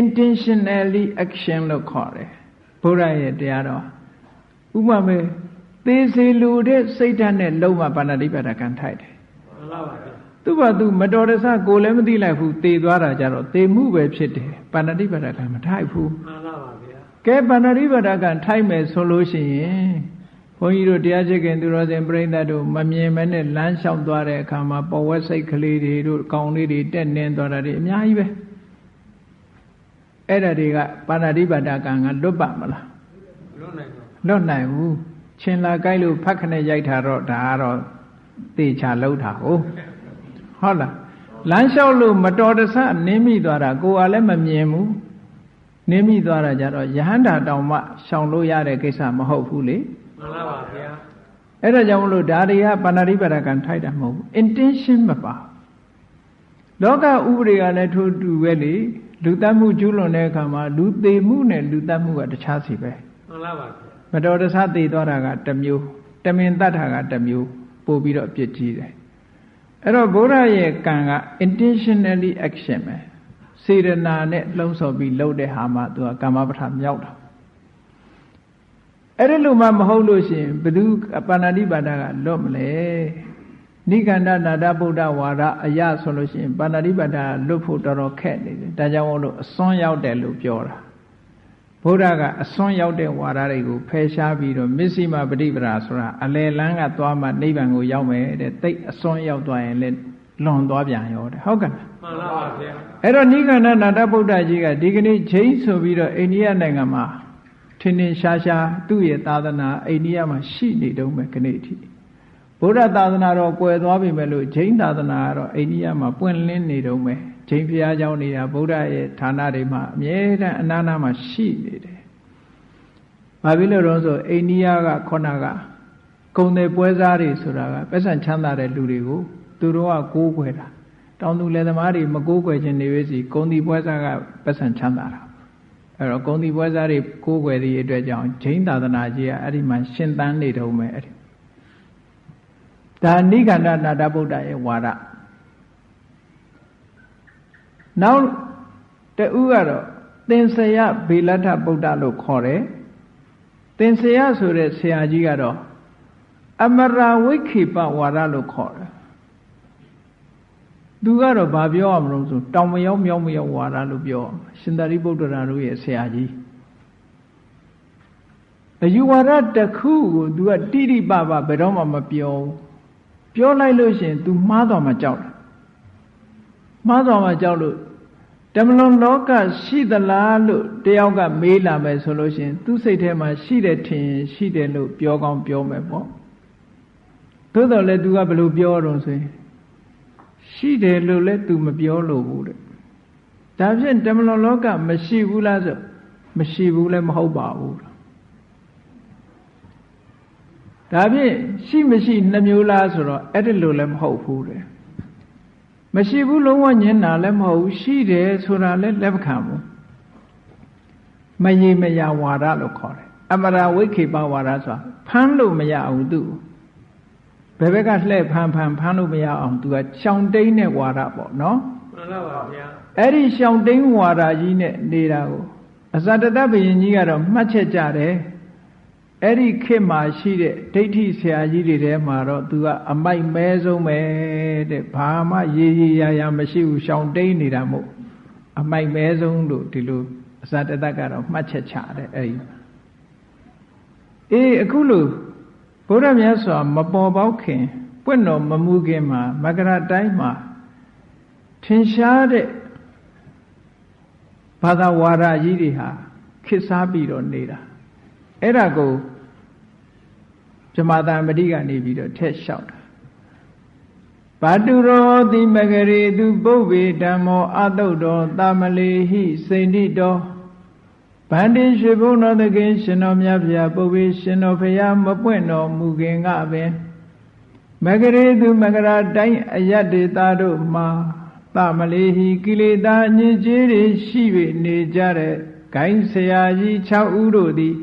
intentionally action လို့ခေါ်တယ်ဗုဒ္ဓရဲ့တရားတော်ဥပမာသေးစေလူတဲ့စိတ်ဓာတ်နဲ့လုံးဝပါဏာတိပါဒကံထိုက်တယ်မှန်ပါပါသူ့ဘာသူမတော်တဆကိုလည်းမသိလိုက်ဘူးသေသွားတာကြတော့သေမှုပဲဖြစ်တယ်ပါဏာတိပါဒကံမထိုက်ဘူးမှန်ပါပါဗျာ ကဲပါဏာတိပါဒကံထိုက်မယ်ဆိုလို့ရှိရင်ဘုန်းကြီးတို့တရားချစ်ခင်သူတော်စင်ပြိဿတို့မမြင်မဲနဲ့လမ်းလျှောက်သွားတဲ့အခါမှာပေါ်ဝက်စိတ်ကလေးတွေတို့ကောင်းလေးတွေတက်နင်းသွားတာတွေအများကြီးပဲအဲ့ဒါတွေကပါဏာတိပါဒကံကလွတ်ပါမလားလွတ်နိုင်တော့လွတ်နိုင်ဘူးချင်းလာကြိုက်လို့ဖတ်ခနဲ့ရိုက်တာတော့ဒါကတော့တေချာလောက်တာဟုတ်ဟုတ်လားလမ်းလျှောက်လို့မတော်တဆနင်းမိသွားတာကိုယ်ကလည်းမမြင်ဘူး နင်းမိသွားတာကြတော့ယဟန္တာတောင်မှရှောင်လို့ရတဲ့ကိစ္စမဟုတ်ဘူးလေမှန်လားပါဗျာအဲ့ဒါကြောင့်မလို့ဒါတွေကပါဏာတိပါဒကံထိုက်တာမဟုတ်ဘူး intention မပါလောကဥပဒေကလည်းထိုးတူပဲလေလူတတ်မှုကျူးလွန်တဲ့အခါမှာလူသေးမှုနဲ့လူတတ်မှုကတခြားစီပဲမှန်လားပါဗျာမတော်တဆသေသွားတာကတစ်မျိုးတမင်တတ်တာကတစ်မျိုးပို့ပြီးတော့အပြစ်ကြီးတယ်အဲ့တော့ဘုရားရဲ့ကံက intentionally action ပဲ စေရနာနဲ့လှုံ့ဆော်ပြီးလုပ်တဲ့ဟာမှသူကကာမပဋ္ဌာမြောက်တာအဲ့ဒီလိုမှမဟုတ်လို့ရှိရင်ဘယ်သူပါဏာတိပါဒကလွတ်မလဲနိကန္ဒနာဒဗုဒ္ဓဝါဒအရဆိုလို့ရှိရင်ပါဏာတိပါဒကလွတ်ဖို့တော်တော်ခက်နေတယ်ဒါကြောင့်မို့လို့အစွန်းရောက်တယ်လို့ပြောတာဘုရားကအစွန်းရောက်တဲ့ဝါဒတွေကိုဖယ်ရှားပြီးတော့မစ္စည်းမပฏิပဒါဆိုတာအလယ်လန်းကသွားမှနိဗ္ဗာန်ကိုရောက်မယ်တဲ့တိတ်အစွန်းရောက်သွားရင်လည်း လွန်သွားပြန်ရောတဲ့ဟုတ်ကဲ့လားမှန်လားပါဗျာအဲ့တော့နိဂန္ဓနာတဗုဒ္ဓကြီးကဒီကနေ့ချိန်ဆိုပြီးတော့အိန္ဒိယနိုင်ငံမှာထင်းထင်းရှားရှားသူ့ရဲ့သာသနာအိန္ဒိယမှာရှိနေတုန်းပဲခဏအထိဗုဒ္ဓသာသနာတော့ကွယ်သွားပြီမဲ့လို့ဂျိန်းသာသနာကတော့အိန္ဒိယမှာပွင့်လင်းနေတုန်းပဲဂျိန်းဘုရားကျောင်းနေတာဗုဒ္ဓရဲ့ဌာနတွေမှာအမြဲတမ်းအနာနာမှာရှိနေတယ်။ဘာဖြစ်လို့လဲဆိုအိန္ဒိယကခုနကကုံတယ်ပွဲစားတွေဆိုတာကပတ်စံချမ်းသာတဲ့လူတွေကို သူတို့ကကိုးကွယ်တာတောင်သူလယ်သမားတွေမကိုးကွယ်ခြင်းနေဝေးစီကုံတီပွဲစားကပတ်စံချမ်းသာတာအဲ့တော့ကုံတီပွဲစားတွေကိုးကွယ်သည့်အတွက်ကြောင့်ဂျိန်းသာသနာကြီးကအဲ့ဒီမှာရှင်သန်နေတုံးပဲအဲ့ဒီဒါနိဂန္ဓနာတဗုဒ္ဓရဲ့ဝါဒနောက်တူကတော့သင်္ဆယဗေလတ္ထဗုဒ္ဓလို့ခေါ်တယ်သင်္ဆယဆိုတဲ့ဆရာကြီးကတော့အမရာဝိခေပဝါဒလို့ခေါ်တယ် သူကတော့ဘာပြောရမလို့ဆိုတောင်မရောက်မြောက်မရောက်ဝါဒလို့ပြောရှင်သာရိပုတ္တရာတို့ရဲ့ဆရာကြီးအယူဝါဒတစ်ခုကို तू ကတိတိပပဘယ်တော့မှမပြောဘူးပြောလိုက်လို့ရှိရင် तू မှားသွားမှကြောက်တယ်မှားသွားမှကြောက်လို့တမလွန်လောကရှိသလားလို့တယောက်ကမေးလာမယ်ဆိုလို့ရှိရင် သူ့စိတ်ထဲမှာရှိတယ်ထင်ရင်ရှိတယ်လို့ပြောကောင်းပြောမယ်ပေါ့သို့တော်လည်း तू ကဘယ်လိုပြောတော့ဆိုရင် ရှိတယ်လို့လည်း तू မပြောလို့ဘူးတဲ့ဒါဖြင့်တမလွန်လောကမရှိဘူးလားဆိုမရှိဘူးလည်းမဟုတ်ပါဘူးဒါဖြင့်ရှိမရှိနှမျိုးလားဆိုတော့အဲ့ဒီလိုလည်းမဟုတ်ဘူးတဲ့မရှိဘူးလုံးဝညင်တာလည်းမဟုတ်ဘူးရှိတယ်ဆိုတာလည်းလက်မခံဘူးမရေမရဝါဒလို့ခေါ်တယ်အမရာဝိခေပဝါဒဆိုတာဖမ်းလို့မရအောင်သူ့ ဘယ်ဘက်ကလှဲ့ဖမ်းဖမ်းဖမ်းလို့မရအောင်သူကရှောင်တိန်တဲ့ဝါဒပေါ့နော်မှန်လားပါဗျာအဲ့ဒီရှောင်တိန်ဝါဒကြီးနဲ့နေတာကိုအဇတတဘယင်ကြီးကတော့မှတ်ချက်ကြတယ်အဲ့ဒီခေတ်မှာရှိတဲ့ဒိဋ္ဌိဆရာကြီးတွေထဲမှာတော့သူကအမိုက်မဲဆုံးပဲတဲ့ဘာမှရေရေရာရာမရှိဘူးရှောင်တိန်နေတာမို့အမိုက်မဲဆုံးလို့ဒီလိုအဇတတကတော့မှတ်ချက်ချတယ်အဲ့ဒီအေးအခုလို့ ဘုရားမြတ်စွာမပေါ်ပေါက်ခင်ပွင့်တော်မမူခင်မှာမကရတိုင်းမှာထင်ရှားတဲ့ဘာသာဝါဒကြီးတွေဟာခေတ်စားပြီးတော့နေတာအဲ့ဒါကိုဇမတာမတိကနေပြီးတော့ထက်လျှောက်တာဘာတုရောတိမဂရေသူပုဗ္ဗေဓမ္မောအတုတ်တော်တာမလေဟိစိန္တိတော် ဗန္တိရွှေဘုံတော်သခင်ရှင်တော်မြတ်ဗျာပုဗ္ဗေရှင်တော်ဖရာမပွင့်တော်မူခင်ကပင်မဂရေသူမဂရာတိုင်းအယတ်ဒေတာတို့မှာသမလေးဟိကိလေသာညစ်ကြေးတွေရှိ၍နေကြတဲ့ဂိုင်းဆရာကြီး6ဦးတို့သည်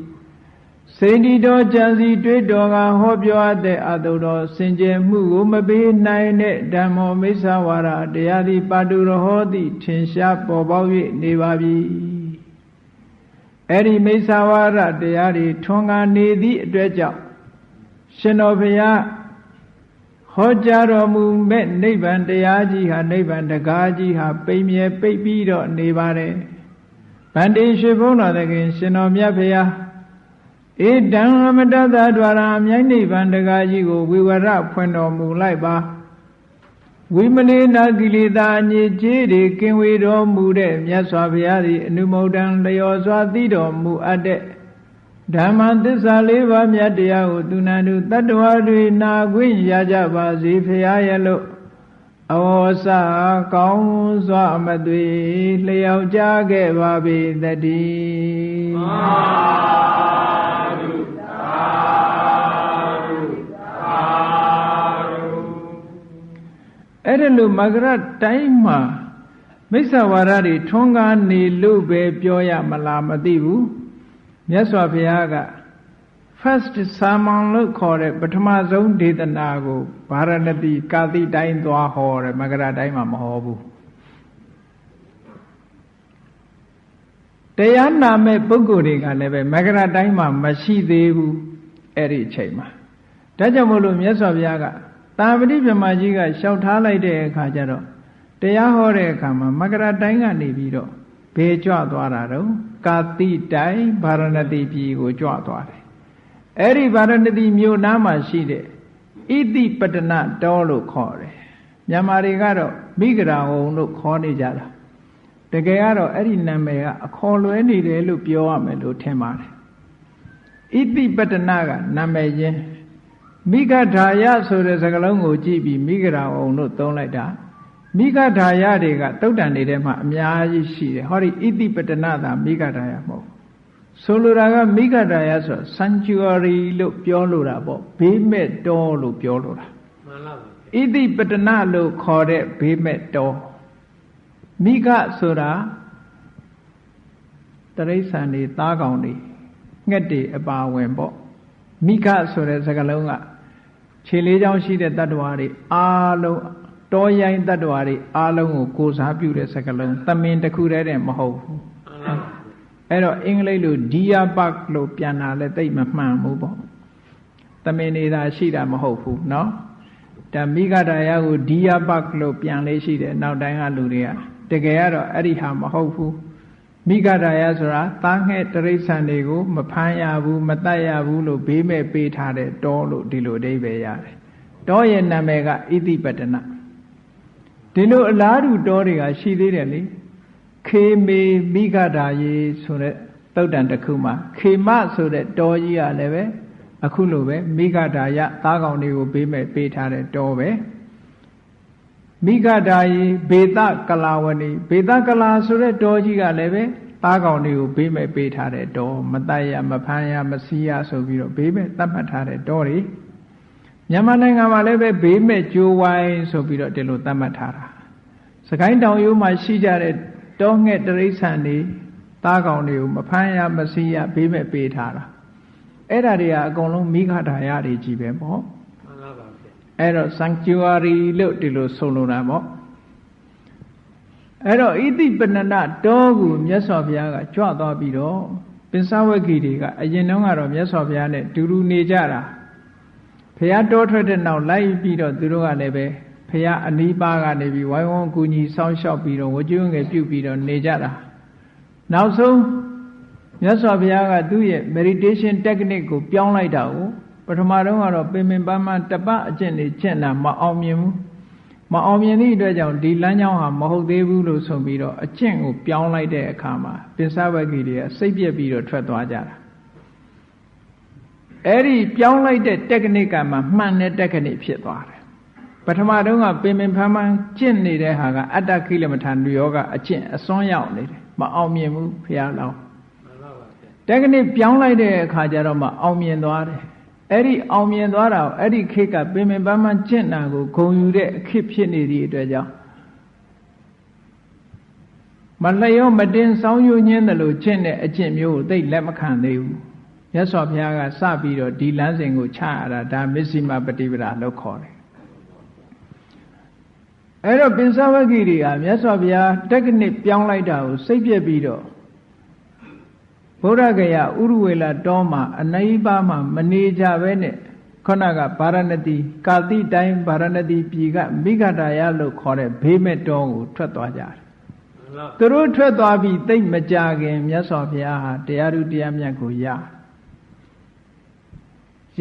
စေတီတော်ကြံစီတွေ့တော်ကဟောပြောအပ်တဲ့အတုတော်စင်ကြယ်မှုကိုမပေးနိုင်တဲ့ဓမ္မောမိစ္ဆဝါဒတရားသည်ပါတုရဟောသည့်ထင်ရှားပေါ်ပေါက်၍နေပါပြီ အဲ့ဒီမိစ္ဆဝါဒတရားတွေထွန်းကားနေသည့်အတွက်ကြောင့်ရှင်တော်ဘုရားဟောကြားတော်မူမဲ့နိဗ္ဗာန်တရားကြီးဟာနိဗ္ဗာန်တကားကြီးဟာပိမြဲပိတ်ပြီးတော့နေပါတယ်ဗန္တိရွှေဘုန်းတော်သခင် ရှင်တော်မြတ်ဖရာဧတံအမတတ္တဒွါရအမြိုင်းနိဗ္ဗာန်တကားကြီးကိုဝိဝရဖွင့်တော်မူလိုက်ပါ ဝိမလေနာကိလေသာအညစ်ကြေးတွေကင်ဝေတော်မူတဲ့မြတ်စွာဘုရားသည်အနုမုဒ္ဒံလျော်စွာသိတော်မူအပ်တဲ့ဓမ္မသစ္စာလေးပါးမြတ်တရားကိုသူနာတို့တတ္တဝါတွေနာခွင့်ရကြပါစေဖရာရဲ့လို့အဝေါစကောင်းစွာမသွေလျောက်ကြခဲ့ပါပေတည်း အဲ့ဒါလို့မဂရတိုင်းမှာမိစ္ဆဝါဒတွေထွန်းကားနေလို့ပဲပြောရမလားမသိဘူးမြတ်စွာဘုရားက first sermon လို့ခေါ်တဲ့ပထမဆုံးဒေသနာကိုဗာရဏသီကာတိတိုင်းသွားဟောတယ်မကရတိုင်းမှာမဟောဘူးတရားနာမဲ့ပုဂ္ဂိုလ်တွေကလည်းပဲမကရတိုင်းမှာမရှိသေးဘူးအဲ့ဒီအချိန်မှာဒါကြောင့်မို့လို့မြတ်စွာဘုရားက တာပတိပြမကြီးကလျှောက်ထားလိုက်တဲ့အခါကျတော့တရားဟောတဲ့အခါမှာမကရတိုင်းကနေပြီးတော့ဘေကြွသွားတာတော့ကာတိတိုင်းဗာရဏသီပြည်ကိုကြွသွားတယ်အဲ့ဒီဗာရဏသီမြို့နားမှာရှိတဲ့ဣတိပတနတောလို့ခေါ်တယ်မြန်မာတွေကတော့မိဂရာဝုံလို့ခေါ်နေကြတာတကယ်ကတော့အဲ့ဒီနာမည်ကအခေါ်လွဲနေတယ်လို့ပြောရမယ်လို့ထင်ပါတယ်ဣတိပတနကနာမည်ချင်း မိဂဓာယဆိုတဲ့စကားလုံးကိုကြည့်ပြီးမိဂရာဝုံလို့သုံးလိုက်တာမိဂဓာယတွေကတုတ်တန်တွေထဲမှာအများကြီးရှိတယ်ဟောဒီဣတိပတနသာမိဂဓာယမဟုတ်ဆိုလိုတာကမိဂဓာယဆို sanctuary လို့ပြောလိုတာပေါ့ဘေးမဲ့တောလို့ပြောလိုတာမှန်လားဗျာဣတိပတနလို့ခေါ်တဲ့ဘေးမဲ့တောမိဂဆိုတာတရိษံတွေသားကောင်တွေငှက်တွေအပါဝင်ပေါ့မိဂဆိုတဲ့စကားလုံးက ခြေလေးချောင်းရှိတဲ့တ attva တွေအားလုံးတောရိုင်းတ attva တွေအားလုံးကိုကိုစားပြုတဲ့စကားလုံးသမင်တစ်ခုတည်းတည်းမဟုတ်ဘူး မှန်လားဗျာ အဲ့တော့အင်္ဂလိပ်လို deer park လို့ပြန်တာလည်းတိတ်မမှန်ဘူးပေါ့သမင်နေတာရှိတာမဟုတ်ဘူးเนาะဒါမိဂဒာယကို deer park လို့ပြန်လေးရှိတယ်နောက်တိုင်းကလူတွေကတကယ်ကတော့အဲ့ဒီဟာမဟုတ်ဘူး မိဂဒာယဆိုတာသားငှဲ့တရိษံတွေကိုမဖမ်းရဘူးမတတ်ရဘူးလို့ဘေးမဲ့ပေးထားတဲ့တောလို့ဒီလိုအဓိပ္ပာယ်ရတယ်တောရဲ့နာမည်ကဣတိပတနာဒီလိုအလားတူတောတွေကရှိသေးတယ်လေခေမေမိဂဒာယေဆိုတဲ့တုတ်တန်တစ်ခုမှာခေမဆိုတဲ့တောကြီးကလည်းပဲအခုလိုပဲမိဂဒာယသားကောင်တွေကိုဘေးမဲ့ပေးထားတဲ့တောပဲ မိဂဒာယေဘေတကလာဝဏီဘေတကလာဆိုတဲ့တောကြီးကလည်းပဲသားကောင်တွေကိုဘေးမဲ့ပေးထားတဲ့တောမတတ်ရမဖမ်းရမစီးရဆိုပြီးတော့ဘေးမဲ့တတ်မှတ်ထားတဲ့တောတွေမြန်မာနိုင်ငံမှာလည်းပဲဘေးမဲ့ကြိုးဝိုင်းဆိုပြီးတော့ဒီလိုသတ်မှတ်ထားတာစကိုင်းတောင်ရိုးမှာရှိကြတဲ့တောငှက်တရိษံတွေသားကောင်တွေကိုမဖမ်းရမစီးရဘေးမဲ့ပေးထားတာအဲ့ဒါတွေကအကုန်လုံးမိခဒါယတွေကြီးပဲပေါ့မှန်လားပါဗျာ အဲ့တော့ sanctuary လို့ဒီလိုဆိုလိုတာပေါ့အဲ့တော့ဣတိပဏနတောကိုမြတ်စွာဘုရားကကြွသွားပြီးတော့ပင်စဝဂီတွေကအရင်တုန်းကတော့မြတ်စွာဘုရားနဲ့တူတူနေကြတာဘုရားတောထွက်တဲ့နောက်လိုက်ပြီးတော့သူတို့ကလည်းပဲဘုရားအနီးပါးကနေပြီးဝိုင်းဝန်းကူညီဆောင်းလျှောက်ပြီးတော့ဝကျွငယ်ပြုတ်ပြီးတော့နေကြတာနောက်ဆုံးမြတ်စွာဘုရားကသူ့ရဲ့ meditation technique ကိုပြောင်းလိုက်တာကို ပထမတော့ကတော့ပင်ပင်ပန်းပန်းတပတ်အကျင့်တွေကျင့်တာမအောင်မြင်ဘူးမအောင်မြင်သည့်အတွက်ကြောင့်ဒီလမ်းကြောင်းဟာမဟုတ်သေးဘူးလို့ဆိုပြီးတော့အကျင့်ကိုပြောင်းလိုက်တဲ့အခါမှာပင်စဝဂီတွေကစိတ်ပြက်ပြီးတော့ထွက်သွားကြတာအဲ့ဒီပြောင်းလိုက်တဲ့ technique ကမှမှန်တဲ့ technique ဖြစ်သွားတယ်ပထမတုန်းကပင်ပင်ပန်းပန်းကျင့်နေတဲ့ဟာကအတ္တခိလမထာနုယောဂအကျင့်အစွန်းရောက်နေတယ်မအောင်မြင်ဘူးဖះလောင်းမှန်လားပါဗျာတက္ကနိပြောင်းလိုက်တဲ့အခါကျတော့မှအောင်မြင်သွားတယ် အဲ့ဒီအောင်မြင်သွားတာကိုအဲ့ဒီခေတ်ကပင်ပင်ပန်းပန်းကျင့်တာကိုဂုံယူတဲ့အခစ်ဖြစ်နေသည့်အတွက်ကြောင့်မလျောမတင်ဆောင်ယူညင်းတယ်လို့ကျင့်တဲ့အကျင့်မျိုးကိုသိလက်မခံသေးဘူးမြတ်စွာဘုရားကစပြီးတော့ဒီလမ်းစဉ်ကိုချရတာဒါမစ္စည်းမပฏิပဒါလို့ခေါ်တယ်အဲ့တော့ပင်စဝဂီတွေကမြတ်စွာဘုရားတက္ကနိပြောင်းလိုက်တာကိုစိတ်ပြက်ပြီးတော့ ဗုဒ္ဓဂယဥရဝေလတောမှာအနိဗ္ဗာန်မှာမနေကြပဲနဲ့ခုနကဗာရဏတိကာတိတိုင်းဗာရဏတိပြည်ကမိဂဒာယလို့ခေါ်တဲ့ဘေးမဲ့တောကိုထွက်သွားကြတယ်မှန်လားသူတို့ထွက်သွားပြီးသိမ့်မကြခင်မြတ်စွာဘုရားဟာတရားဥတရားမြတ်ကိုရ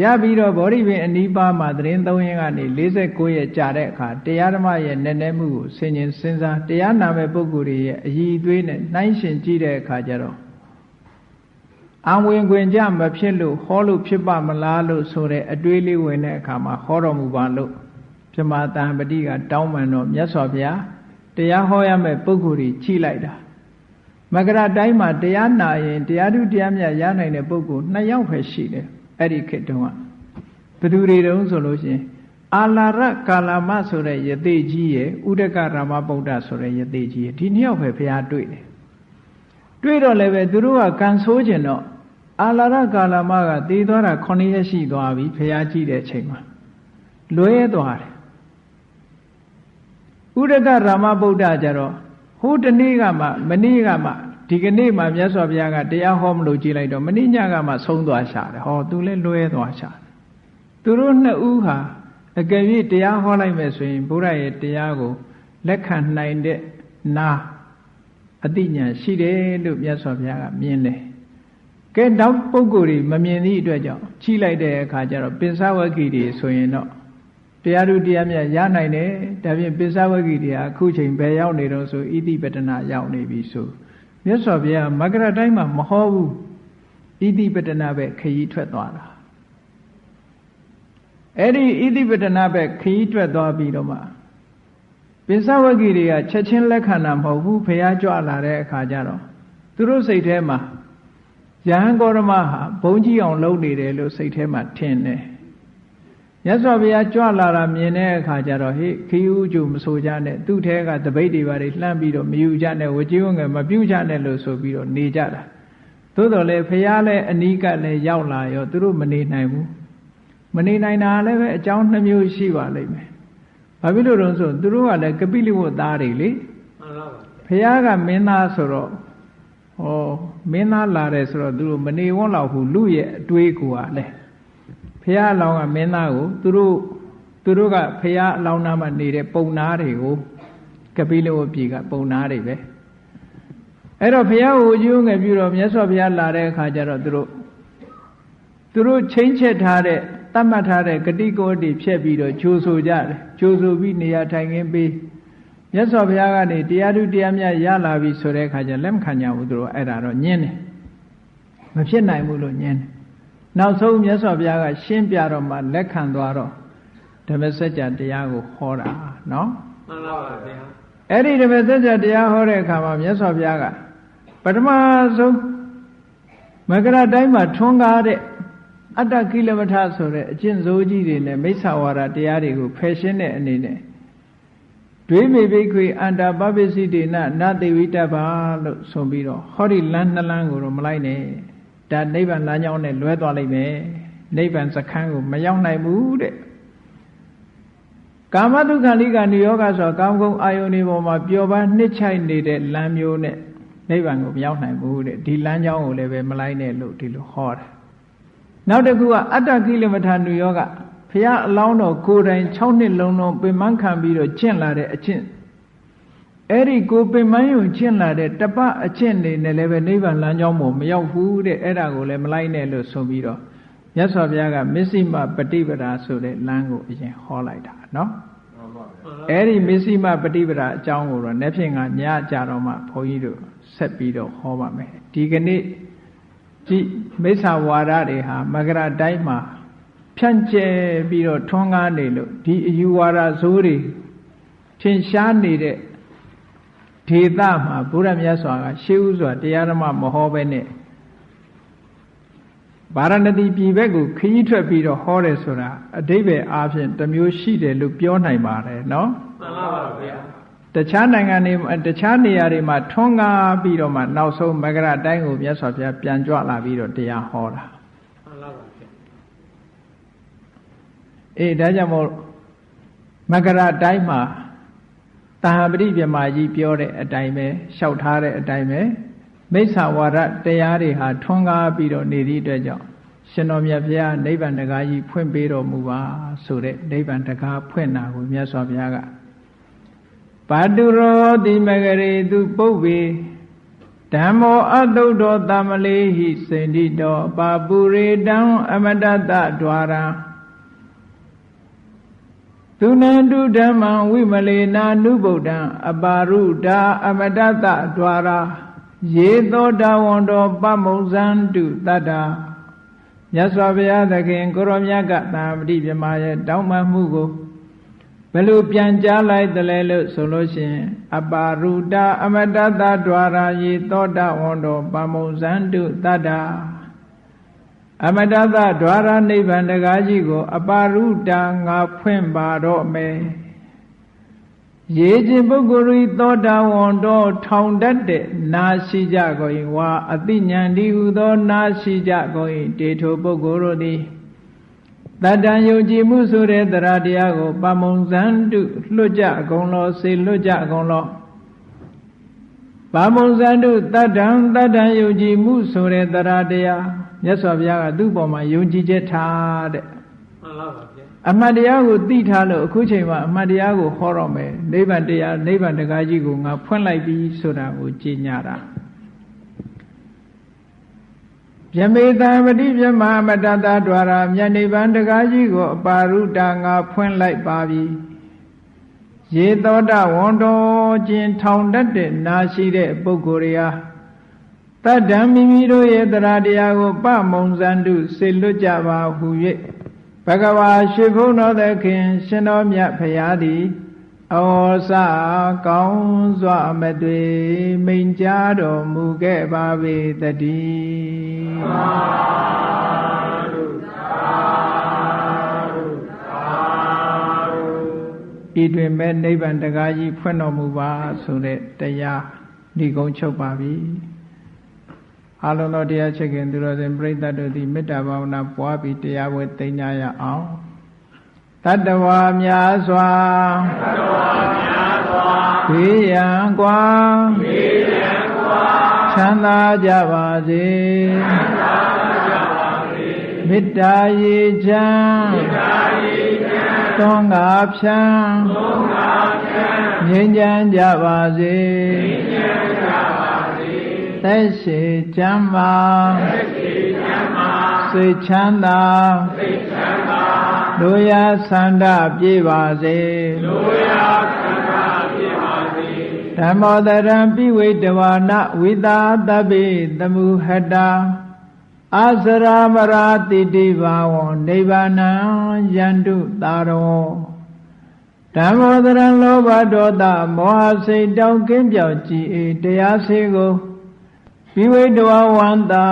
ရပြီးတော့ဗောဓိပင်အနိဗ္ဗာန်မှာသတင်းသုံးရင်ကနေ49ရက်ကြာတဲ့အခါတရားဓမ္မရဲ့နည်းနည်းမှုကိုဆင်ញင်စဉ်းစားတရားနာမဲ့ပုဂ္ဂိုလ်တွေရဲ့အည်အသွေးနဲ့နှိုင်းရှင်ကြည့်တဲ့အခါကျတော့ အံဝင်ခွင်ကြမဖြစ်လို့ဟောလို့ဖြစ်ပါမလားလို့ဆိုတဲ့အတွေးလေးဝင်တဲ့အခါမှာဟောတော်မူပါလို့ပြမတန်ပတိကတောင်းပန်တော့မြတ်စွာဘုရားတရားဟောရမယ့်ပုဂ္ဂိုလ်ကြီးကြည်လိုက်တာမကရတိုင်းမှာတရားနာရင်တရားသူတရားမြတ်ရနိုင်တဲ့ပုဂ္ဂိုလ်နှစ်ယောက်ပဲရှိတယ်အဲ့ဒီခေတ်တုန်းကဘယ်သူတွေတုန်းဆိုလို့ရှိရင်အာလာရကာလမဆိုတဲ့ယသိကြီးရဲ့ဥဒကရာမဗုဒ္ဓဆိုတဲ့ယသိကြီးရဲ့ဒီနှစ်ယောက်ပဲဘုရားတွေ့တယ်တွေ့တော့လည်းပဲသူတို့ကကန်ဆိုးကျင်တော့ အာလာရကာလမကတည်သွားတာ9ရက်ရှိသွားပြီဘုရားကြည့်တဲ့အချိန်မှာလွဲသွားတယ်ဥဒကရာမဗုဒ္ဓကြတော့ဟိုတနေ့ကမှမနေ့ကမှဒီကနေ့မှမြတ်စွာဘုရားကတရားဟောမလို့ကြည်လိုက်တော့မနေ့ညကမှဆုံးသွားရှာတယ်ဟောသူလည်းလွဲသွားရှာတယ်သူတို့နှစ်ဦးဟာအကယ်၍တရားဟောလိုက်မယ်ဆိုရင်ဘုရားရဲ့တရားကိုလက်ခံနိုင်တဲ့နာအတိညာရှိတယ်လို့မြတ်စွာဘုရားကမြင်တယ် ကဲတောက်ပုဂ္ဂိုလ်တွေမမြင်သည့်အတွက်ကြောင့်ချိလိုက်တဲ့အခါကျတော့ပင်စဝဂ္ဂိတွေဆိုရင်တော့တရားသူတရားမြတ်ရနိုင်တယ်ဒါဖြင့်ပင်စဝဂ္ဂိတွေအခုချိန်ဘယ်ရောက်နေတော့ဆိုဣတိပတနာရောက်နေပြီဆိုမြတ်စွာဘုရားမကရတိုင်းမှာမဟောဘူးဣတိပတနာပဲခရီးထွက်သွားတာအဲ့ဒီဣတိပတနာပဲခရီးထွက်သွားပြီးတော့မှပင်စဝဂ္ဂိတွေကချက်ချင်းလက်ခံတာမဟုတ်ဘူးဘုရားကြွလာတဲ့အခါကျတော့သူတို့စိတ်ထဲမှာ ယဟန်ဂေါရမဟာဘုံကြီးအောင်လုပ်နေတယ်လို့စိတ်ထဲမှာထင်တယ်မြတ်စွာဘုရားကြွလာတာမြင်တဲ့အခါကျတော့ဟေ့ခီးဦးကျူမဆိုကြနဲ့သူ့ထဲကတပိတ်တွေပါတွေလှမ်းပြီးတော့မယူကြနဲ့ဝကြီးဝငယ်မပြုတ်ကြနဲ့လို့ဆိုပြီးတော့နေကြတာသို့တော်လည်းဘုရားလည်းအနီးကလည်းရောက်လာရောသူတို့မနေနိုင်ဘူးမနေနိုင်တာလည်းပဲအကြောင်းနှမျိုးရှိပါလိမ့်မယ်ဘာဖြစ်လို့လဲဆိုသူတို့ကလည်းကပိလိဝတ်သားတွေလေမှန်ပါပါဘုရားကမင်းသားဆိုတော့ ဟောမင်းသားလာတယ်ဆိုတော့သူတို့မနေဝန်းလောက်ဘူးလူရဲ့အတွေးကိုကလည်းဖះအလောင်းကမင်းသားကိုသူတို့သူတို့ကဖះအလောင်းနာမှာနေတဲ့ပုံနာတွေကိုကပိလဝပြေကပုံနာတွေပဲအဲ့တော့ဖះကိုအကျိုးငယ်ပြုတော့မြတ်စွာဘုရားလာတဲ့အခါကျတော့သူတို့သူတို့ချင်းချက်ထားတဲ့တတ်မှတ်ထားတဲ့ဂတိကောတိဖြည့်ပြီးတော့ဂျိုးဆိုကြတယ်ဂျိုးဆိုပြီးနေရာထိုင်ခင်းပေး မြတ်စွာဘုရားကနေတရားသူတရားမြတ်ရလာပြီဆိုတဲ့အခါကျလက်မခံကြဘူးသူတို့အဲ့ဒါတော့ညင်းတယ်မဖြစ်နိုင်ဘူးလို့ညင်းတယ်နောက်ဆုံးမြတ်စွာဘုရားကရှင်းပြတော့မှလက်ခံသွားတော့ဓမ္မစကြာတရားကိုဟောတာနော်မှန်ပါပါဗျာအဲ့ဒီဓမ္မစကြာတရားဟောတဲ့အခါမှာမြတ်စွာဘုရားကပထမဆုံးမကရတိုင်းမှာထွန်းကားတဲ့အတ္တကိလမထဆိုတဲ့အကျင့်စိုးကြီးတွေနဲ့မိစ္ဆာဝါဒတရားတွေကိုဖယ်ရှင်းတဲ့အနေနဲ့ ဒွေမေဘိခွေအန္တာပပစ္စည်းတေနနသေဝိတ္တပါလို့ဆိုပြီးတော့ဟောဒီလမ်းနှလန်းကိုတော့မလိုက်နဲ့ဒါနိဗ္ဗာန်လမ်းကြောင်းနဲ့လွဲသွားလိမ့်မယ်နိဗ္ဗာန်စခန်းကိုမရောက်နိုင်ဘူးတဲ့ကာမတုခလိကနိယောဂဆိုကာမဂုဏ်အာယုန်ဒီပေါ်မှာပျော်ပါနှစ်ချိုက်နေတဲ့လမ်းမျိုးနဲ့နိဗ္ဗာန်ကိုမရောက်နိုင်ဘူးတဲ့ဒီလမ်းကြောင်းကိုလည်းပဲမလိုက်နဲ့လို့ဒီလိုဟောတယ်နောက်တစ်ခုကအတ္တကိလမထာနုယောဂ ဖះအလောင်းတော်ကိုယ်တိုင်6နှစ်လုံးလုံးပင်မခံပြီးတော့ကျင့်လာတဲ့အကျင့်အဲ့ဒီကိုပင်မယုံကျင့်လာတဲ့တပအကျင့်နေနဲ့လည်းပဲနိဗ္ဗာန်လမ်းကြောင်းပေါ်မရောက်ဘူးတဲ့အဲ့ဒါကိုလည်းမလိုက်နဲ့လို့ဆိုပြီးတော့မြတ်စွာဘုရားကမစ္စည်းမပฏิပဒါဆိုတဲ့လမ်းကိုအရင်ဟောလိုက်တာနော်အဲ့ဒီမစ္စည်းမပฏิပဒါအကြောင်းကိုတော့နေ့ဖြင့်ကညကြတော့မှဘုန်းကြီးတို့ဆက်ပြီးတော့ဟောပါမယ်ဒီကနေ့ဒီမိစ္ဆာဝါဒတွေဟာမကရတိုင်းမှာ ဖြန့်ကျဲပြီးတော့ထွန်းကားနေလို့ဒီအယူဝါဒဇိုးတွေထင်ရှားနေတဲ့ဒေသမှာဘုရားမြတ်စွာကရှေးဥစွာတရားဓမ္မမဟောပဲနဲ့ဗာရဏသီပြည်ဘက်ကိုခရီးထွက်ပြီးတော့ဟောတယ်ဆိုတာအတိဘယ်အားဖြင့်တမျိုးရှိတယ်လို့ပြောနိုင်ပါတယ်နော်မှန်ပါပါဗျာတခြားနိုင်ငံတွေတခြားနေရာတွေမှာထွန်းကားပြီးတော့မှနောက်ဆုံးမကရတိုင်းကိုမြတ်စွာဘုရားပြန်ကြွလာပြီးတော့တရားဟောတာမှန်ပါပါဗျာ အေးဒါကြောင့်မို့မကရတိုင်းမှာတာဟပတိပြမကြီးပြောတဲ့အတိုင်းပဲလျှောက်ထားတဲ့အတိုင်းပဲမိစ္ဆာဝါဒတရားတွေဟာထွန်းကားပြီးတော့နေသည့်အတွက်ကြောင့်ရှင်တော်မြတ်ဘုရားနိဗ္ဗာန်တကားကြီးဖွင့်ပေးတော်မူပါဆိုတဲ့နိဗ္ဗာန်တကားဖွင့်တာကိုမြတ်စွာဘုရားကပါတုရောတိမဂရေသူပုပ္ပေဓမ္မောအတုတောတမလေးဟိစေတိတောပါပုရေတံအမတတ द्वारा ဒုနံဒုဓမ္မံဝိမလေနာနုဗုဒ္ဓံအပါရုဒာအမတတဒွာရာရေသောတာဝန္တောပမုံဇံတုတတ္တာမြတ်စွာဘုရားသခင်ကိုရောမြတ်ကသာပတိပြမရဲ့တောင်းပန်မှုကိုဘယ်လိုပြန်ကြားလိုက်သလဲလို့ဆိုလို့ရှိရင်အပါရုဒာအမတတဒွာရာရေသောတာဝန္တောပမုံဇံတုတတ္တာ အမတတဒွါရနိဗ္ဗာန်တကားကြီးကို အပါရုတံငါဖွင့်ပါတော့မယ်ရေခြင်းပုဂ္ဂိုလ်ဤသောတာဝန်တော်ထောင်တတ်တဲ့နာရှိကြကုန်၏ဝါအတိညာဏ်ဒီဟုသော နာရှိကြကုန်၏တေထိုပုဂ္ဂိုလ်တို့သည်တတံယုံကြည်မှုဆိုတဲ့တရားတရားကိုပမုံဇန်တုလွတ်ကြအကုန်လောစေလွတ်ကြအကုန်လောပမုံဇန်တုတတံတတံယုံကြည်မှုဆိုတဲ့တရားတရား မြတ်စွာဘုရားကသူ့ပေါ်မှာယုံကြည်ချက်ထားတဲ့ မှန်လားပါဗျာ အမှတ်တရားကိုသိထားလို့အခုချိန်မှာအမှတ်တရားကိုဟောတော့မယ်နိဗ္ဗာန်တရားနိဗ္ဗာန်တရားကြီးကိုငါဖွင့်လိုက်ပြီဆိုတာကိုကြည်ညာတာယမေတံပတိပြမမတတ द्वार မြတ်နိဗ္ဗာန်တရားကြီးကိုအပါရုတာငါဖွင့်လိုက်ပါပြီရေသောတဝန်တော်ကျင်ထောင်တတ်တဲ့နာရှိတဲ့ပုဂ္ဂိုလ်တွေဟာ တတ္တံမိမိတို့ရဲ့တရားတရားကိုပမုံဇန္တုစေလွတ်ကြပါဟု၍ဘဂဝါရွှေဘုန်းတော်သခင် ရှင်တော်မြတ်ဖရာသည်ဩစကောင်းစွာမသွေမိန်ကြားတော်မူခဲ့ပါပေတည်းဤတွင်မဲ့နိဗ္ဗာန်တရားကြီးဖွင့်တော်မူပါဆိုတဲ့တရားဒီကုန်းချုပ်ပါပြီ အလုံးတော်တရားချက်ခင်သူတော်စင်ပြိဿတ်တို့သည်မေတ္တာဘာဝနာပွားပြီးတရားဝဲသိညာရအောင်တတ္တဝါများစွာတတ္တဝါများစွာဘေးရန်ကွာဘေးရန်ကွာချမ်းသာကြပါစေချမ်းသာကြပါစေမေတ္တာရေချမ်းမေတ္တာရေချမ်းသွန်ငါဖြံသွန်ငါဖြံငြိမ်းချမ်းကြပါစေငြိမ်းချမ်းကြပါစေ သက်ရှိချမ်းသာသက်ရှိချမ်းသာစိတ်ချမ်းသာစိတ်ချမ်းသာတို့ရဆန္ဒပြေပါစေတို့ရဆန္ဒပြေပါစေဓမ္မောတရံပိဝိတဝါနဝိတာတပိသမှုဟတာအာစရာမရာတိတိဘာဝံနိဗ္ဗာနံယန္တုတာရောဓမ္မောတရံလောဘဒေါသမောဟစိတ်တောင်းကင်းပြောက်ကြည်အေတရားစေကို ပိဝိတဝဝန္တာ